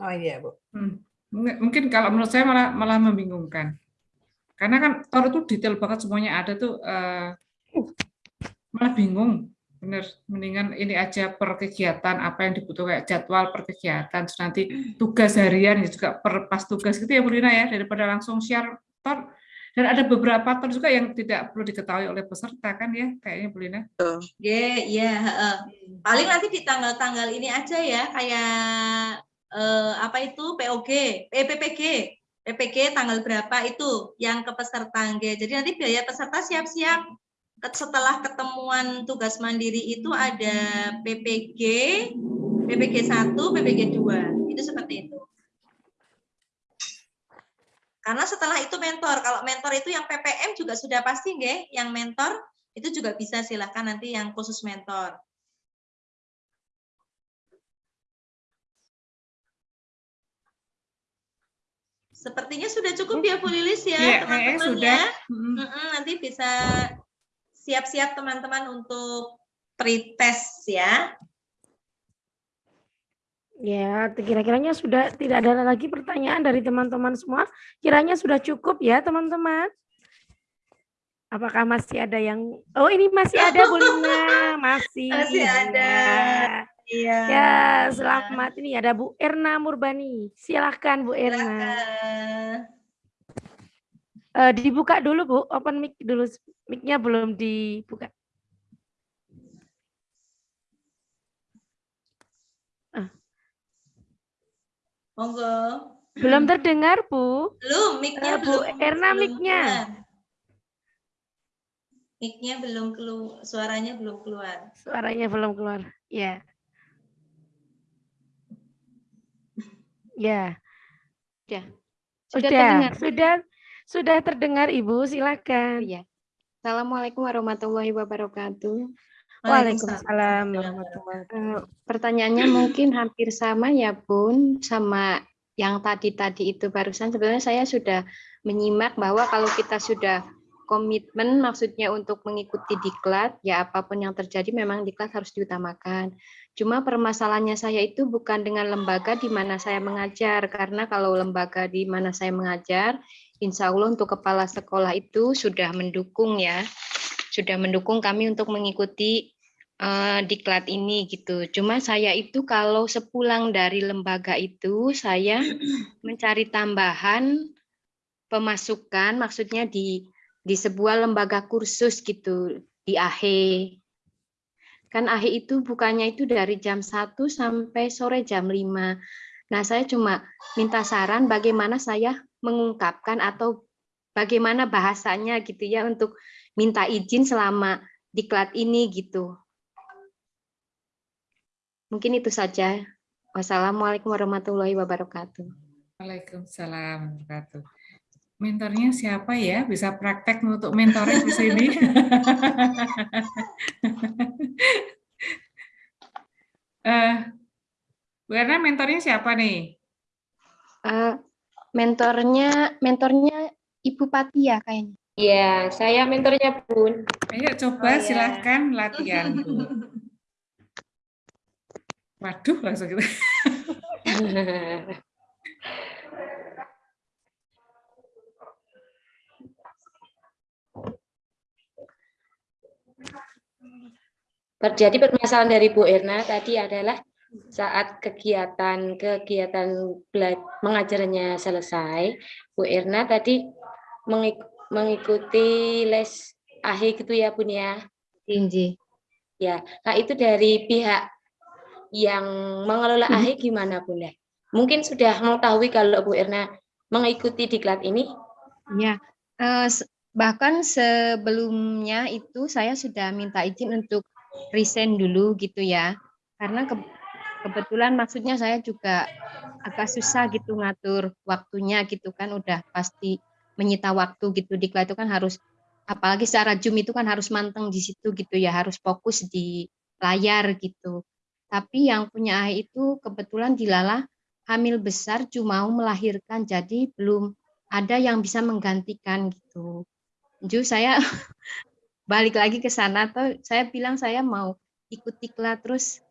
Oh iya, Bu. Hmm. Mungkin kalau menurut saya malah malah membingungkan. Karena kan Tor itu detail banget semuanya ada tuh eh, malah bingung. Bener, mendingan ini aja per kegiatan apa yang dibutuhkan kayak jadwal per kegiatan terus nanti tugas harian ya juga per pas tugas gitu ya Bu Lina ya daripada langsung share Tor. Dan ada beberapa Tor juga yang tidak perlu diketahui oleh peserta kan ya kayaknya Bu Lina. Iya. heeh. Paling nanti di tanggal-tanggal ini aja ya, kayak eh, apa itu POG, eh, PPG, PPG tanggal berapa itu yang ke peserta. nggih. Jadi nanti biaya peserta siap-siap setelah ketemuan tugas mandiri itu ada PPG, PPG 1, PPG 2. Itu seperti itu. Karena setelah itu mentor, kalau mentor itu yang PPM juga sudah pasti nggih, yang mentor itu juga bisa silahkan nanti yang khusus mentor. Sepertinya sudah cukup ya Bu Lilis ya Iya, kayaknya teman-teman sudah. ya. Nanti bisa siap-siap teman-teman untuk pretest ya. Ya, kira-kiranya sudah tidak ada lagi pertanyaan dari teman-teman semua. Kiranya sudah cukup ya, teman-teman. Apakah masih ada yang Oh, ini masih ada Bu Lina, masih. Masih ada. Iya. Ya, selamat ini ada Bu Erna Murbani. Silahkan Bu Erna. Eh, dibuka dulu Bu, open mic dulu. Mic-nya belum dibuka. Monggo. Belum terdengar, Bu. Belum, mic-nya Eh, Bu belum. Erna, mic-nya. Mic-nya belum keluar, suaranya belum keluar. Suaranya belum keluar. Ya. Ya. Ya. Sudah, Sudah terdengar? sudah, sudah terdengar, Ibu. Silakan. Iya. Assalamualaikum warahmatullahi wabarakatuh. Waalaikumsalam warahmatullahi Eh, Pertanyaannya mungkin hampir sama ya Bun, sama yang tadi-tadi itu barusan. Sebenarnya saya sudah menyimak bahwa kalau kita sudah komitmen maksudnya untuk mengikuti diklat, ya apa pun yang terjadi memang diklat harus diutamakan. Cuma permasalahannya saya itu bukan dengan lembaga di mana saya mengajar, karena kalau lembaga di mana saya mengajar, insya Allah untuk kepala sekolah itu sudah mendukung ya, sudah mendukung kami untuk mengikuti eh, diklat ini gitu. Cuma saya itu kalau sepulang dari lembaga itu, saya mencari tambahan pemasukan, maksudnya di di sebuah lembaga kursus gitu di AHE. Kan AHE itu bukannya itu dari jam 1 sampai sore jam 5. Nah, saya cuma minta saran bagaimana saya mengungkapkan atau bagaimana bahasanya gitu ya untuk minta izin selama diklat ini gitu. Mungkin itu saja. Wassalamualaikum warahmatullahi wabarakatuh. Waalaikumsalam warahmatullahi wabarakatuh. Mentornya siapa ya? Bisa praktek untuk mentoring di sini? eh, Bu Erna, mentornya siapa nih? Eh, mentornya mentornya Ibu Pati ya kayaknya. Iya, saya mentornya Bun. Ayo coba Oh, ya. silahkan latihan. Waduh, langsung gitu. Jadi permasalahan dari Bu Erna tadi adalah saat kegiatan-kegiatan mengajarnya selesai, Bu Erna tadi mengik- mengikuti les AHE gitu ya Bun ya? Inji. Ya, nah itu dari pihak yang mengelola Mhm. AHE gimana Bunda? Mungkin sudah mengetahui kalau Bu Erna mengikuti diklat ini? Ya, eh, bahkan sebelumnya itu saya sudah minta izin untuk resign dulu gitu ya. Karena ke- kebetulan maksudnya saya juga agak susah gitu ngatur waktunya gitu kan udah pasti menyita waktu gitu. Diklat itu kan harus apalagi secara Zoom itu kan harus manteng di situ gitu ya, harus fokus di layar gitu. Tapi yang punya AHE itu kebetulan dilala hamil besar cuma mau melahirkan jadi belum ada yang bisa menggantikan gitu. Ju saya balik lagi ke sana tuh saya bilang saya mau ikut diklat terus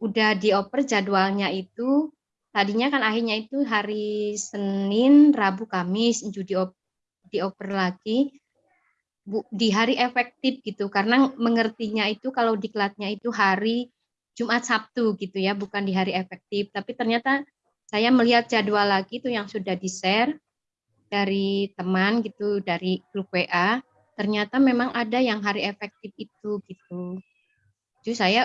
udah dioper jadwalnya itu tadinya kan akhirnya itu hari Senin, Rabu, Kamis Ju diop, dioper lagi Bu, di hari efektif gitu. Karena mengertinya itu kalau diklatnya itu hari Jumat Sabtu gitu ya bukan di hari efektif. Tapi ternyata saya melihat jadwal lagi itu yang sudah di-share dari teman gitu dari grup WA ternyata memang ada yang hari efektif itu gitu. Jadi saya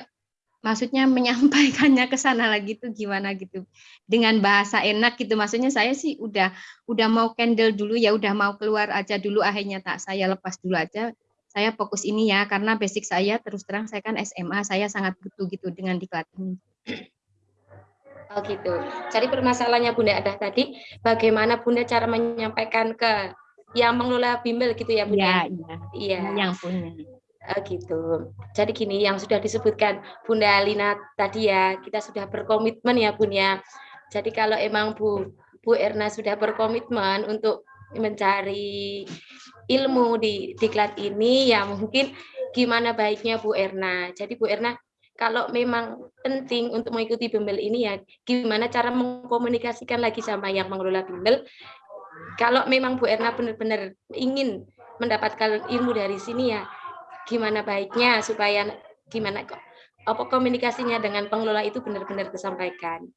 maksudnya menyampaikannya ke sana lagi tuh gimana gitu dengan bahasa enak gitu maksudnya saya sih udah udah mau candle dulu ya udah mau keluar aja dulu akhirnya tak saya lepas dulu aja saya fokus ini ya karena basic saya terus terang saya kan SMA saya sangat butuh gitu dengan diklat ini. Oh gitu. Jadi permasalahannya Bunda ada tadi, bagaimana Bunda cara menyampaikan ke yang mengelola bimbel gitu ya Bunda? Iya, iya. Yang punya. Oh gitu. Jadi gini, yang sudah disebutkan Bunda Lina tadi ya, kita sudah berkomitmen ya Bun ya. Jadi kalau emang Bu Bu Erna sudah berkomitmen untuk mencari ilmu di diklat ini, ya mungkin gimana baiknya Bu Erna. Jadi Bu Erna kalau memang penting untuk mengikuti bimbel ini ya gimana cara mengkomunikasikan lagi sama yang mengelola bimbel kalau memang Bu Erna benar-benar ingin mendapatkan ilmu dari sini ya gimana baiknya supaya gimana kok apa komunikasinya dengan pengelola itu benar-benar tersampaikan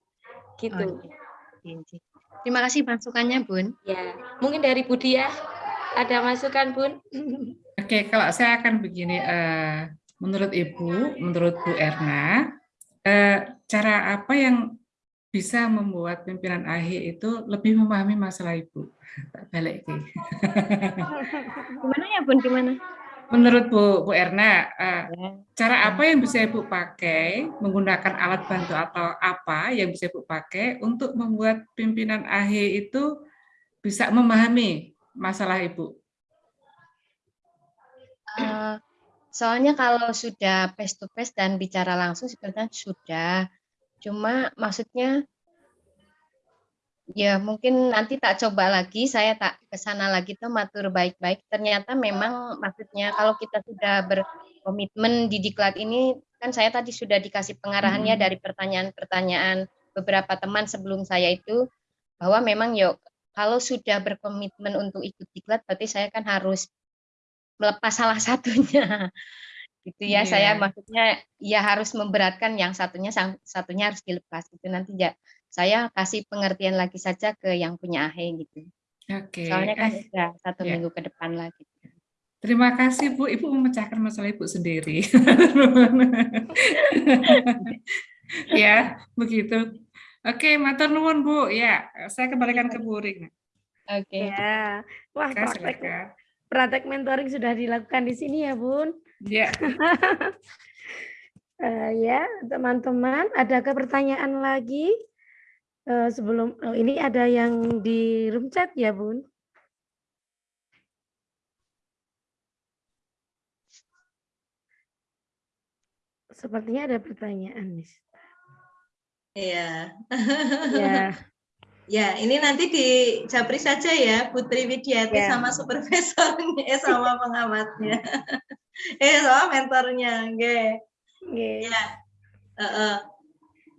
gitu. Oh, Terima kasih masukannya Bun. Ya, mungkin dari Budi ya ada masukan Bun? Oke, kalau saya akan begini, eh, menurut Ibu, menurut Bu Erna, eh, cara apa yang bisa membuat pimpinan AHI itu lebih memahami masalah Ibu? Balik Gimana ya Bun, gimana? Menurut Bu, Bu Erna, uh, cara apa yang bisa Ibu pakai, menggunakan alat bantu atau apa yang bisa Ibu pakai untuk membuat pimpinan AHI itu bisa memahami masalah Ibu? Uh, soalnya kalau sudah face to face dan bicara langsung sebenarnya sudah, cuma maksudnya Ya, mungkin nanti tak coba lagi, saya tak ke sana lagi tuh matur baik-baik. Ternyata memang maksudnya kalau kita sudah berkomitmen di diklat ini, kan saya tadi sudah dikasih pengarahannya hmm. dari pertanyaan-pertanyaan beberapa teman sebelum saya itu, bahwa memang yuk, kalau sudah berkomitmen untuk ikut diklat, berarti saya kan harus melepas salah satunya. gitu ya, yeah. saya maksudnya ya harus memberatkan yang satunya, satunya harus dilepas. Itu nanti ya saya kasih pengertian lagi saja ke yang punya AHE gitu. Oke. Soalnya kan sudah satu ya. minggu ke depan lagi. Terima kasih Bu, Ibu memecahkan masalah Ibu sendiri. ya, begitu. Oke, matur nuwun Bu. Ya, saya kembalikan ke Bu Ring. Oke. Ya. Wah, praktek, praktek mentoring sudah dilakukan di sini ya, Bun. Ya. uh, ya, teman-teman, adakah pertanyaan lagi? Uh, sebelum oh, ini ada yang di room chat ya, Bun? Sepertinya ada pertanyaan, Miss. Iya. Ya. ya, ini nanti di Japri saja ya, Putri Widiati ya. sama supervisornya, eh, sama pengamatnya. eh, sama mentornya, oke. Okay. Ya. Uh, uh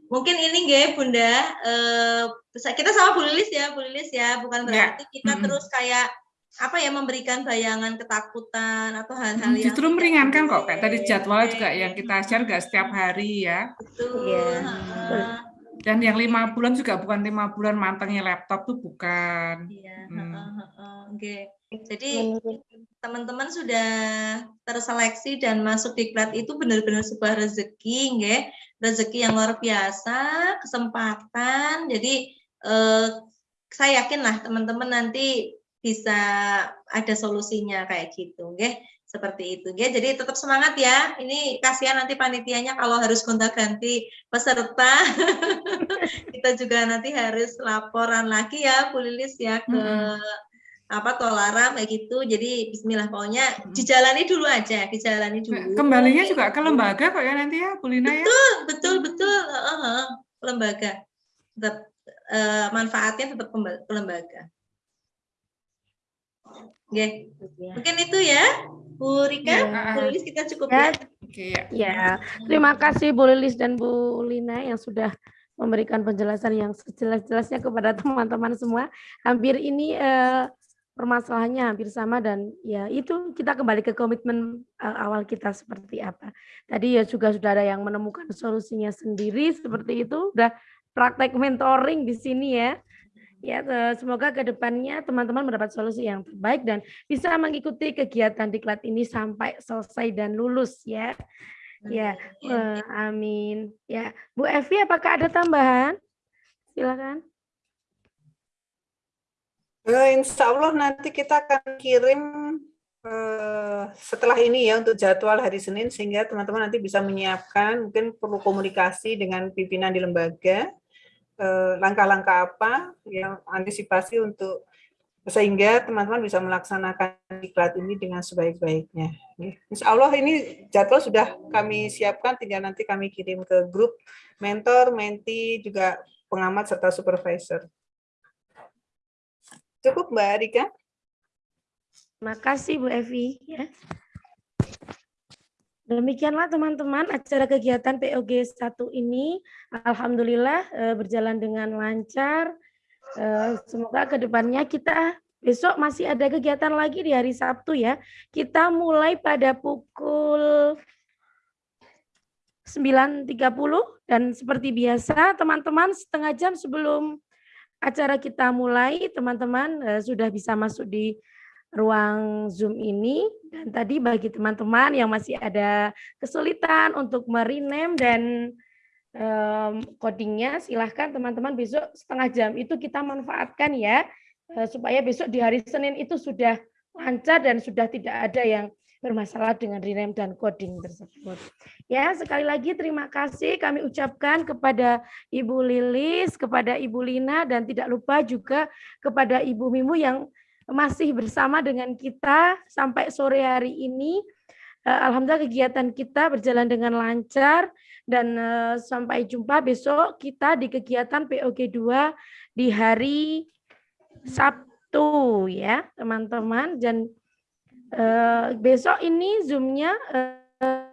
mungkin ini nggak Bunda eh, kita sama Bu Lilis ya Bu Lilis ya bukan ya. berarti ya. kita hmm. terus kayak apa ya memberikan bayangan ketakutan atau hal-hal yang justru meringankan kok kayak tadi jadwal juga yang kita share gak setiap hari ya betul ya. dan yang lima bulan juga bukan lima bulan mantengnya laptop tuh bukan iya hmm. oke okay. jadi teman-teman sudah terseleksi dan masuk di diklat itu benar-benar sebuah rezeki nggak rezeki yang luar biasa, kesempatan. Jadi eh, saya yakin lah teman-teman nanti bisa ada solusinya kayak gitu, nggih. Seperti itu, nggih. Jadi tetap semangat ya. Ini kasihan nanti panitianya kalau harus gonta-ganti peserta. Kita juga nanti harus laporan lagi ya, Bu Lilis ya ke hmm apa tolara kayak gitu jadi Bismillah pokoknya dijalani dulu aja dijalani dulu kembalinya juga ke lembaga kok ya nanti ya Bulina ya betul betul betul uh, uh, lembaga tetap uh, manfaatnya tetap ke lembaga Oke, okay. mungkin itu ya Bu Rika, ya. Bu Lilis kita cukup ya. Ya. ya. Terima kasih Bu Lilis dan Bu Lina yang sudah memberikan penjelasan yang sejelas-jelasnya kepada teman-teman semua. Hampir ini uh, permasalahannya hampir sama dan ya itu kita kembali ke komitmen uh, awal kita seperti apa. Tadi ya juga sudah ada yang menemukan solusinya sendiri seperti itu, udah praktek mentoring di sini ya. Ya, semoga ke depannya teman-teman mendapat solusi yang terbaik dan bisa mengikuti kegiatan diklat ini sampai selesai dan lulus ya. Ya, uh, amin. Ya, Bu Evi apakah ada tambahan? Silakan. Uh, insya Allah nanti kita akan kirim uh, setelah ini ya untuk jadwal hari Senin sehingga teman-teman nanti bisa menyiapkan mungkin perlu komunikasi dengan pimpinan di lembaga eh, langkah-langkah apa yang antisipasi untuk sehingga teman-teman bisa melaksanakan diklat ini dengan sebaik-baiknya. Insya Allah ini jadwal sudah kami siapkan, tinggal nanti kami kirim ke grup mentor, menti, juga pengamat serta supervisor. Cukup Mbak Rika. Terima kasih Bu Evi. Ya. Demikianlah teman-teman acara kegiatan POG 1 ini. Alhamdulillah eh, berjalan dengan lancar. Eh, semoga ke depannya kita besok masih ada kegiatan lagi di hari Sabtu ya. Kita mulai pada pukul 9.30 dan seperti biasa teman-teman setengah jam sebelum acara kita mulai, teman-teman uh, sudah bisa masuk di ruang Zoom ini. Dan tadi bagi teman-teman yang masih ada kesulitan untuk merename dan codingnya, silahkan teman-teman besok setengah jam itu kita manfaatkan ya, uh, supaya besok di hari Senin itu sudah lancar dan sudah tidak ada yang bermasalah dengan rename dan coding tersebut. Ya, sekali lagi terima kasih kami ucapkan kepada Ibu Lilis, kepada Ibu Lina, dan tidak lupa juga kepada Ibu Mimu yang masih bersama dengan kita sampai sore hari ini. Eh, Alhamdulillah kegiatan kita berjalan dengan lancar dan eh, sampai jumpa besok kita di kegiatan POG 2 di hari Sabtu ya teman-teman dan Uh, besok ini zoomnya uh,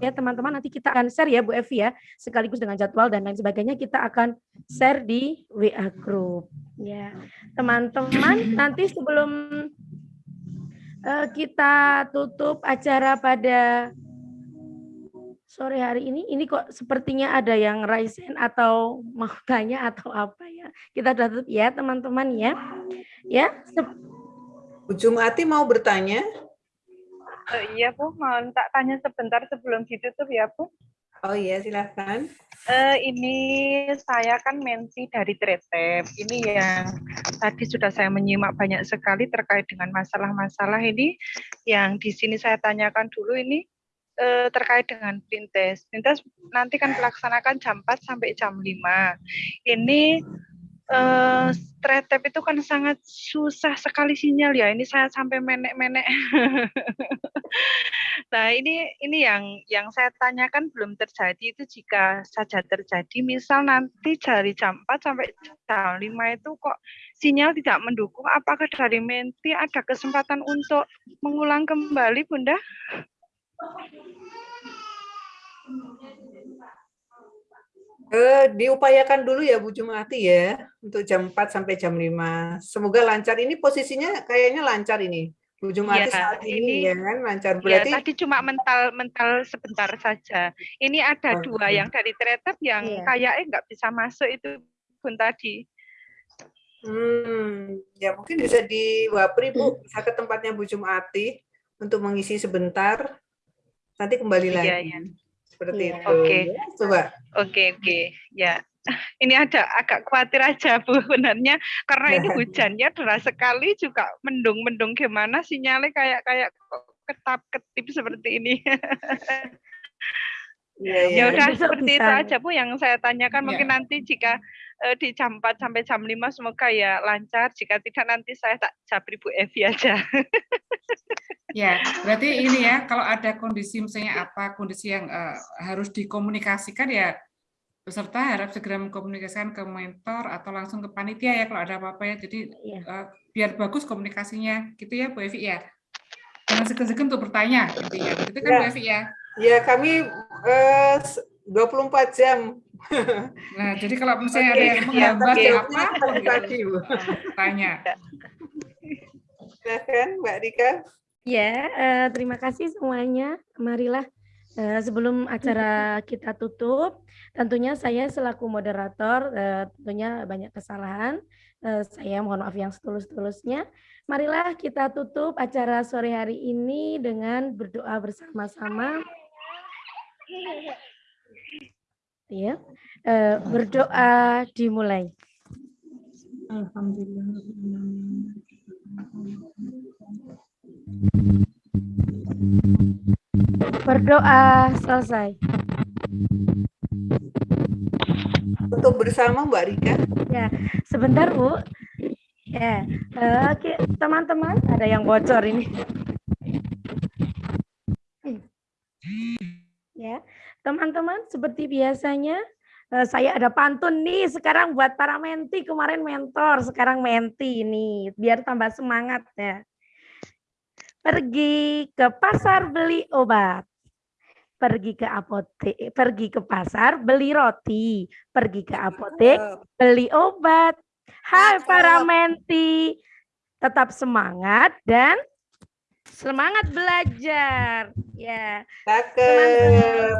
ya teman-teman nanti kita akan share ya Bu Evi ya sekaligus dengan jadwal dan lain sebagainya kita akan share di WA group. Ya teman-teman nanti sebelum uh, kita tutup acara pada sore hari ini ini kok sepertinya ada yang raise atau mau tanya atau apa ya kita tutup ya teman-teman ya. Ya Bu Jumati mau bertanya? Uh, iya Bu, mau tak tanya sebentar sebelum ditutup ya Bu. Oh iya, silahkan. Uh, ini saya kan mensi dari Tretep. Ini yang tadi sudah saya menyimak banyak sekali terkait dengan masalah-masalah ini. Yang di sini saya tanyakan dulu ini uh, terkait dengan printes. Printes nanti kan pelaksanakan jam 4 sampai jam 5. Ini uh, tretep itu kan sangat susah sekali sinyal ya. Ini saya sampai menek-menek. nah, ini ini yang yang saya tanyakan belum terjadi itu jika saja terjadi misal nanti dari jam 4 sampai jam 5 itu kok sinyal tidak mendukung, apakah dari Menti ada kesempatan untuk mengulang kembali, Bunda? Eh, diupayakan dulu ya Bu Jumati ya untuk jam 4 sampai jam 5. Semoga lancar. Ini posisinya kayaknya lancar ini. Bu Jumati ya, saat ini, ini ya kan lancar. Iya, Berarti ya, tadi cuma mental mental sebentar saja. Ini ada oh, dua yang dari Tretep yang ya. kayaknya nggak bisa masuk itu pun tadi. Hmm, ya mungkin bisa di Wapri Bu, bisa ke tempatnya Bu Jumati untuk mengisi sebentar. Nanti kembali iya, lagi. Ya seperti yeah. itu. Oke. Okay. Ya, coba. Oke, okay, oke. Okay. Ya. Ini ada agak khawatir aja Bu sebenarnya karena ini hujannya deras sekali juga mendung-mendung gimana sinyalnya kayak kayak ketap ketip seperti ini. Ya, ya. ya udah seperti bisa. itu aja Bu yang saya tanyakan. Mungkin ya. nanti jika uh, di jam 4 sampai jam 5 semoga ya lancar. Jika tidak nanti saya tak japri Bu Evi aja. Ya, berarti ini ya, kalau ada kondisi misalnya apa, kondisi yang uh, harus dikomunikasikan ya, peserta harap segera mengkomunikasikan ke mentor atau langsung ke panitia ya kalau ada apa-apa ya. Jadi ya. Uh, biar bagus komunikasinya, gitu ya Bu Evi ya. Jangan segan-segan untuk bertanya, intinya. Gitu kan ya. Bu Evi ya? Ya, kami uh, 24 jam. Nah, jadi kalau misalnya okay. ada yang menghambat ya, apa, gitu, tanya. Silahkan Mbak Rika. Ya, uh, terima kasih semuanya. Marilah uh, sebelum acara kita tutup, tentunya saya selaku moderator uh, tentunya banyak kesalahan. Uh, saya mohon maaf yang setulus-tulusnya. Marilah kita tutup acara sore hari ini dengan berdoa bersama-sama. Ya, uh, berdoa dimulai. Alhamdulillah. Berdoa selesai. Untuk bersama Mbak Rika. Ya, sebentar Bu. Ya, uh, oke teman-teman ada yang bocor ini. Ya, teman-teman seperti biasanya uh, saya ada pantun nih sekarang buat para menti kemarin mentor sekarang menti ini biar tambah semangat ya. Pergi ke pasar beli obat pergi ke apotek pergi ke pasar beli roti pergi ke apotek beli obat. Hai para menti tetap semangat dan semangat belajar. Ya. Cakep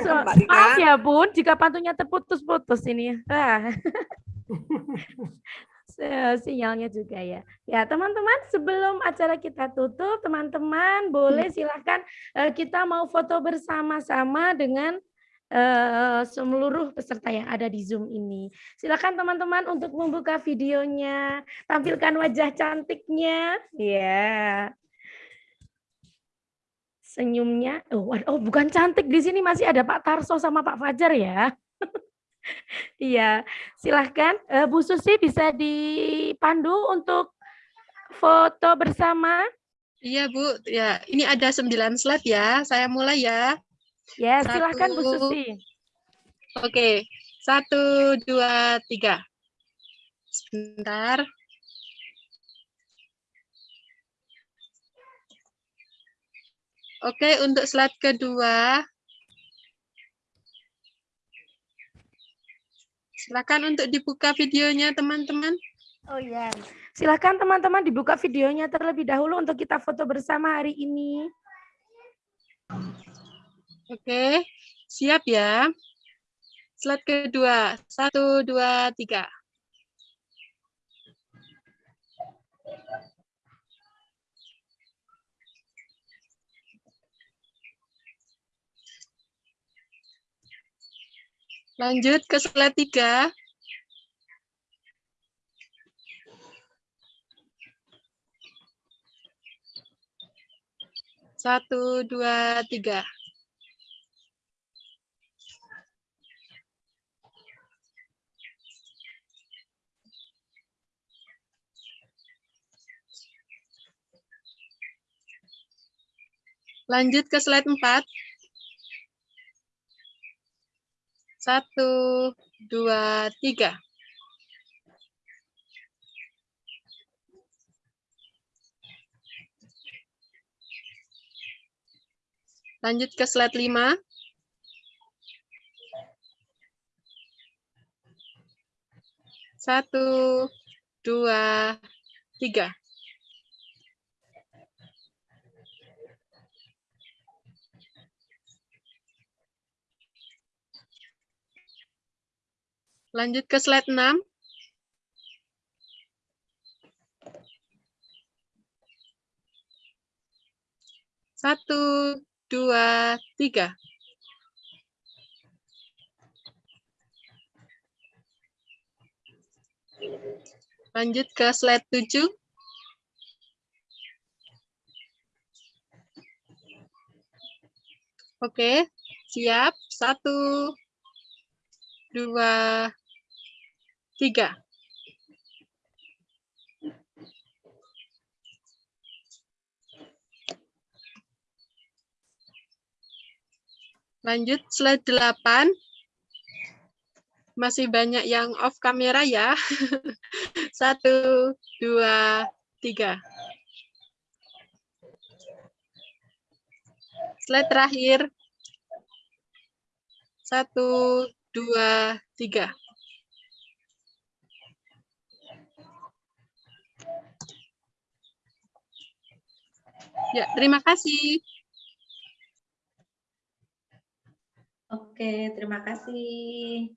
so, maaf ya bun jika pantunnya terputus-putus ini. Ah. sinyalnya juga ya. Ya, teman-teman, sebelum acara kita tutup, teman-teman boleh silahkan uh, kita mau foto bersama-sama dengan uh, seluruh peserta yang ada di Zoom ini. Silakan teman-teman untuk membuka videonya, tampilkan wajah cantiknya. Ya. Senyumnya. Oh, oh, bukan cantik di sini masih ada Pak Tarso sama Pak Fajar ya. Iya, silahkan uh, Bu Susi bisa dipandu untuk foto bersama. Iya Bu, ya ini ada sembilan slide ya. Saya mulai ya. Ya, satu, silahkan Bu Susi. Oke, satu, dua, tiga. Sebentar. Oke, untuk slide kedua, Silakan untuk dibuka videonya teman-teman. Oh iya, silakan teman-teman dibuka videonya terlebih dahulu untuk kita foto bersama hari ini. Oke, siap ya. Slide kedua, satu, dua, tiga. Lanjut ke slide 3. Satu, dua, tiga. Lanjut ke slide 4. Satu, dua, tiga. Lanjut ke slide lima. Satu, dua, tiga. Lanjut ke slide 6. Satu, dua, tiga. Lanjut ke slide 7. Oke, siap. Satu, dua, tiga. Lanjut slide 8. Masih banyak yang off kamera ya. Satu, dua, tiga. Slide terakhir. Satu, dua, tiga. Ya, terima kasih. Oke, terima kasih.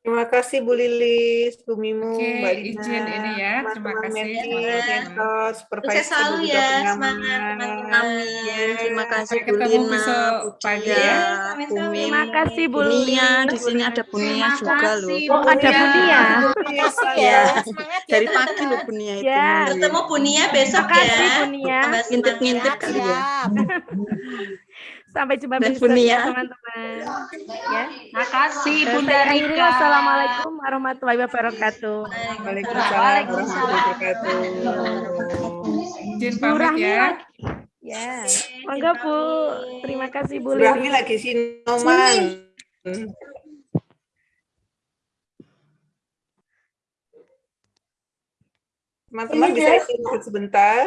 Terima kasih Bu Lilis, Bu Mimu, Oke, Mbak Lina, izin ini ya. Terima kasih. Mentor, Sukses selalu ya, semangat teman-teman. Terima kasih Bu Lina, Bu pagi ya. Terima kasih Bu. Lina. Di sini ada Bunia juga loh. Oh, ada Bunia. Ya, dari pagi loh Bunia itu. Ya. Ketemu Bunia besok Terima kasih, ya. Bunia. Ngintip-ngintip kali ya. Sampai jumpa besok ya teman-teman. Ya. Makasih Eh, Bunda Rika. wassalamualaikum warahmatullahi wabarakatuh. Waalaikumsalam warahmatullahi wabarakatuh. Izin Bu pamit Rahmi ya. lagi. Ya, monggo Bu. Terima kasih Bu Bu Rahmi Lili. lagi sinoman. Teman-teman bisa istirahat sebentar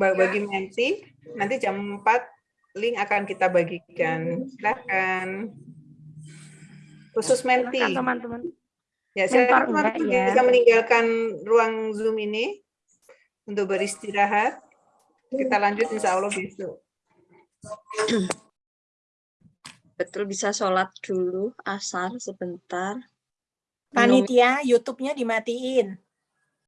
ba- bagi Menti. Nanti jam 4 link akan kita bagikan. Silakan. Khusus Menti. Teman-teman. Ya, Mentor silakan teman-teman ya? bisa meninggalkan ruang Zoom ini untuk beristirahat. Kita lanjut insya Allah besok. betul bisa sholat dulu asar sebentar. Panitia, YouTube-nya dimatiin.